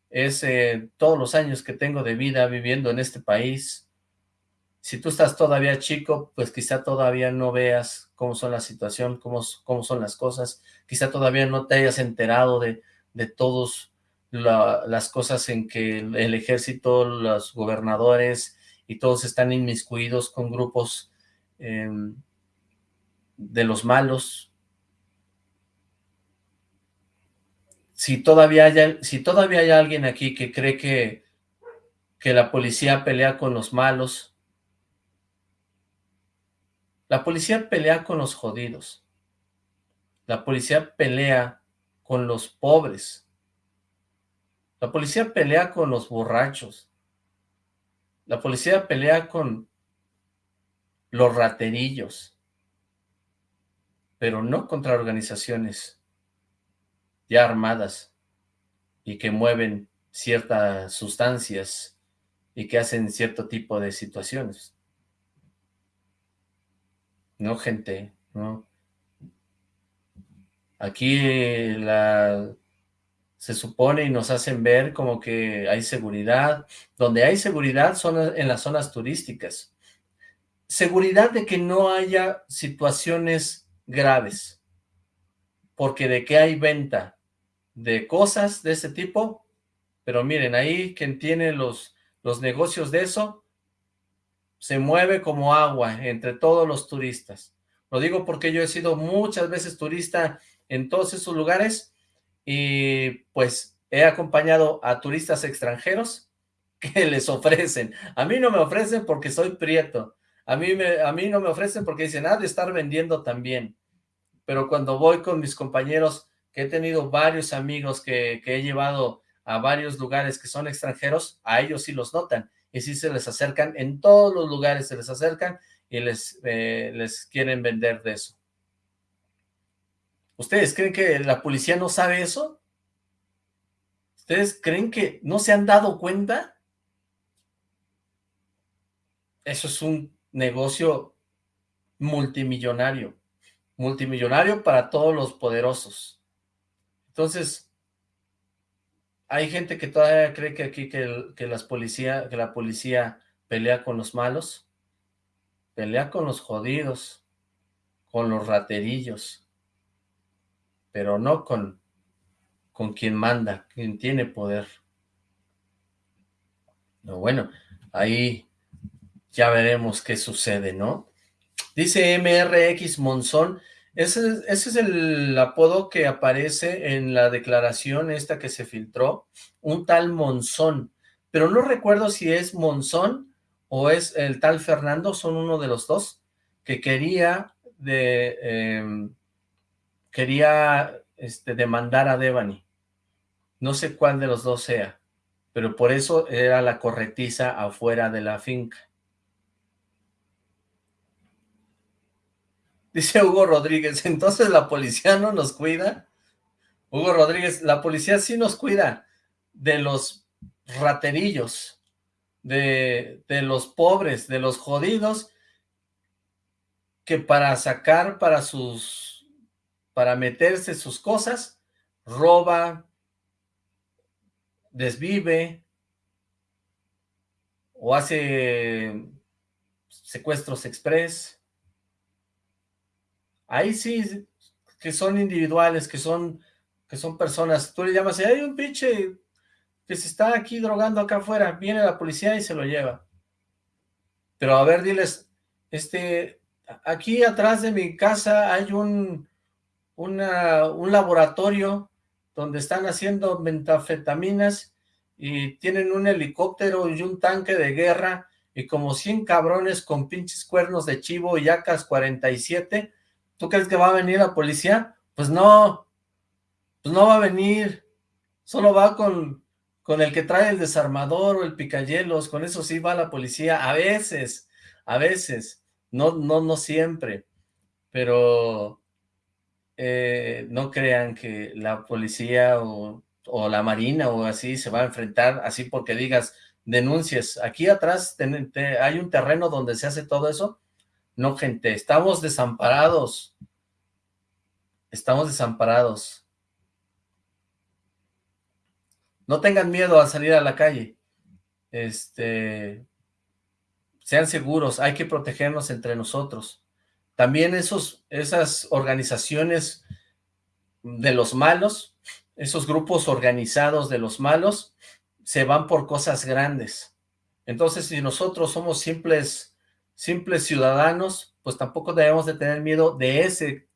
es eh, todos los años que tengo de vida viviendo en este país, si tú estás todavía chico, pues quizá todavía no veas cómo son la situación, cómo, cómo son las cosas, quizá todavía no te hayas enterado de, de todas las cosas en que el ejército, los gobernadores y todos están inmiscuidos con grupos em, de los malos. Si todavía, hay, si todavía hay alguien aquí que cree que, que la policía pelea con los malos, la policía pelea con los jodidos. La policía pelea con los pobres. La policía pelea con los borrachos. La policía pelea con los raterillos. Pero no contra organizaciones ya armadas y que mueven ciertas sustancias y que hacen cierto tipo de situaciones. No, gente, no. Aquí se supone y nos hacen ver como que hay seguridad. Donde hay seguridad son en las zonas turísticas. Seguridad de que no haya situaciones graves. Porque de que hay venta de cosas de ese tipo, pero miren, ahí quien tiene los, los negocios de eso, se mueve como agua entre todos los turistas. Lo digo porque yo he sido muchas veces turista en todos esos lugares y pues he acompañado a turistas extranjeros <laughs> que les ofrecen. A mí no me ofrecen porque soy prieto. A mí, me, a mí no me ofrecen porque dicen, ah, de estar vendiendo también. Pero cuando voy con mis compañeros, que he tenido varios amigos que, que he llevado a varios lugares que son extranjeros, a ellos sí los notan. Y sí se les acercan, en todos los lugares se les acercan y les, eh, les quieren vender de eso. ¿Ustedes creen que la policía no sabe eso? ¿Ustedes creen que no se han dado cuenta? Eso es un negocio multimillonario. Multimillonario para todos los poderosos. Entonces, hay gente que todavía cree que aquí que, las policía, que la policía pelea con los malos. Pelea con los jodidos, con los raterillos, pero no con, con quien manda, quien tiene poder. Bueno, ahí ya veremos qué sucede, ¿no? Dice MRX Monzón, ese, es el apodo que aparece en la declaración esta que se filtró, un tal Monzón, pero no recuerdo si es Monzón o es el tal Fernando, son uno de los dos, que quería de em, quería este, demandar a Devani. No sé cuál de los dos sea, pero por eso era la corretiza afuera de la finca. Dice Hugo Rodríguez, entonces la policía no nos cuida. Hugo Rodríguez, la policía sí nos cuida de los raterillos, de, de los pobres, de los jodidos, que para sacar para sus, para meterse sus cosas, roba, desvive, o hace secuestros express, Ahí sí, que son individuales, que son, que son personas. Tú le llamas, y hay un pinche que se está aquí drogando acá afuera, viene la policía y se lo lleva. Pero a ver, diles, este, aquí atrás de mi casa hay un, un laboratorio donde están haciendo metafetaminas y tienen un helicóptero y un tanque de guerra y como 100 cabrones con pinches cuernos de chivo y acas 47 ¿Tú crees que va a venir la policía? Pues no, pues no va a venir, solo va con, con el que trae el desarmador o el picayelos, con eso sí va la policía, a veces, a veces, no, no, no siempre, pero eh, no crean que la policía o, la marina o así se va a enfrentar así porque digas, denuncies, aquí atrás hay un terreno donde se hace todo eso, no, gente, estamos desamparados. Estamos desamparados. No tengan miedo a salir a la calle. Este, sean seguros, hay que protegernos entre nosotros. También esos, esas organizaciones de los malos, esos grupos organizados de los malos, se van por cosas grandes. Entonces, si nosotros somos simples simples ciudadanos, pues tampoco debemos de tener miedo de ese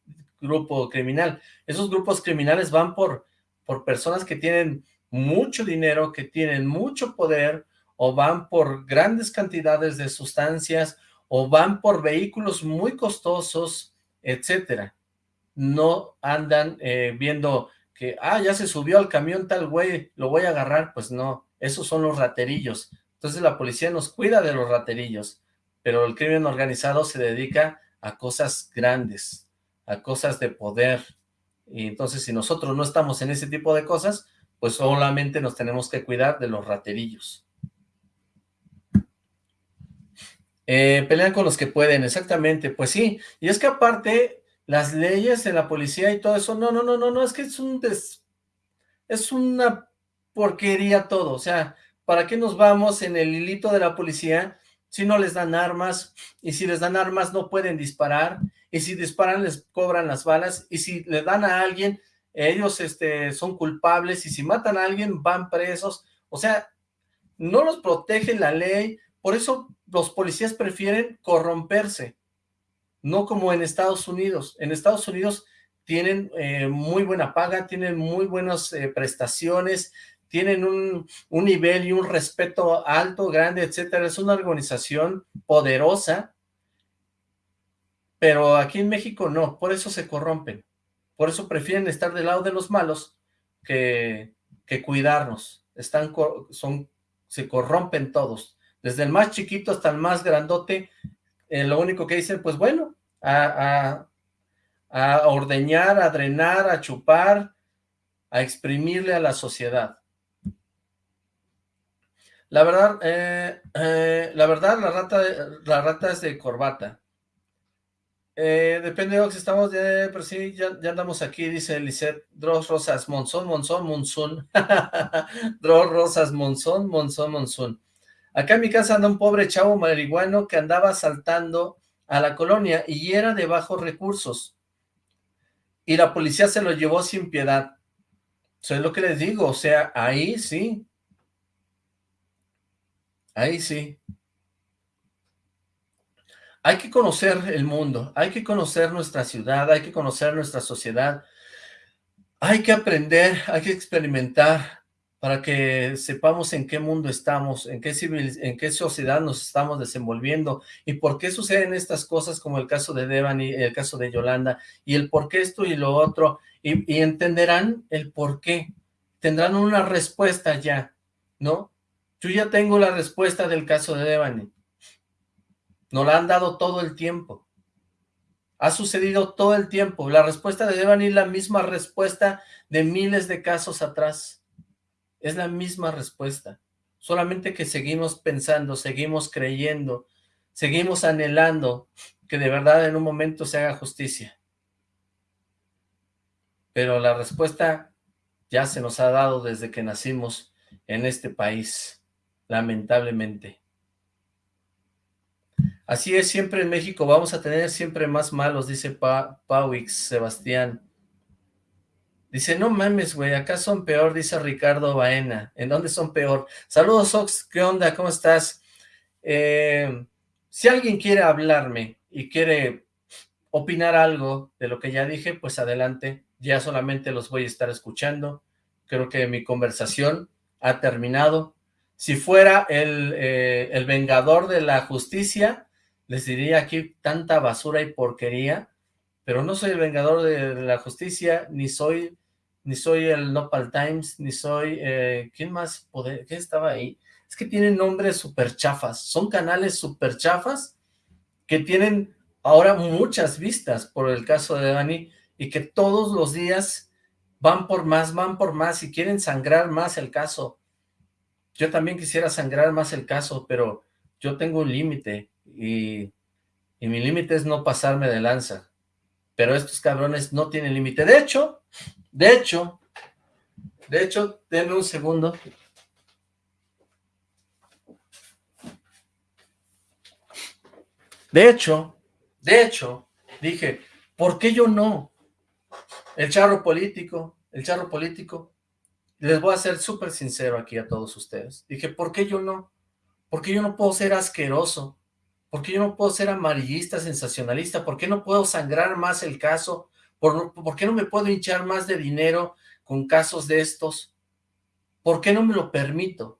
grupo criminal. Esos grupos criminales van por, por personas que tienen mucho dinero, que tienen mucho poder, o van por grandes cantidades de sustancias, o van por vehículos muy costosos, etcétera. No andan eh, viendo que, ah, ya se subió al camión tal güey, lo voy a agarrar, pues no, esos son los raterillos. Entonces la policía nos cuida de los raterillos pero el crimen organizado se dedica a cosas grandes, a cosas de poder, y entonces si nosotros no estamos en ese tipo de cosas, pues solamente nos tenemos que cuidar de los raterillos. Eh, pelean con los que pueden, exactamente, pues sí, y es que aparte, las leyes de la policía y todo eso, no, no, no, no, no, es que es un des, es una porquería todo, o sea, ¿para qué nos vamos en el hilito de la policía si no les dan armas, y si les dan armas no pueden disparar, y si disparan les cobran las balas, y si le dan a alguien, ellos este, son culpables, y si matan a alguien van presos, o sea, no los protege la ley, por eso los policías prefieren corromperse, no como en Estados Unidos. En Estados Unidos tienen eh, muy buena paga, tienen muy buenas eh, prestaciones, tienen un, un, nivel y un respeto alto, grande, etcétera. Es una organización poderosa, pero aquí en México no, por eso se corrompen. Por eso prefieren estar del lado de los malos que, que cuidarnos. Están, son, se corrompen todos. Desde el más chiquito hasta el más grandote, eh, lo único que dicen, pues bueno, a, a ordeñar, a drenar, a chupar, a exprimirle a la sociedad. La verdad, eh, eh, la verdad, la rata, la rata es de corbata. Eh, depende que estamos, de, pero sí, ya, andamos aquí, dice Lisette, Dross Rosas, Monzón, Monzón, Monzón, <laughs> Dross Rosas, Monzón, Monzón, Monzón. Acá en mi casa anda un pobre chavo marihuano que andaba saltando a la colonia y era de bajos recursos. Y la policía se lo llevó sin piedad. Eso es lo que les digo, o sea, ahí sí. Ahí sí. Hay que conocer el mundo, hay que conocer nuestra ciudad, hay que conocer nuestra sociedad, hay que aprender, hay que experimentar para que sepamos en qué mundo estamos, en qué, civil, en qué sociedad nos estamos desenvolviendo y por qué suceden estas cosas como el caso de Devani, el caso de Yolanda y el por qué esto y lo otro y, y entenderán el por qué, tendrán una respuesta ya, ¿no? Yo ya tengo la respuesta del caso de Devani, nos la han dado todo el tiempo. Ha sucedido todo el tiempo. La respuesta de Devani es la misma respuesta de miles de casos atrás. Es la misma respuesta. Solamente que seguimos pensando, seguimos creyendo, seguimos anhelando que de verdad en un momento se haga justicia. Pero la respuesta ya se nos ha dado desde que nacimos en este país, lamentablemente. Así es, siempre en México vamos a tener siempre más malos, dice pa Pauix, Sebastián. Dice, no mames, güey, acá son peor, dice Ricardo Baena. ¿En dónde son peor? Saludos, Ox, ¿qué onda? ¿Cómo estás? Eh, si alguien quiere hablarme y quiere opinar algo de lo que ya dije, pues adelante. Ya solamente los voy a estar escuchando. Creo que mi conversación ha terminado. Si fuera el, eh, el vengador de la justicia, les diría aquí tanta basura y porquería, pero no soy el vengador de, la justicia, ni soy ni soy el Nopal Times, ni soy, eh, ¿quién más? Poder, ¿Quién estaba ahí? Es que tienen nombres súper chafas, son canales súper chafas que tienen ahora muchas vistas por el caso de Dani y que todos los días van por más, van por más y quieren sangrar más el caso. Yo también quisiera sangrar más el caso, pero yo tengo un límite y, mi límite es no pasarme de lanza. Pero estos cabrones no tienen límite. De hecho, de hecho, de hecho, denme un segundo. De hecho, de hecho, dije, ¿por qué yo no? El charro político, el charro político. Les voy a ser súper sincero aquí a todos ustedes. Dije, ¿por qué yo no? Porque yo no puedo ser asqueroso. ¿Por qué yo no puedo ser amarillista, sensacionalista? ¿Por qué no puedo sangrar más el caso? ¿Por, ¿Por, qué no me puedo hinchar más de dinero con casos de estos? ¿Por qué no me lo permito?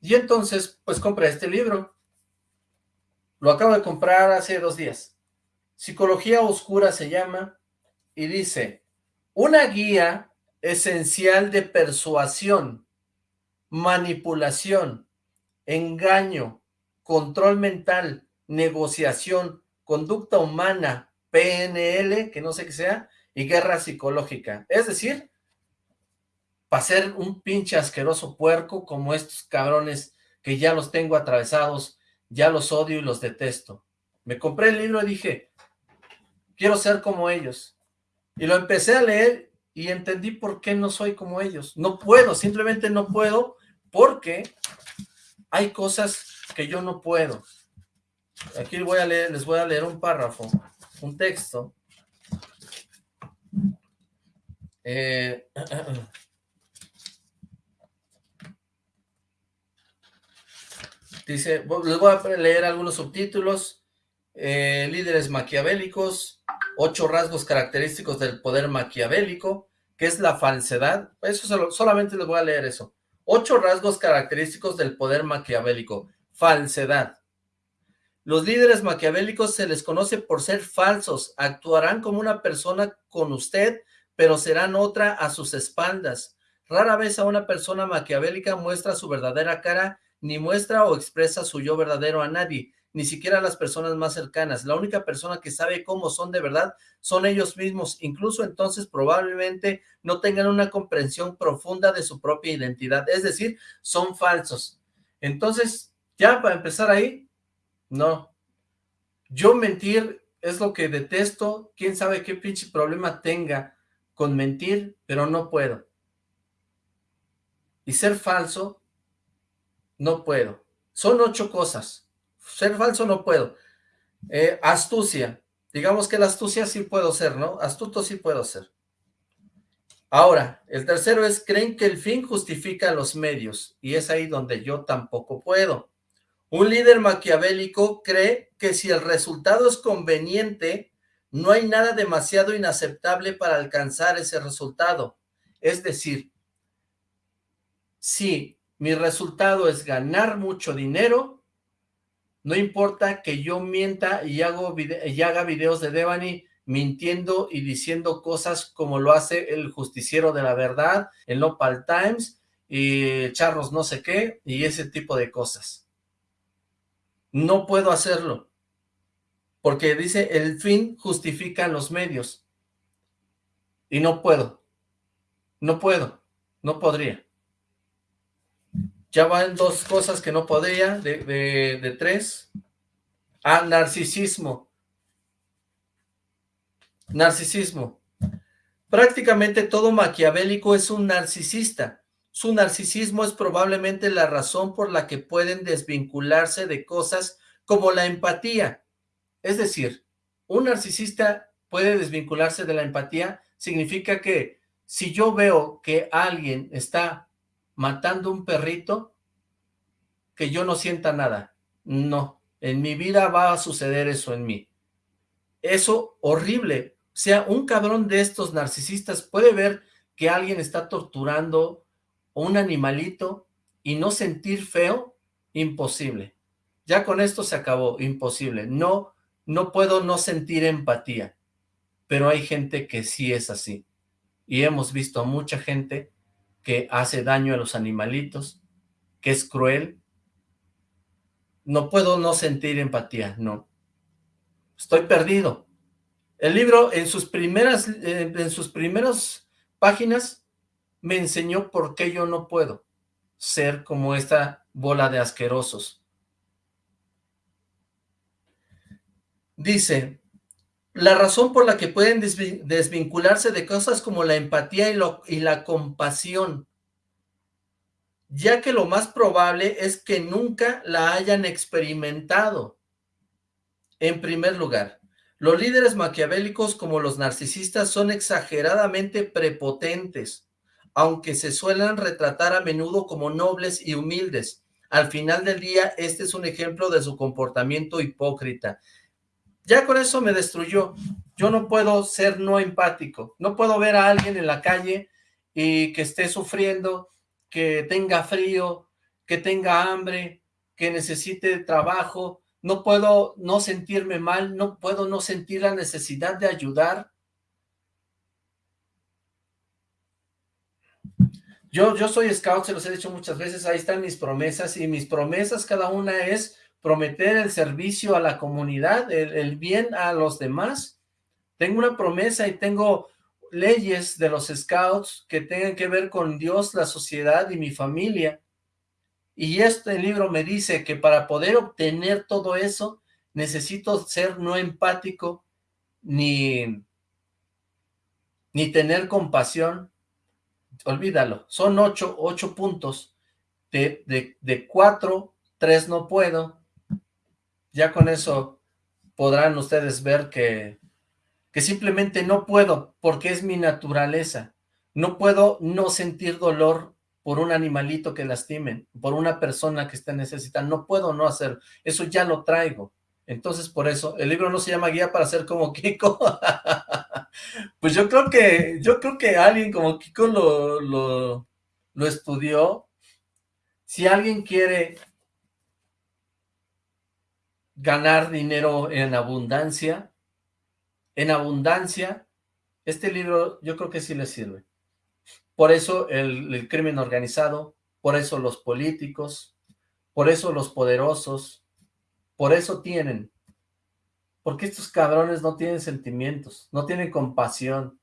Y entonces, pues compré este libro. Lo acabo de comprar hace dos días. Psicología Oscura se llama y dice, una guía esencial de persuasión, manipulación, engaño, control mental, negociación, conducta humana, PNL, que no sé qué sea, y guerra psicológica. Es decir, para ser un pinche asqueroso puerco como estos cabrones que ya los tengo atravesados, ya los odio y los detesto. Me compré el libro y dije, quiero ser como ellos. Y lo empecé a leer y entendí por qué no soy como ellos. No puedo, simplemente no puedo, porque hay cosas que yo no puedo. Aquí voy a leer, les voy a leer un párrafo, un texto. Eh, <clears throat> dice, les voy a leer algunos subtítulos. Eh, líderes maquiavélicos, ocho rasgos característicos del poder maquiavélico, que es la falsedad, eso solamente les voy a leer eso, ocho rasgos característicos del poder maquiavélico, falsedad. Los líderes maquiavélicos se les conoce por ser falsos, actuarán como una persona con usted, pero serán otra a sus espaldas. Rara vez a una persona maquiavélica muestra su verdadera cara, ni muestra o expresa su yo verdadero a nadie ni siquiera las personas más cercanas. La única persona que sabe cómo son de verdad son ellos mismos. Incluso entonces probablemente no tengan una comprensión profunda de su propia identidad. Es decir, son falsos. Entonces, ya para empezar ahí, no. Yo mentir es lo que detesto. Quién sabe qué pinche problema tenga con mentir, pero no puedo. Y ser falso, no puedo. Son ocho cosas ser falso no puedo. Eh, astucia. Digamos que la astucia sí puedo ser, ¿no? Astuto sí puedo ser. Ahora, el tercero es, creen que el fin justifica los medios, y es ahí donde yo tampoco puedo. Un líder maquiavélico cree que si el resultado es conveniente, no hay nada demasiado inaceptable para alcanzar ese resultado. Es decir, si mi resultado es ganar mucho dinero, no importa que yo mienta y, hago y haga videos de Devani mintiendo y diciendo cosas como lo hace el justiciero de la verdad, el Nopal Times, y charros no sé qué, y ese tipo de cosas. No puedo hacerlo, porque dice el fin justifica los medios, y no puedo, no puedo, no podría. Ya van dos cosas que no podría, de, tres. Ah, narcisismo. Narcisismo. Prácticamente todo maquiavélico es un narcisista. Su narcisismo es probablemente la razón por la que pueden desvincularse de cosas como la empatía. Es decir, un narcisista puede desvincularse de la empatía, significa que si yo veo que alguien está matando un perrito, que yo no sienta nada. No, en mi vida va a suceder eso en mí. Eso horrible. O sea, un cabrón de estos narcisistas puede ver que alguien está torturando un animalito y no sentir feo, imposible. Ya con esto se acabó, imposible. No, no puedo no sentir empatía, pero hay gente que sí es así. Y hemos visto a mucha gente que hace daño a los animalitos, que es cruel. No puedo no sentir empatía, no. Estoy perdido. El libro en sus primeras, eh, en sus primeras páginas me enseñó por qué yo no puedo ser como esta bola de asquerosos. Dice, la razón por la que pueden desvincularse de cosas como la empatía y, la compasión, ya que lo más probable es que nunca la hayan experimentado. En primer lugar, los líderes maquiavélicos como los narcisistas son exageradamente prepotentes, aunque se suelen retratar a menudo como nobles y humildes. Al final del día, este es un ejemplo de su comportamiento hipócrita. Ya con eso me destruyó. Yo no puedo ser no empático. No puedo ver a alguien en la calle y que esté sufriendo, que tenga frío, que tenga hambre, que necesite trabajo. No puedo no sentirme mal, no puedo no sentir la necesidad de ayudar. Yo, yo soy scout, se los he dicho muchas veces, ahí están mis promesas, y mis promesas cada una es prometer el servicio a la comunidad, el, bien a los demás. Tengo una promesa y tengo leyes de los scouts que tengan que ver con Dios, la sociedad y mi familia. Y este libro me dice que para poder obtener todo eso, necesito ser no empático, ni, ni tener compasión. Olvídalo, son ocho, ocho puntos. De, de, de cuatro, tres no puedo, ya con eso podrán ustedes ver que, que simplemente no puedo, porque es mi naturaleza. No puedo no sentir dolor por un animalito que lastimen, por una persona que esté necesitando. No puedo no hacer, eso ya lo traigo. Entonces, por eso, el libro no se llama Guía para ser como Kiko. <laughs> pues yo creo que, yo creo que alguien como Kiko lo, lo, lo estudió. Si alguien quiere ganar dinero en abundancia, en abundancia, este libro yo creo que sí le sirve. Por eso el, el crimen organizado, por eso los políticos, por eso los poderosos, por eso tienen. Porque estos cabrones no tienen sentimientos, no tienen compasión.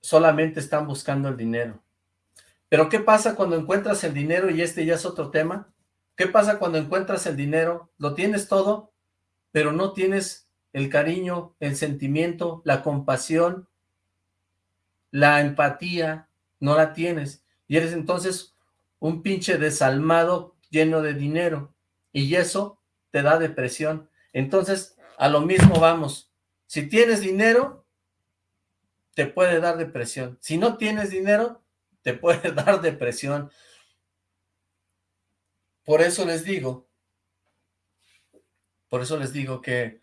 Solamente están buscando el dinero. Pero ¿qué pasa cuando encuentras el dinero y este ya es otro tema? ¿Qué pasa cuando encuentras el dinero? Lo tienes todo, pero no tienes el cariño, el sentimiento, la compasión, la empatía, no la tienes. Y eres entonces un pinche desalmado lleno de dinero. Y eso te da depresión. Entonces, a lo mismo vamos. Si tienes dinero, te puede dar depresión. Si no tienes dinero, te puede <laughs> dar depresión. Por eso les digo, por eso les digo que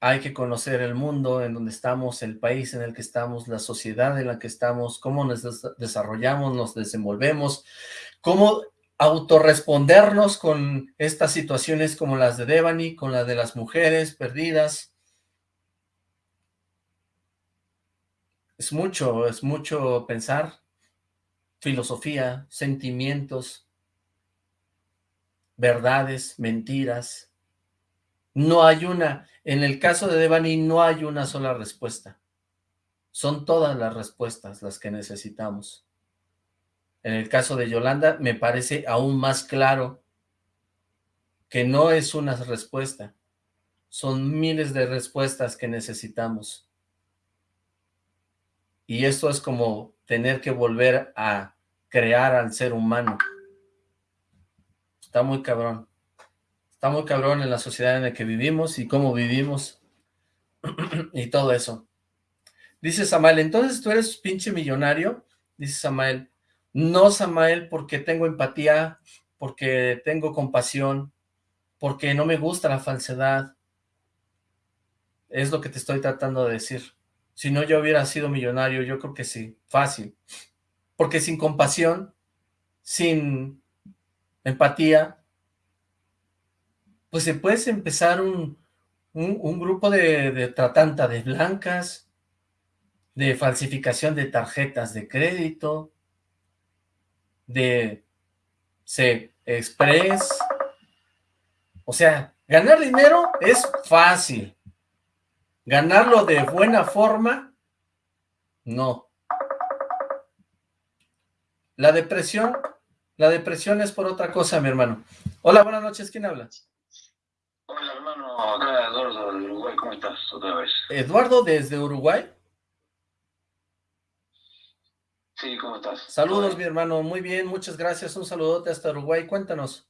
hay que conocer el mundo en donde estamos, el país en el que estamos, la sociedad en la que estamos, cómo nos desarrollamos, nos desenvolvemos, cómo autorrespondernos con estas situaciones como las de Devani, con la de las mujeres perdidas. Es mucho, es mucho pensar, filosofía, sentimientos, verdades, mentiras. No hay una, en el caso de Devani no hay una sola respuesta. Son todas las respuestas las que necesitamos. En el caso de Yolanda me parece aún más claro que no es una respuesta. Son miles de respuestas que necesitamos. Y esto es como tener que volver a crear al ser humano. Está muy cabrón. Está muy cabrón en la sociedad en la que vivimos y cómo vivimos <clears throat> y todo eso. Dice Samael, entonces tú eres pinche millonario. Dice Samael, no Samael porque tengo empatía, porque tengo compasión, porque no me gusta la falsedad. Es lo que te estoy tratando de decir. Si no yo hubiera sido millonario, yo creo que sí, fácil. Porque sin compasión, sin empatía, pues se puedes empezar un, un, grupo de, de tratanta de blancas, de falsificación de tarjetas de crédito, de C Express. O sea, ganar dinero es fácil. Ganarlo de buena forma, no. La depresión la depresión es por otra cosa, mi hermano. Hola, buenas noches, ¿quién habla? Hola, hermano, acá Eduardo de Uruguay, ¿cómo estás otra vez? ¿Eduardo desde Uruguay? Sí, ¿cómo estás? Saludos, mi hermano, muy bien, muchas gracias, un saludote hasta Uruguay, cuéntanos.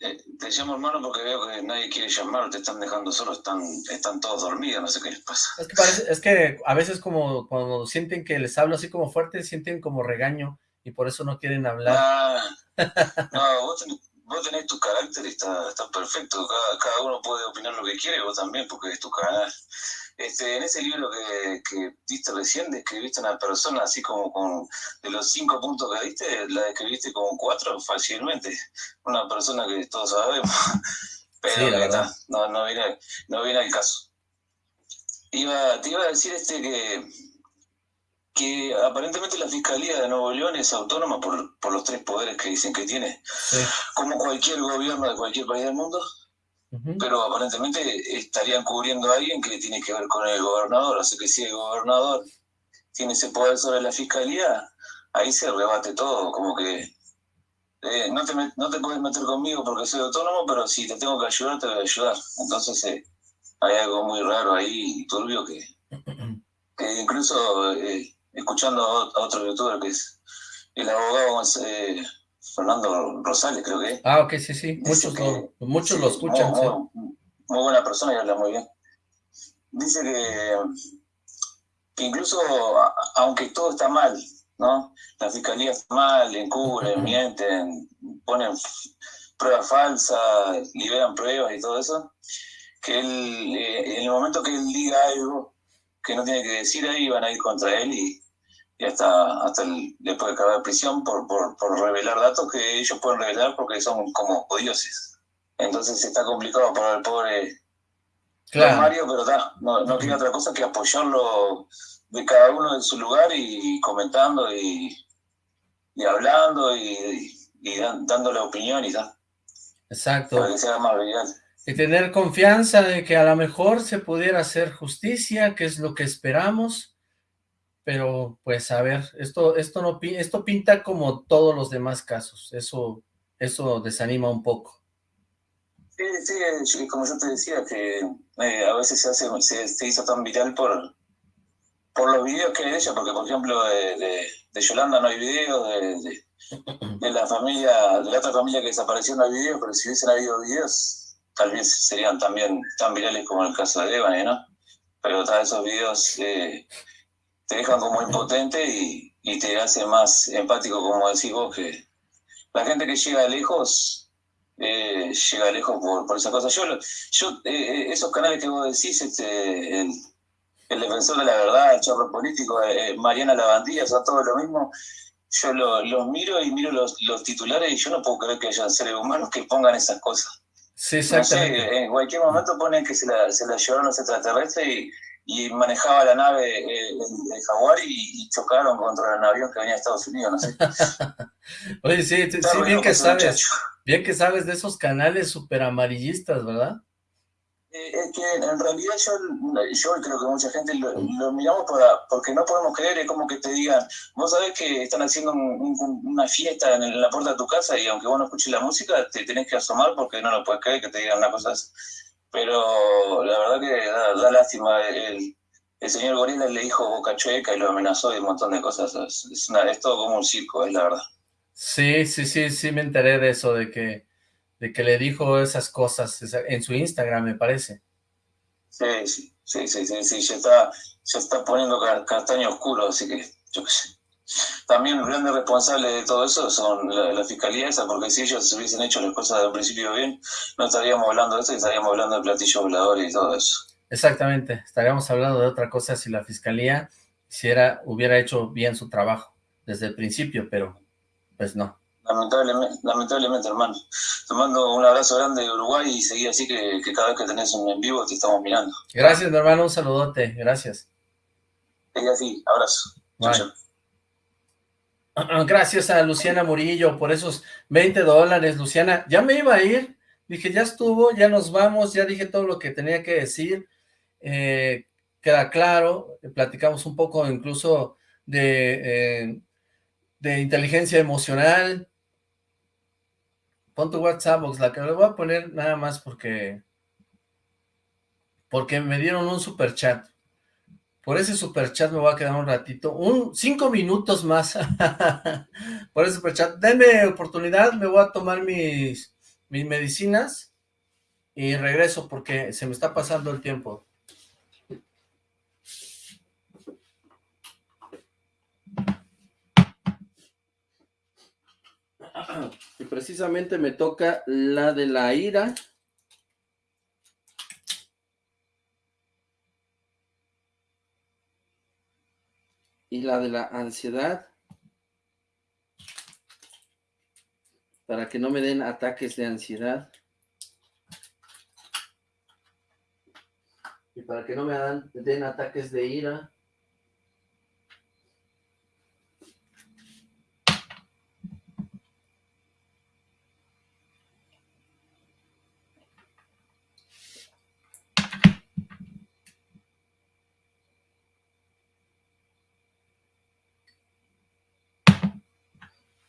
Eh, te llamo hermano porque veo que nadie quiere llamar, te están dejando solo, están, están todos dormidos, no sé qué les pasa. Es que, es que a veces como cuando sienten que les hablo así como fuerte, sienten como regaño, y por eso no quieren hablar. Ah, no, vos tenés, tu carácter y está, está perfecto. Cada, cada, uno puede opinar lo que quiere, vos también, porque es tu canal. Este, en ese libro que, que diste recién, describiste a una persona así como con, de los cinco puntos que diste, la describiste como cuatro fácilmente. Una persona que todos sabemos, <laughs> pero está, no, no, viene, no viene al caso. Iba, te iba a decir este que que aparentemente la Fiscalía de Nuevo León es autónoma por, por los tres poderes que dicen que tiene, como cualquier gobierno de cualquier país del mundo, pero aparentemente estarían cubriendo a alguien que tiene que ver con el gobernador, así que si el gobernador tiene ese poder sobre la Fiscalía, ahí se rebate todo, como que eh, no, te, no te puedes meter conmigo porque soy autónomo, pero si te tengo que ayudar, te voy a ayudar. Entonces eh, hay algo muy raro ahí, turbio, que, <clears throat> que incluso... Eh, escuchando a otro youtuber que es el abogado eh, Fernando Rosales, creo que Ah, ok, sí, sí, muchos, lo, muchos lo escuchan. Muy, buena persona y habla muy bien. Dice que, que incluso, aunque todo está mal, ¿no? La fiscalía está mal, encubren, mienten, ponen pruebas falsas, liberan pruebas y todo eso, que él, eh, en el momento que él diga algo que no tiene que decir ahí, van a ir contra él y, hasta, hasta le puede caer prisión por, por, por, revelar datos que ellos pueden revelar porque son como dioses. Entonces está complicado para el pobre Mario, pero no, no quiere otra cosa que apoyarlo de cada uno en su lugar y comentando y, y hablando y, y, dando la opinión y tal. Exacto. Para que sea más. Y tener confianza de que a lo mejor se pudiera hacer justicia, que es lo que esperamos, pero pues a ver, esto, esto, no, esto pinta como todos los demás casos, eso, eso desanima un poco. Sí, sí, como yo te decía, que eh, a veces se hace, se, hizo tan viral por, por los videos que ella, porque por ejemplo de, Yolanda no hay videos, de, la familia, de la otra familia que desapareció no hay videos, pero si hubiesen habido videos, tal vez serían también tan virales como el caso de Evan, ¿no? Pero todos esos videos eh, te dejan como impotente y, y te hacen más empático, como decís vos, que la gente que llega lejos eh, llega lejos por, por esa cosa. Yo, yo eh, eh, esos canales que vos decís, este, el, defensor de la verdad, el chorro político, Mariana Lavandía, son todo lo mismo. Yo los miro y miro los, los titulares y yo no puedo creer que haya seres humanos que pongan esas cosas. Sí, exactamente. en cualquier momento ponen que se la, se la llevaron los extraterrestres y, y manejaba la nave el, Jaguar y, chocaron contra el avión que venía de Estados Unidos, no sé. <laughs> Oye, sí, sí, bien que sabes. Bien que sabes de esos canales super amarillistas, ¿verdad? Eh, es que en realidad yo, yo creo que mucha gente lo, miramos para, porque no podemos creer, es como que te digan, vos sabés que están haciendo una fiesta en, la puerta de tu casa y aunque vos no escuches la música, te tenés que asomar porque no lo puedes creer que te digan una cosa así. Pero la verdad que da, lástima, el, el, señor Gorila le dijo boca chueca y lo amenazó y un montón de cosas, es, es todo como un circo, es la verdad. Sí, sí, sí, sí me enteré de eso, de que, de que le dijo esas cosas en su Instagram, me parece. Sí, sí, sí, sí, sí, sí, ya está, ya está poniendo castaño oscuro, así que yo qué sé. También los grandes responsables de todo eso son la, fiscalía esa, porque si ellos hubiesen hecho las cosas desde un principio bien, no estaríamos hablando de eso, estaríamos hablando de platillos voladores y todo eso. Exactamente, estaríamos hablando de otra cosa si la fiscalía hiciera, hubiera hecho bien su trabajo desde el principio, pero pues no. Lamentablemente, lamentablemente, hermano. Te mando un abrazo grande de Uruguay y seguí así que, cada vez que tenés un en vivo te estamos mirando. Gracias, mi hermano, un saludote, gracias. Seguí así, abrazo. <clears throat> Gracias a Luciana Murillo por esos 20 dólares, Luciana. Ya me iba a ir, dije, ya estuvo, ya nos vamos, ya dije todo lo que tenía que decir. Eh, queda claro, platicamos un poco incluso de... Eh, de inteligencia emocional. Pon tu WhatsApp, la que le voy a poner nada más porque porque me dieron un super chat. Por ese super chat me voy a quedar un ratito, un cinco minutos más. <laughs> Por ese super chat. Denme oportunidad, me voy a tomar mis, mis medicinas y regreso porque se me está pasando el tiempo. Y precisamente me toca la de la ira. Y la de la ansiedad. Para que no me den ataques de ansiedad. Y para que no me den ataques de ira.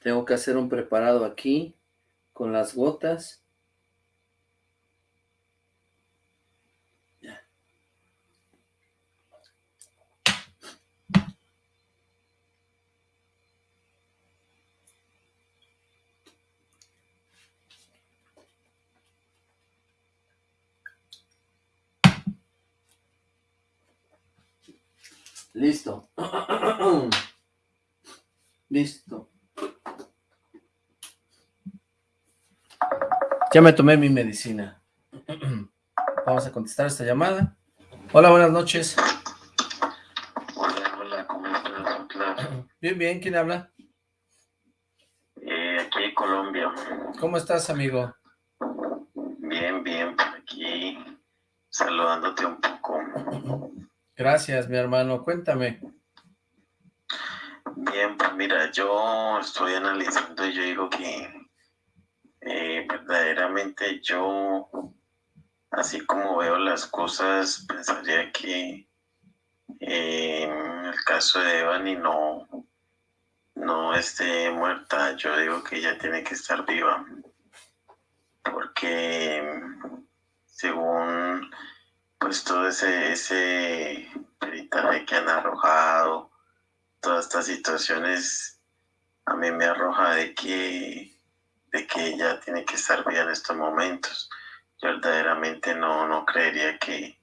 Tengo que hacer un preparado aquí con las gotas. Listo. <clears throat> Listo. Ya me tomé mi medicina. <clears throat> Vamos a contestar esta llamada. Hola, buenas noches. Hola, hola, ¿cómo estás, <clears throat> Bien, bien, ¿quién habla? Eh, aquí Colombia. ¿Cómo estás, amigo? Bien, bien, por aquí saludándote un poco. <clears throat> Gracias, mi hermano, cuéntame. Bien, pues mira, yo estoy analizando y yo digo que verdaderamente yo, así como veo las cosas, pensaría que eh, en el caso de Evany no, no esté muerta, yo digo que ella tiene que estar viva, porque según pues todo ese, ese peritaje que han arrojado, todas estas situaciones, a mí me arroja de que, de que ella tiene que estar bien en estos momentos. Yo verdaderamente no, no creería que,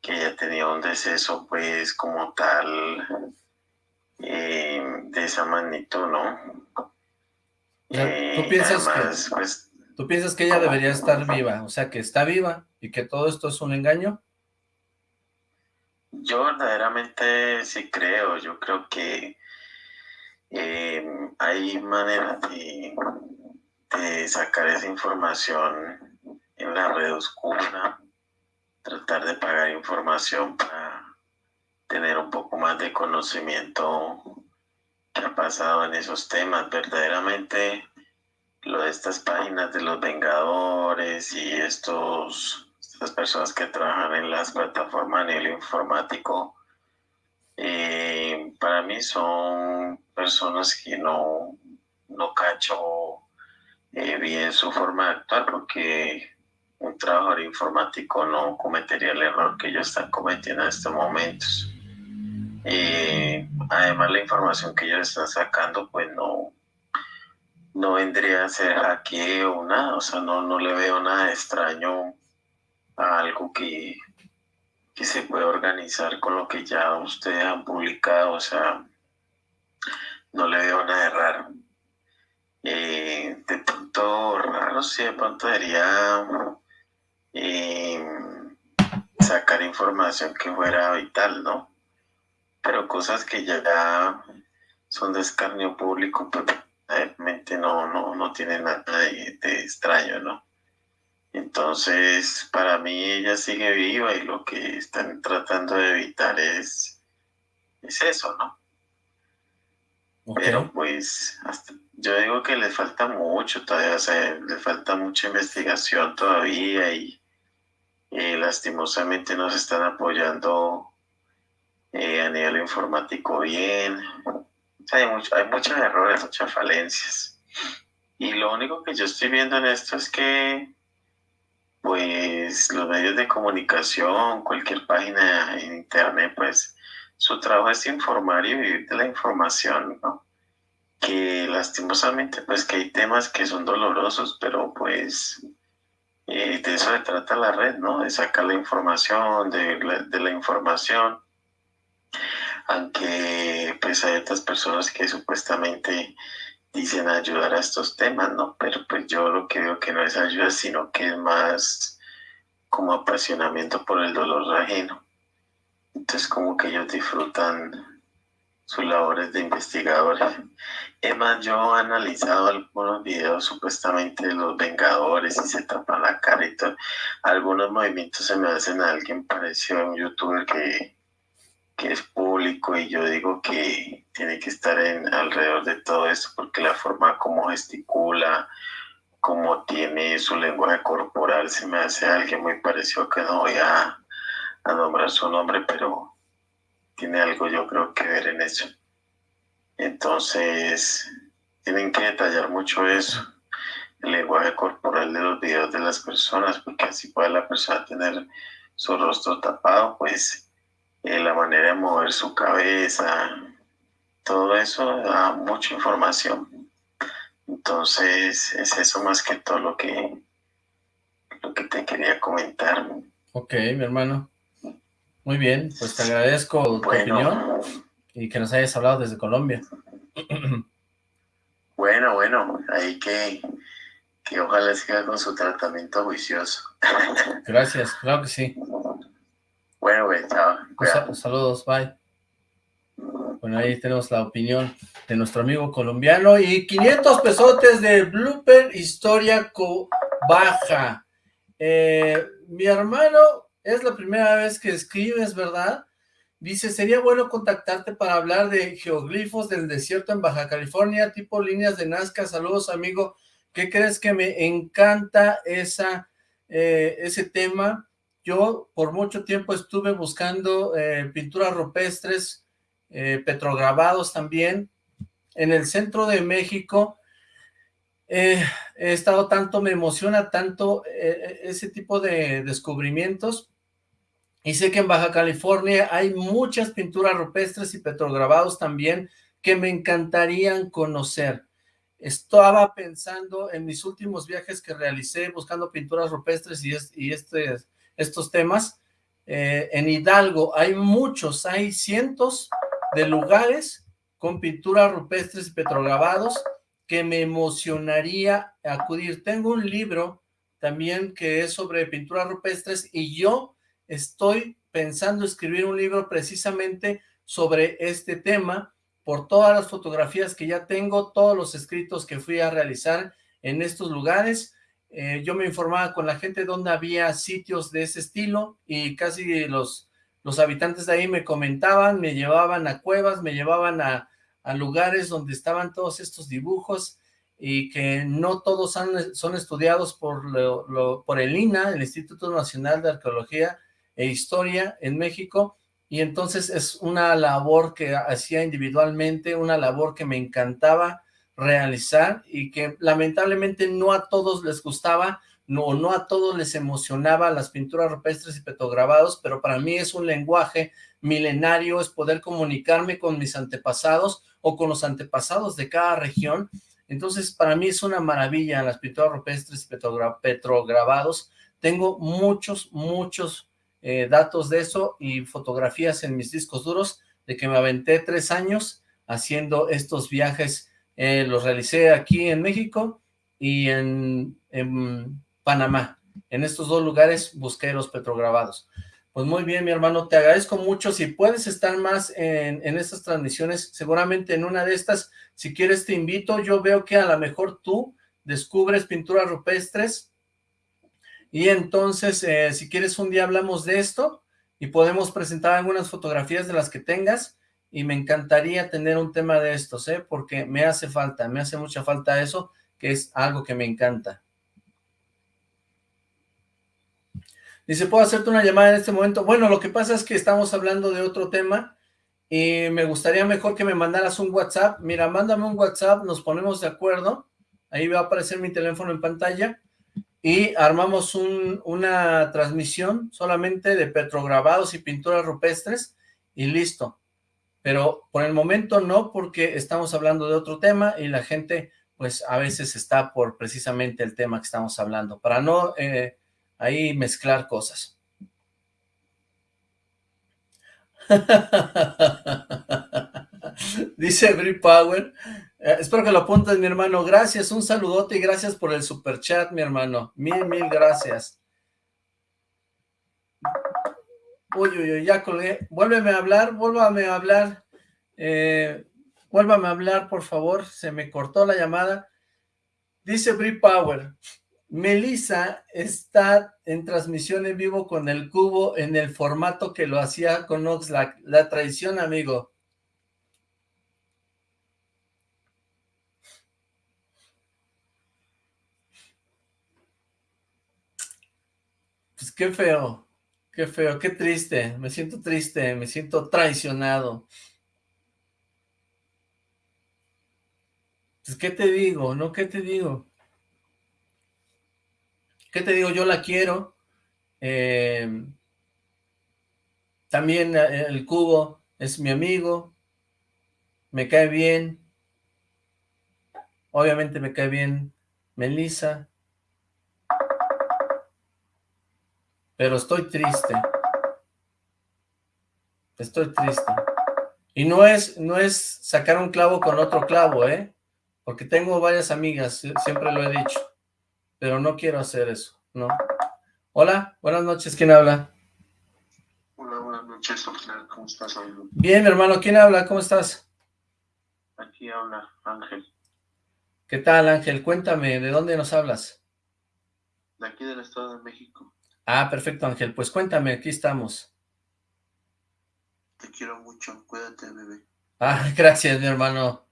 que ella tenía un deceso pues como tal eh, de esa magnitud, ¿no? Eh, ¿Tú, piensas que, pues, ¿Tú piensas que ella debería estar viva? O sea, que está viva y que todo esto es un engaño. Yo verdaderamente sí creo, yo creo que eh, hay maneras de, sacar esa información en la red oscura, tratar de pagar información para tener un poco más de conocimiento que ha pasado en esos temas. Verdaderamente lo de estas páginas de los Vengadores y estos las personas que trabajan en las plataformas a nivel informático, eh, para mí son personas que no, no cacho eh, bien su forma de actuar porque un trabajador informático no cometería el error que ellos están cometiendo en estos momentos. Eh, además la información que ellos están sacando pues no, no vendría a ser aquí o nada, o sea, no, no le veo nada extraño algo que, que se puede organizar con lo que ya ustedes han publicado, o sea, no le veo nada de raro. Eh, de pronto raro, sí, de pronto debería eh, sacar información que fuera vital, ¿no? Pero cosas que ya son de escarnio público, pues realmente no, no, no tienen nada de extraño, ¿no? Entonces, para mí ella sigue viva y lo que están tratando de evitar es, es eso, ¿no? Pero pues yo digo que le falta mucho todavía, o sea, le falta mucha investigación todavía y lastimosamente nos están apoyando eh, a nivel informático bien. hay, mucho, hay muchos errores, muchas falencias. Y lo único que yo estoy viendo en esto es que pues los medios de comunicación, cualquier página en internet, pues su trabajo es informar y vivir de la información, ¿no? Que lastimosamente, pues que hay temas que son dolorosos, pero pues eh, de eso se trata la red, ¿no? De sacar la información, de de la información, aunque pues hay otras personas que supuestamente dicen ayudar a estos temas, ¿no? Pero pues yo lo que veo que no es ayuda, sino que es más como apasionamiento por el dolor ajeno. Entonces como que ellos disfrutan sus labores de investigadores. Es más, yo he analizado algunos videos supuestamente de los Vengadores y se tapan la cara y todo. Algunos movimientos se me hacen a alguien parecido a un youtuber que que es público y yo digo que tiene que estar en, alrededor de todo esto porque la forma como gesticula, como tiene su lenguaje corporal, se me hace alguien muy parecido que no voy a, a nombrar su nombre, pero tiene algo yo creo que ver en eso. Entonces, tienen que detallar mucho eso, el lenguaje corporal de los videos de las personas, porque así puede la persona tener su rostro tapado, pues eh, la manera de mover su cabeza, todo eso da mucha información. Entonces, es eso más que todo lo que, lo que te quería comentar. Ok, mi hermano. Muy bien, pues te agradezco tu opinión y que nos hayas hablado desde Colombia. <clears throat> Bueno, bueno, ahí que, que ojalá siga con su tratamiento juicioso. <laughs> Gracias, claro que sí. Bueno, güey, chao. saludos, bye. Bueno, ahí tenemos la opinión de nuestro amigo colombiano. Y 500 pesotes de Blooper Historia Baja. Eh, mi hermano, es la primera vez que escribes, ¿verdad? Dice, sería bueno contactarte para hablar de geoglifos del desierto en Baja California, tipo líneas de Nazca. Saludos, amigo. ¿Qué crees que me encanta esa, eh, ese tema? Yo por mucho tiempo estuve buscando eh, pinturas rupestres, eh, petrograbados también. En el centro de México he estado tanto, me emociona tanto ese tipo de descubrimientos. Y sé que en Baja California hay muchas pinturas rupestres y petrograbados también que me encantarían conocer. Estaba pensando en mis últimos viajes que realicé buscando pinturas rupestres y, este, estos temas. Eh, en Hidalgo hay muchos, hay cientos de lugares con pinturas rupestres y petrograbados que me emocionaría acudir. Tengo un libro también que es sobre pinturas rupestres y yo estoy pensando escribir un libro precisamente sobre este tema por todas las fotografías que ya tengo, todos los escritos que fui a realizar en estos lugares. Eh, yo me informaba con la gente donde había sitios de ese estilo y casi los, los habitantes de ahí me comentaban, me llevaban a cuevas, me llevaban a, lugares donde estaban todos estos dibujos y que no todos son estudiados por, por el INA, el Instituto Nacional de Arqueología e Historia en México, y entonces es una labor que hacía individualmente, una labor que me encantaba realizar y que lamentablemente no a todos les gustaba, no, no a todos les emocionaba las pinturas rupestres y petrograbados, pero para mí es un lenguaje milenario, es poder comunicarme con mis antepasados o con los antepasados de cada región, entonces para mí es una maravilla las pinturas rupestres y petrograbados, tengo muchos, muchos eh, datos de eso y fotografías en mis discos duros de que me aventé tres años haciendo estos viajes. Eh, los realicé aquí en México y en, Panamá. En estos dos lugares busqué los petrograbados. Pues muy bien, mi hermano, te agradezco mucho. Si puedes estar más en, en estas transmisiones, seguramente en una de estas, si quieres te invito. Yo veo que a lo mejor tú descubres pinturas rupestres y entonces, eh, si quieres un día hablamos de esto y podemos presentar algunas fotografías de las que tengas y me encantaría tener un tema de estos, ¿eh? Porque me hace falta, me hace mucha falta eso, que es algo que me encanta. Dice, ¿puedo hacerte una llamada en este momento? Bueno, lo que pasa es que estamos hablando de otro tema y me gustaría mejor que me mandaras un WhatsApp. Mira, mándame un WhatsApp, nos ponemos de acuerdo. Ahí va a aparecer mi teléfono en pantalla y armamos una transmisión solamente de petrograbados y pinturas rupestres y listo. Pero por el momento no, porque estamos hablando de otro tema y la gente pues a veces está por precisamente el tema que estamos hablando, para no eh, ahí mezclar cosas. <laughs> Dice Brie Power, eh, espero que lo apuntes, mi hermano. Gracias, un saludote y gracias por el super chat, mi hermano. Mil, mil gracias. Uy, uy, uy, ya colgué. Vuélveme a hablar, vuélvame a hablar. Eh, vuélvame a hablar, por favor. Se me cortó la llamada. Dice Brie Power. Melissa está en transmisión en vivo con el cubo en el formato que lo hacía con Oxlack. La traición, amigo. Pues qué feo, qué feo, qué triste, me siento triste, me siento traicionado. Pues qué te digo, ¿no? ¿Qué te digo? ¿Qué te digo? Yo la quiero. Eh, también eh, el cubo es mi amigo. Me cae bien. Obviamente me cae bien Melissa. pero estoy triste. Estoy triste. Y no es, no es sacar un clavo con otro clavo, ¿eh? Porque tengo varias amigas, siempre lo he dicho. Pero no quiero hacer eso, ¿no? Hola, buenas noches, ¿quién habla? Hola, buenas noches, ¿cómo estás, amigo? Bien, hermano, ¿quién habla? ¿Cómo estás? Aquí habla Ángel. ¿Qué tal, Ángel? Cuéntame, ¿de dónde nos hablas? De aquí del Estado de México. Ah, perfecto, Ángel. Pues cuéntame, aquí estamos. Te quiero mucho, cuídate, bebé. Ah, <laughs> gracias, mi hermano.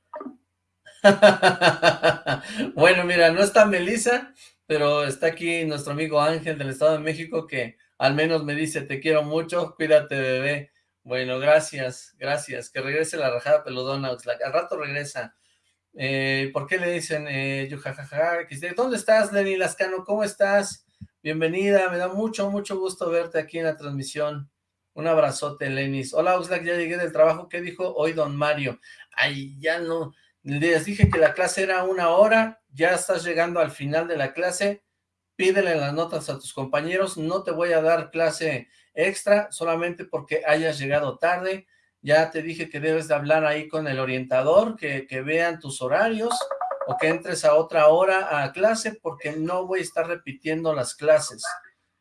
<laughs> bueno, mira, no está Melissa, pero está aquí nuestro amigo Ángel del Estado de México que al menos me dice, te quiero mucho, cuídate, bebé. Bueno, gracias, gracias. Que regrese la rajada peludona, Al rato regresa. Eh, ¿Por qué le dicen eh, yujajaja? ¿Dónde estás, Lenny Lascano? ¿Cómo estás? Bienvenida, me da mucho, mucho gusto verte aquí en la transmisión. Un abrazote, Lenis. Hola, Oxlack, ya llegué del trabajo. ¿Qué dijo hoy don Mario? Ay, ya no. Les dije que la clase era una hora. Ya estás llegando al final de la clase. Pídele las notas a tus compañeros. No te voy a dar clase extra solamente porque hayas llegado tarde. Ya te dije que debes de hablar ahí con el orientador, que, que vean tus horarios o que entres a otra hora a clase porque no voy a estar repitiendo las clases.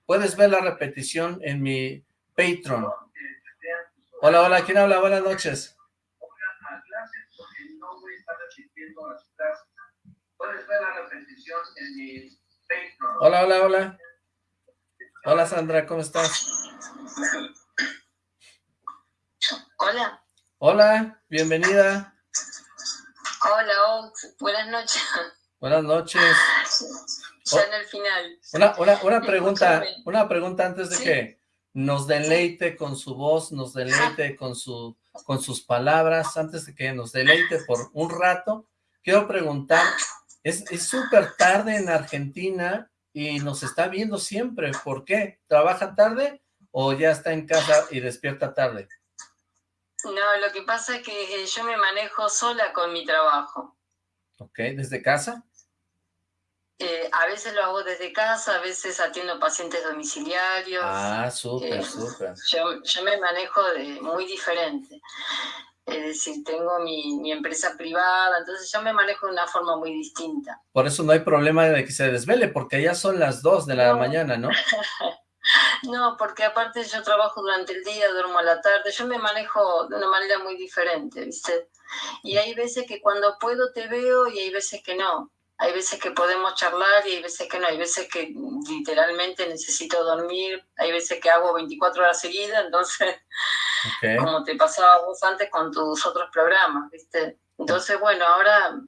Puedes ver la repetición en mi Patreon. Hola, hola, ¿quién habla? Buenas noches. Hola, hola, hola. Hola, Sandra, ¿cómo estás? Hola. Hola, bienvenida. Hola, Ox. Buenas noches. Buenas noches. Ya en el final. Una, una, una pregunta, una pregunta antes de que nos deleite con su voz, nos deleite con, su, con sus palabras, antes de que nos deleite por un rato, quiero preguntar, es súper tarde en Argentina y nos está viendo siempre, ¿por qué? ¿Trabaja tarde o ya está en casa y despierta tarde? No, lo que pasa es que eh, yo me manejo sola con mi trabajo. Ok, ¿desde casa? Eh, a veces lo hago desde casa, a veces atiendo pacientes domiciliarios. Ah, súper, eh, súper. Yo, me manejo de muy diferente. Es decir, tengo mi, empresa privada, entonces yo me manejo de una forma muy distinta. Por eso no hay problema de que se desvele, porque ya son las dos de la mañana, ¿no? <laughs> no, porque aparte yo trabajo durante el día, duermo a la tarde, yo me manejo de una manera muy diferente, ¿viste? Y hay veces que cuando puedo te veo y hay veces que no hay veces que podemos charlar y hay veces que no, hay veces que literalmente necesito dormir, hay veces que hago 24 horas seguidas, entonces, como te pasaba vos antes con tus otros programas, ¿viste? Entonces, bueno, ahora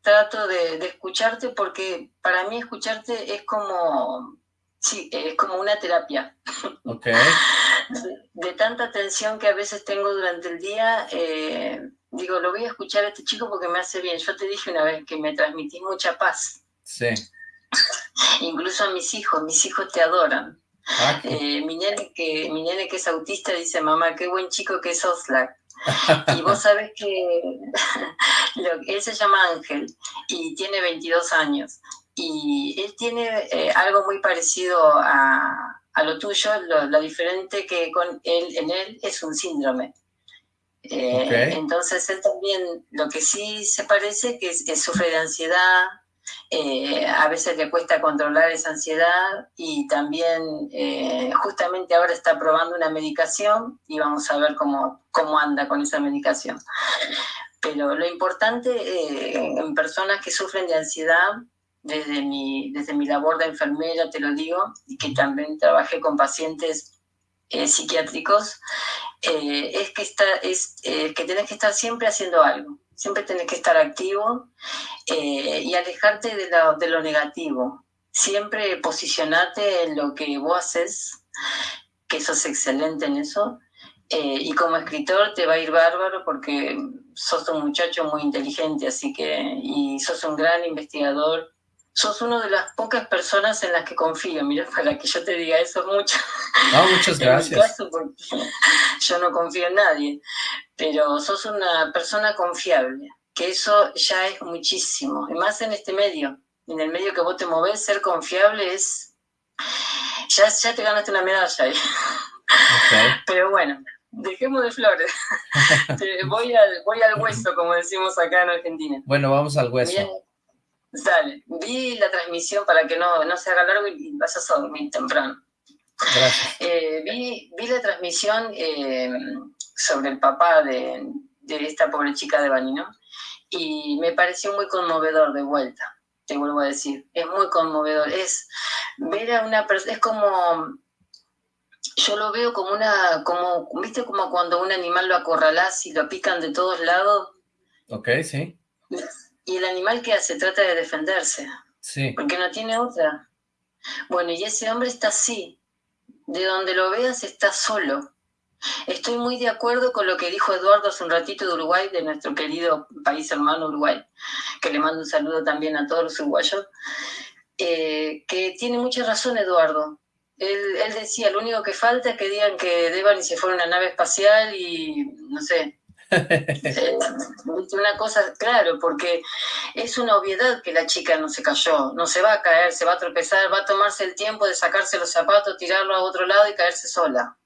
trato de, escucharte porque para mí escucharte es como, sí, es como una terapia. Okay. De, tanta tensión que a veces tengo durante el día, eh, digo, lo voy a escuchar a este chico porque me hace bien. Yo te dije una vez que me transmitís mucha paz. Sí. Incluso a mis hijos, mis hijos te adoran. Ah, eh, mi, nene que, mi nene que es autista dice, mamá, qué buen chico que es Oslac. <laughs> y vos sabés que <laughs> él se llama Ángel y tiene 22 años. Y él tiene eh, algo muy parecido a, a lo tuyo, lo, diferente que con él, en él es un síndrome. Eh, entonces él también, lo que sí se parece que, es, que sufre de ansiedad, eh, a veces le cuesta controlar esa ansiedad y también eh, justamente ahora está probando una medicación y vamos a ver cómo, cómo anda con esa medicación. Pero lo importante en personas que sufren de ansiedad, desde mi, desde mi labor de enfermera te lo digo, y que también trabajé con pacientes psiquiátricos, eh, es que, está, es, eh, que tenés que estar siempre haciendo algo, siempre tenés que estar activo eh, y alejarte de lo, de lo negativo. Siempre posicionarte en lo que vos haces, que sos excelente en eso, y como escritor te va a ir bárbaro porque sos un muchacho muy inteligente, así que, y sos un gran investigador, sos una de las pocas personas en las que confío. Mira, para que yo te diga eso mucho. No, muchas <laughs> gracias. <laughs> yo no confío en nadie, pero sos una persona confiable, que eso ya es muchísimo. Y más en este medio, en el medio que vos te movés, ser confiable es... Ya, ya te ganaste una medalla ahí. <laughs> Pero bueno, dejemos de flores. voy, al, voy al hueso, como decimos acá en Argentina. Bueno, vamos al hueso. Dale, vi la transmisión para que no, no se haga largo y vayas a dormir temprano. <laughs> Eh, vi, vi, la transmisión eh, sobre el papá de, de, esta pobre chica de Bani, ¿no? Y me pareció muy conmovedor de vuelta, te vuelvo a decir. Es muy conmovedor. Es ver a una persona, es como, yo lo veo como una, como, ¿viste como cuando un animal lo acorralás y lo pican de todos lados? Ok, sí. <laughs> Y el animal que hace, trata de defenderse. Sí. Porque no tiene otra. Bueno, y ese hombre está así. De donde lo veas está solo. Estoy muy de acuerdo con lo que dijo Eduardo hace un ratito de Uruguay, de nuestro querido país hermano Uruguay, que le mando un saludo también a todos los uruguayos, eh, que tiene mucha razón Eduardo. Él, él, decía, lo único que falta es que digan que Devan y se fue a una nave espacial y, no sé, <laughs> una cosa, claro, porque es una obviedad que la chica no se cayó, no se va a caer, se va a tropezar, va a tomarse el tiempo de sacarse los zapatos, tirarlo a otro lado y caerse sola.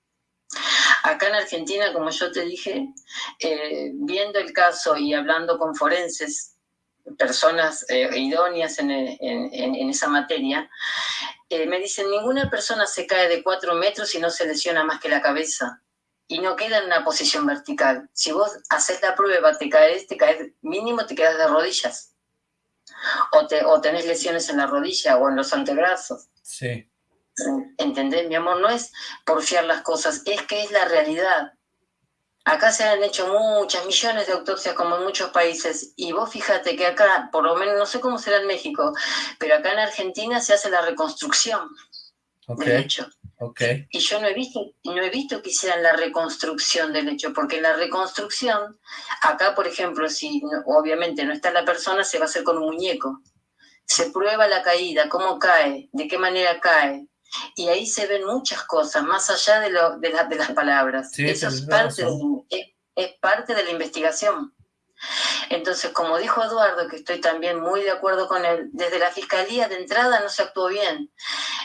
Acá en Argentina, como yo te dije, eh, viendo el caso y hablando con forenses, personas eh, idóneas en, en, esa materia, me dicen, ninguna persona se cae de cuatro metros y no se lesiona más que la cabeza y no queda en una posición vertical. Si vos haces la prueba, te caes, te caes, mínimo te quedas de rodillas. O, te, o tenés lesiones en la rodilla o en los antebrazos. Sí. ¿Entendés, mi amor? No es porfiar las cosas, es que es la realidad. Acá se han hecho muchas millones de autopsias como en muchos países y vos fíjate que acá, por lo menos no sé cómo será en México, pero acá en Argentina se hace la reconstrucción del hecho. Y yo no he visto, no he visto que hicieran la reconstrucción del hecho, porque en la reconstrucción, acá por ejemplo, si obviamente no está la persona, se va a hacer con un muñeco. Se prueba la caída, cómo cae, de qué manera cae. Y ahí se ven muchas cosas, más allá de, lo, de, de las palabras. Eso es parte, es parte de la investigación. Entonces, como dijo Eduardo, que estoy también muy de acuerdo con él, desde la fiscalía de entrada no se actuó bien.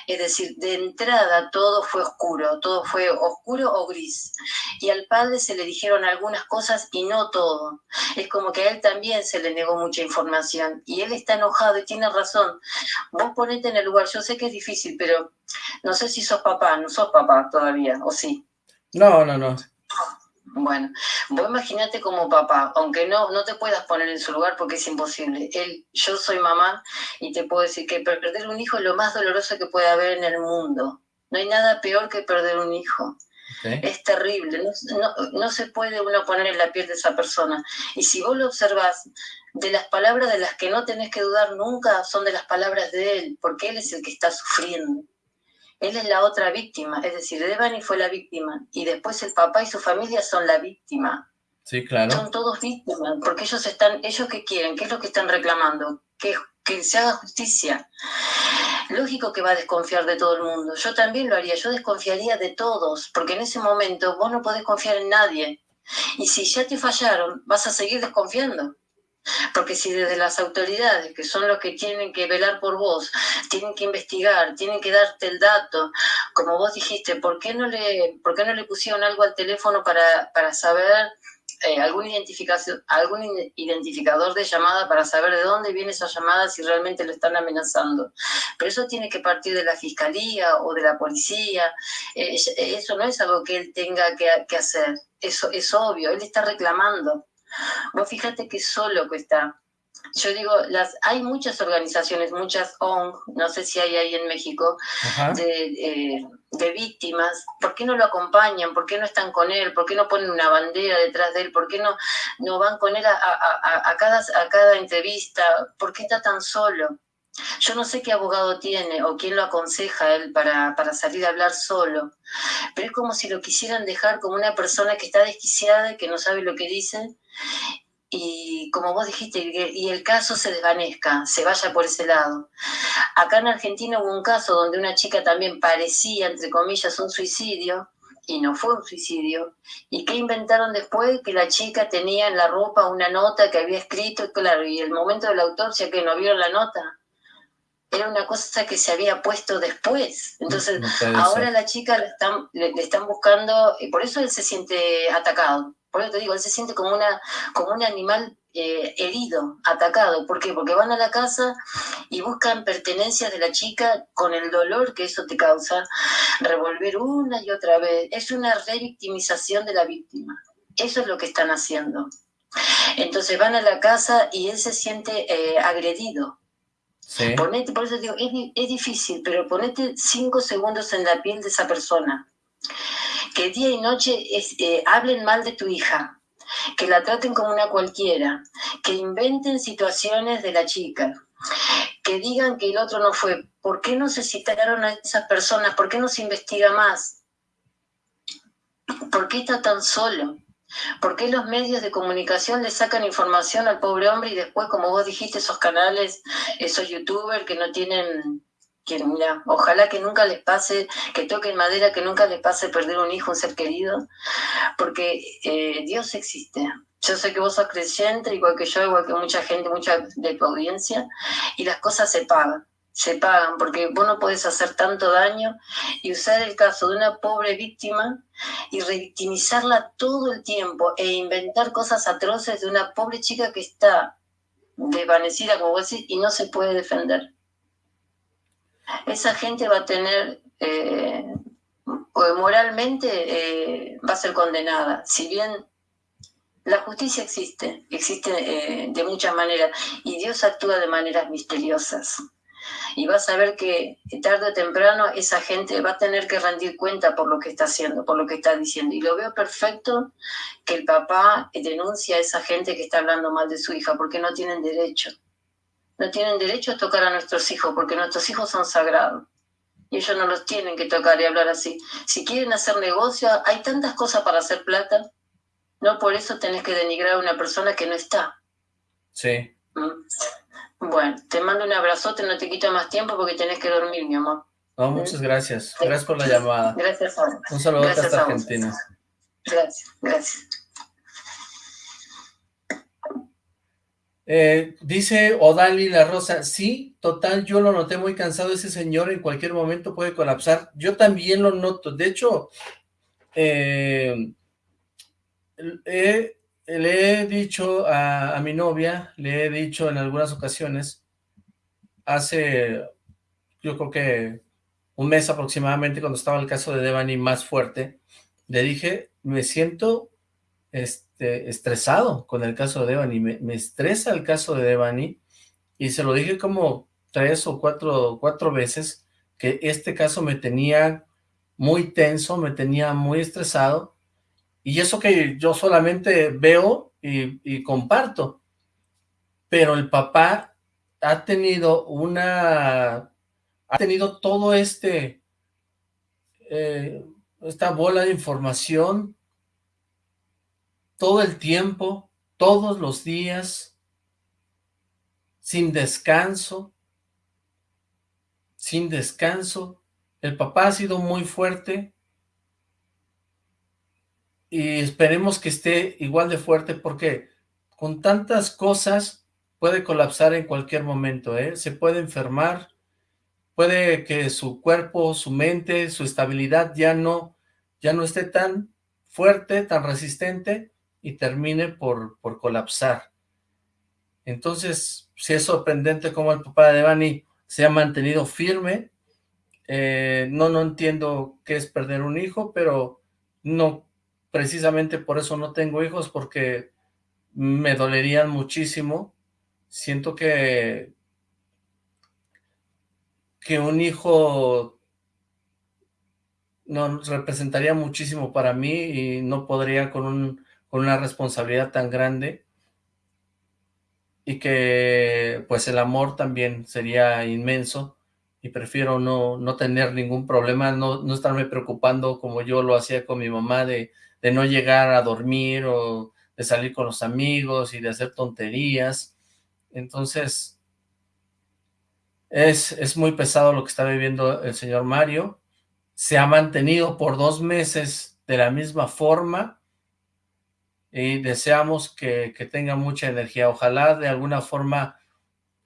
Es decir, de entrada todo fue oscuro, todo fue oscuro o gris. Y al padre se le dijeron algunas cosas y no todo. Es como que a él también se le negó mucha información y él está enojado y tiene razón. Vos ponete en el lugar, yo sé que es difícil, pero no sé si sos papá, no sos papá todavía, o sí. No, no, no. Bueno, vos imagínate como papá, aunque no, no te puedas poner en su lugar porque es imposible. Él, yo soy mamá y te puedo decir que perder un hijo es lo más doloroso que puede haber en el mundo. No hay nada peor que perder un hijo. Es terrible, no, no, se puede uno poner en la piel de esa persona. Y si vos lo observás, de las palabras de las que no tenés que dudar nunca son de las palabras de él, porque él es el que está sufriendo. Él es la otra víctima, es decir, Devani fue la víctima y después el papá y su familia son la víctima. Sí, claro. Son todos víctimas, porque ellos están, ellos qué quieren, qué es lo que están reclamando, que, que se haga justicia. Lógico que va a desconfiar de todo el mundo. Yo también lo haría, yo desconfiaría de todos, porque en ese momento vos no podés confiar en nadie. Y si ya te fallaron, vas a seguir desconfiando. Porque si desde las autoridades, que son los que tienen que velar por vos, tienen que investigar, tienen que darte el dato, como vos dijiste, ¿por qué no le, por qué no le pusieron algo al teléfono para, para saber eh, algún, identificación, algún identificador de llamada para saber de dónde viene esa llamada si realmente lo están amenazando. Pero eso tiene que partir de la fiscalía o de la policía. Eh, eso no es algo que él tenga que, que hacer. Eso es obvio. Él está reclamando. Vos fíjate que solo que está. Yo digo, las, hay muchas organizaciones, muchas ONG, no sé si hay ahí en México, eh, de, víctimas. ¿Por qué no lo acompañan? ¿Por qué no están con él? ¿Por qué no ponen una bandera detrás de él? ¿Por qué no, no van con él a, cada, a cada entrevista? ¿Por qué está tan solo? Yo no sé qué abogado tiene o quién lo aconseja a él para, para, salir a hablar solo, pero es como si lo quisieran dejar como una persona que está desquiciada y que no sabe lo que dice y como vos dijiste, y el caso se desvanezca, se vaya por ese lado. Acá en Argentina hubo un caso donde una chica también parecía, entre comillas, un suicidio, y no fue un suicidio. ¿Y qué inventaron después? Que la chica tenía en la ropa una nota que había escrito, claro, y el momento de la autopsia que no vieron la nota era una cosa que se había puesto después. Entonces, ahora la chica le están, le, están buscando, y por eso él se siente atacado. Por eso te digo, él se siente como, una, como un animal eh, herido, atacado. ¿Por qué? Porque van a la casa y buscan pertenencias de la chica con el dolor que eso te causa, revolver una y otra vez. Es una revictimización de la víctima. Eso es lo que están haciendo. Entonces van a la casa y él se siente eh, agredido. Ponete, por eso digo, es, difícil, pero ponete cinco segundos en la piel de esa persona. Que día y noche eh, hablen mal de tu hija, que la traten como una cualquiera, que inventen situaciones de la chica, que digan que el otro no fue. ¿Por qué no se citaron a esas personas? ¿Por qué no se investiga más? ¿Por qué está tan solo? ¿Por qué los medios de comunicación le sacan información al pobre hombre y después, como vos dijiste, esos canales, esos youtubers que no tienen mira, ojalá que nunca les pase, que toquen madera, que nunca les pase perder un hijo, un ser querido, porque eh, Dios existe. Yo sé que vos sos creyente, igual que yo, igual que mucha gente, mucha de tu audiencia, y las cosas se pagan, se pagan, porque vos no podés hacer tanto daño y usar el caso de una pobre víctima y revictimizarla todo el tiempo e inventar cosas atroces de una pobre chica que está desvanecida, como vos decís, y no se puede defender esa gente va a tener, eh, moralmente eh, va a ser condenada. Si bien la justicia existe, existe eh, de muchas maneras, y Dios actúa de maneras misteriosas. Y vas a ver que tarde o temprano esa gente va a tener que rendir cuenta por lo que está haciendo, por lo que está diciendo. Y lo veo perfecto que el papá denuncia a esa gente que está hablando mal de su hija, porque no tienen derecho no tienen derecho a tocar a nuestros hijos porque nuestros hijos son sagrados. Y ellos no los tienen que tocar y hablar así. Si quieren hacer negocio, hay tantas cosas para hacer plata. No por eso tenés que denigrar a una persona que no está. Sí. ¿Mm? Bueno, te mando un abrazote, no te quito más tiempo porque tenés que dormir, mi amor. No, muchas gracias. Gracias por la llamada. Gracias a Un saludo hasta Argentina. Gracias, gracias. Eh, dice Odali La Rosa, sí, total, yo lo noté muy cansado, ese señor en cualquier momento puede colapsar. Yo también lo noto, de hecho, eh, le he dicho a, mi novia, le he dicho en algunas ocasiones, hace, yo creo que un mes aproximadamente, cuando estaba el caso de Devani más fuerte, le dije, me siento este, estresado con el caso de Devani, me, estresa el caso de Devani, y se lo dije como tres o cuatro, cuatro veces, que este caso me tenía muy tenso, me tenía muy estresado, y eso que yo solamente veo y, y comparto, pero el papá ha tenido una, ha tenido todo este, eh, esta bola de información todo el tiempo, todos los días, sin descanso, sin descanso. El papá ha sido muy fuerte y esperemos que esté igual de fuerte porque con tantas cosas puede colapsar en cualquier momento, ¿eh? se puede enfermar, puede que su cuerpo, su mente, su estabilidad ya no, ya no esté tan fuerte, tan resistente y termine por, por colapsar. Entonces, si es sorprendente cómo el papá de Devani se ha mantenido firme. Eh, no, no entiendo qué es perder un hijo, pero no, precisamente por eso no tengo hijos, porque me dolerían muchísimo. Siento que, que un hijo no representaría muchísimo para mí y no podría con un con una responsabilidad tan grande y que pues el amor también sería inmenso y prefiero no, no tener ningún problema, no, no estarme preocupando como yo lo hacía con mi mamá de, de no llegar a dormir o de salir con los amigos y de hacer tonterías. Entonces, es, es muy pesado lo que está viviendo el señor Mario. Se ha mantenido por dos meses de la misma forma, y deseamos que, tenga mucha energía. Ojalá de alguna forma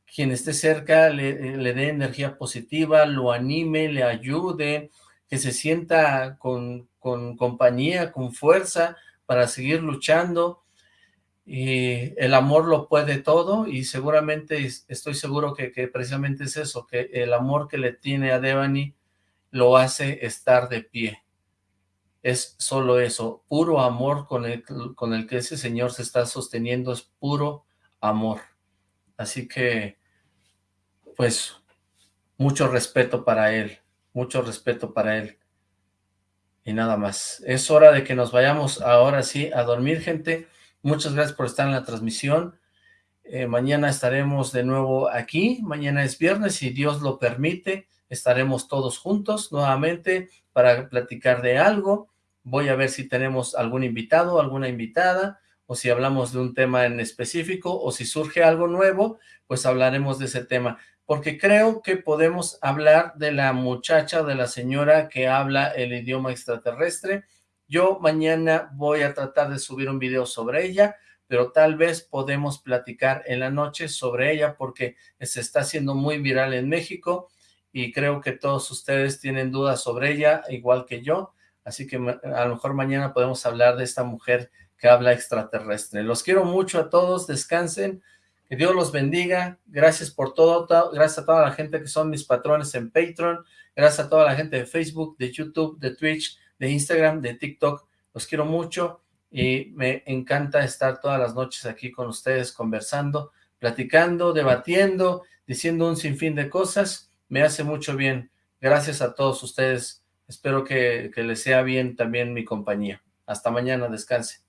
quien esté cerca le, dé energía positiva, lo anime, le ayude, que se sienta con, con compañía, con fuerza para seguir luchando. y el amor lo puede todo y seguramente estoy seguro que, que, precisamente es eso, que el amor que le tiene a Devani lo hace estar de pie. Es solo eso, puro amor con el, con el que ese señor se está sosteniendo, es puro amor. Así que, pues, mucho respeto para él, mucho respeto para él. Y nada más. Es hora de que nos vayamos ahora sí a dormir, gente. Muchas gracias por estar en la transmisión. Eh, mañana estaremos de nuevo aquí. Mañana es viernes, si Dios lo permite. Estaremos todos juntos nuevamente para platicar de algo. Voy a ver si tenemos algún invitado, alguna invitada, o si hablamos de un tema en específico, o si surge algo nuevo, pues hablaremos de ese tema. Porque creo que podemos hablar de la muchacha, de la señora que habla el idioma extraterrestre, yo mañana voy a tratar de subir un video sobre ella, pero tal vez podemos platicar en la noche sobre ella porque se está haciendo muy viral en México y creo que todos ustedes tienen dudas sobre ella, igual que yo, así que a lo mejor mañana podemos hablar de esta mujer que habla extraterrestre. Los quiero mucho a todos, descansen, que Dios los bendiga, gracias por todo, gracias a toda la gente que son mis patrones en Patreon, gracias a toda la gente de Facebook, de YouTube, de Twitch, de Instagram, de TikTok. Los quiero mucho y me encanta estar todas las noches aquí con ustedes conversando, platicando, debatiendo, diciendo un sinfín de cosas. Me hace mucho bien. Gracias a todos ustedes. Espero que, que les sea bien también mi compañía. Hasta mañana. Descanse.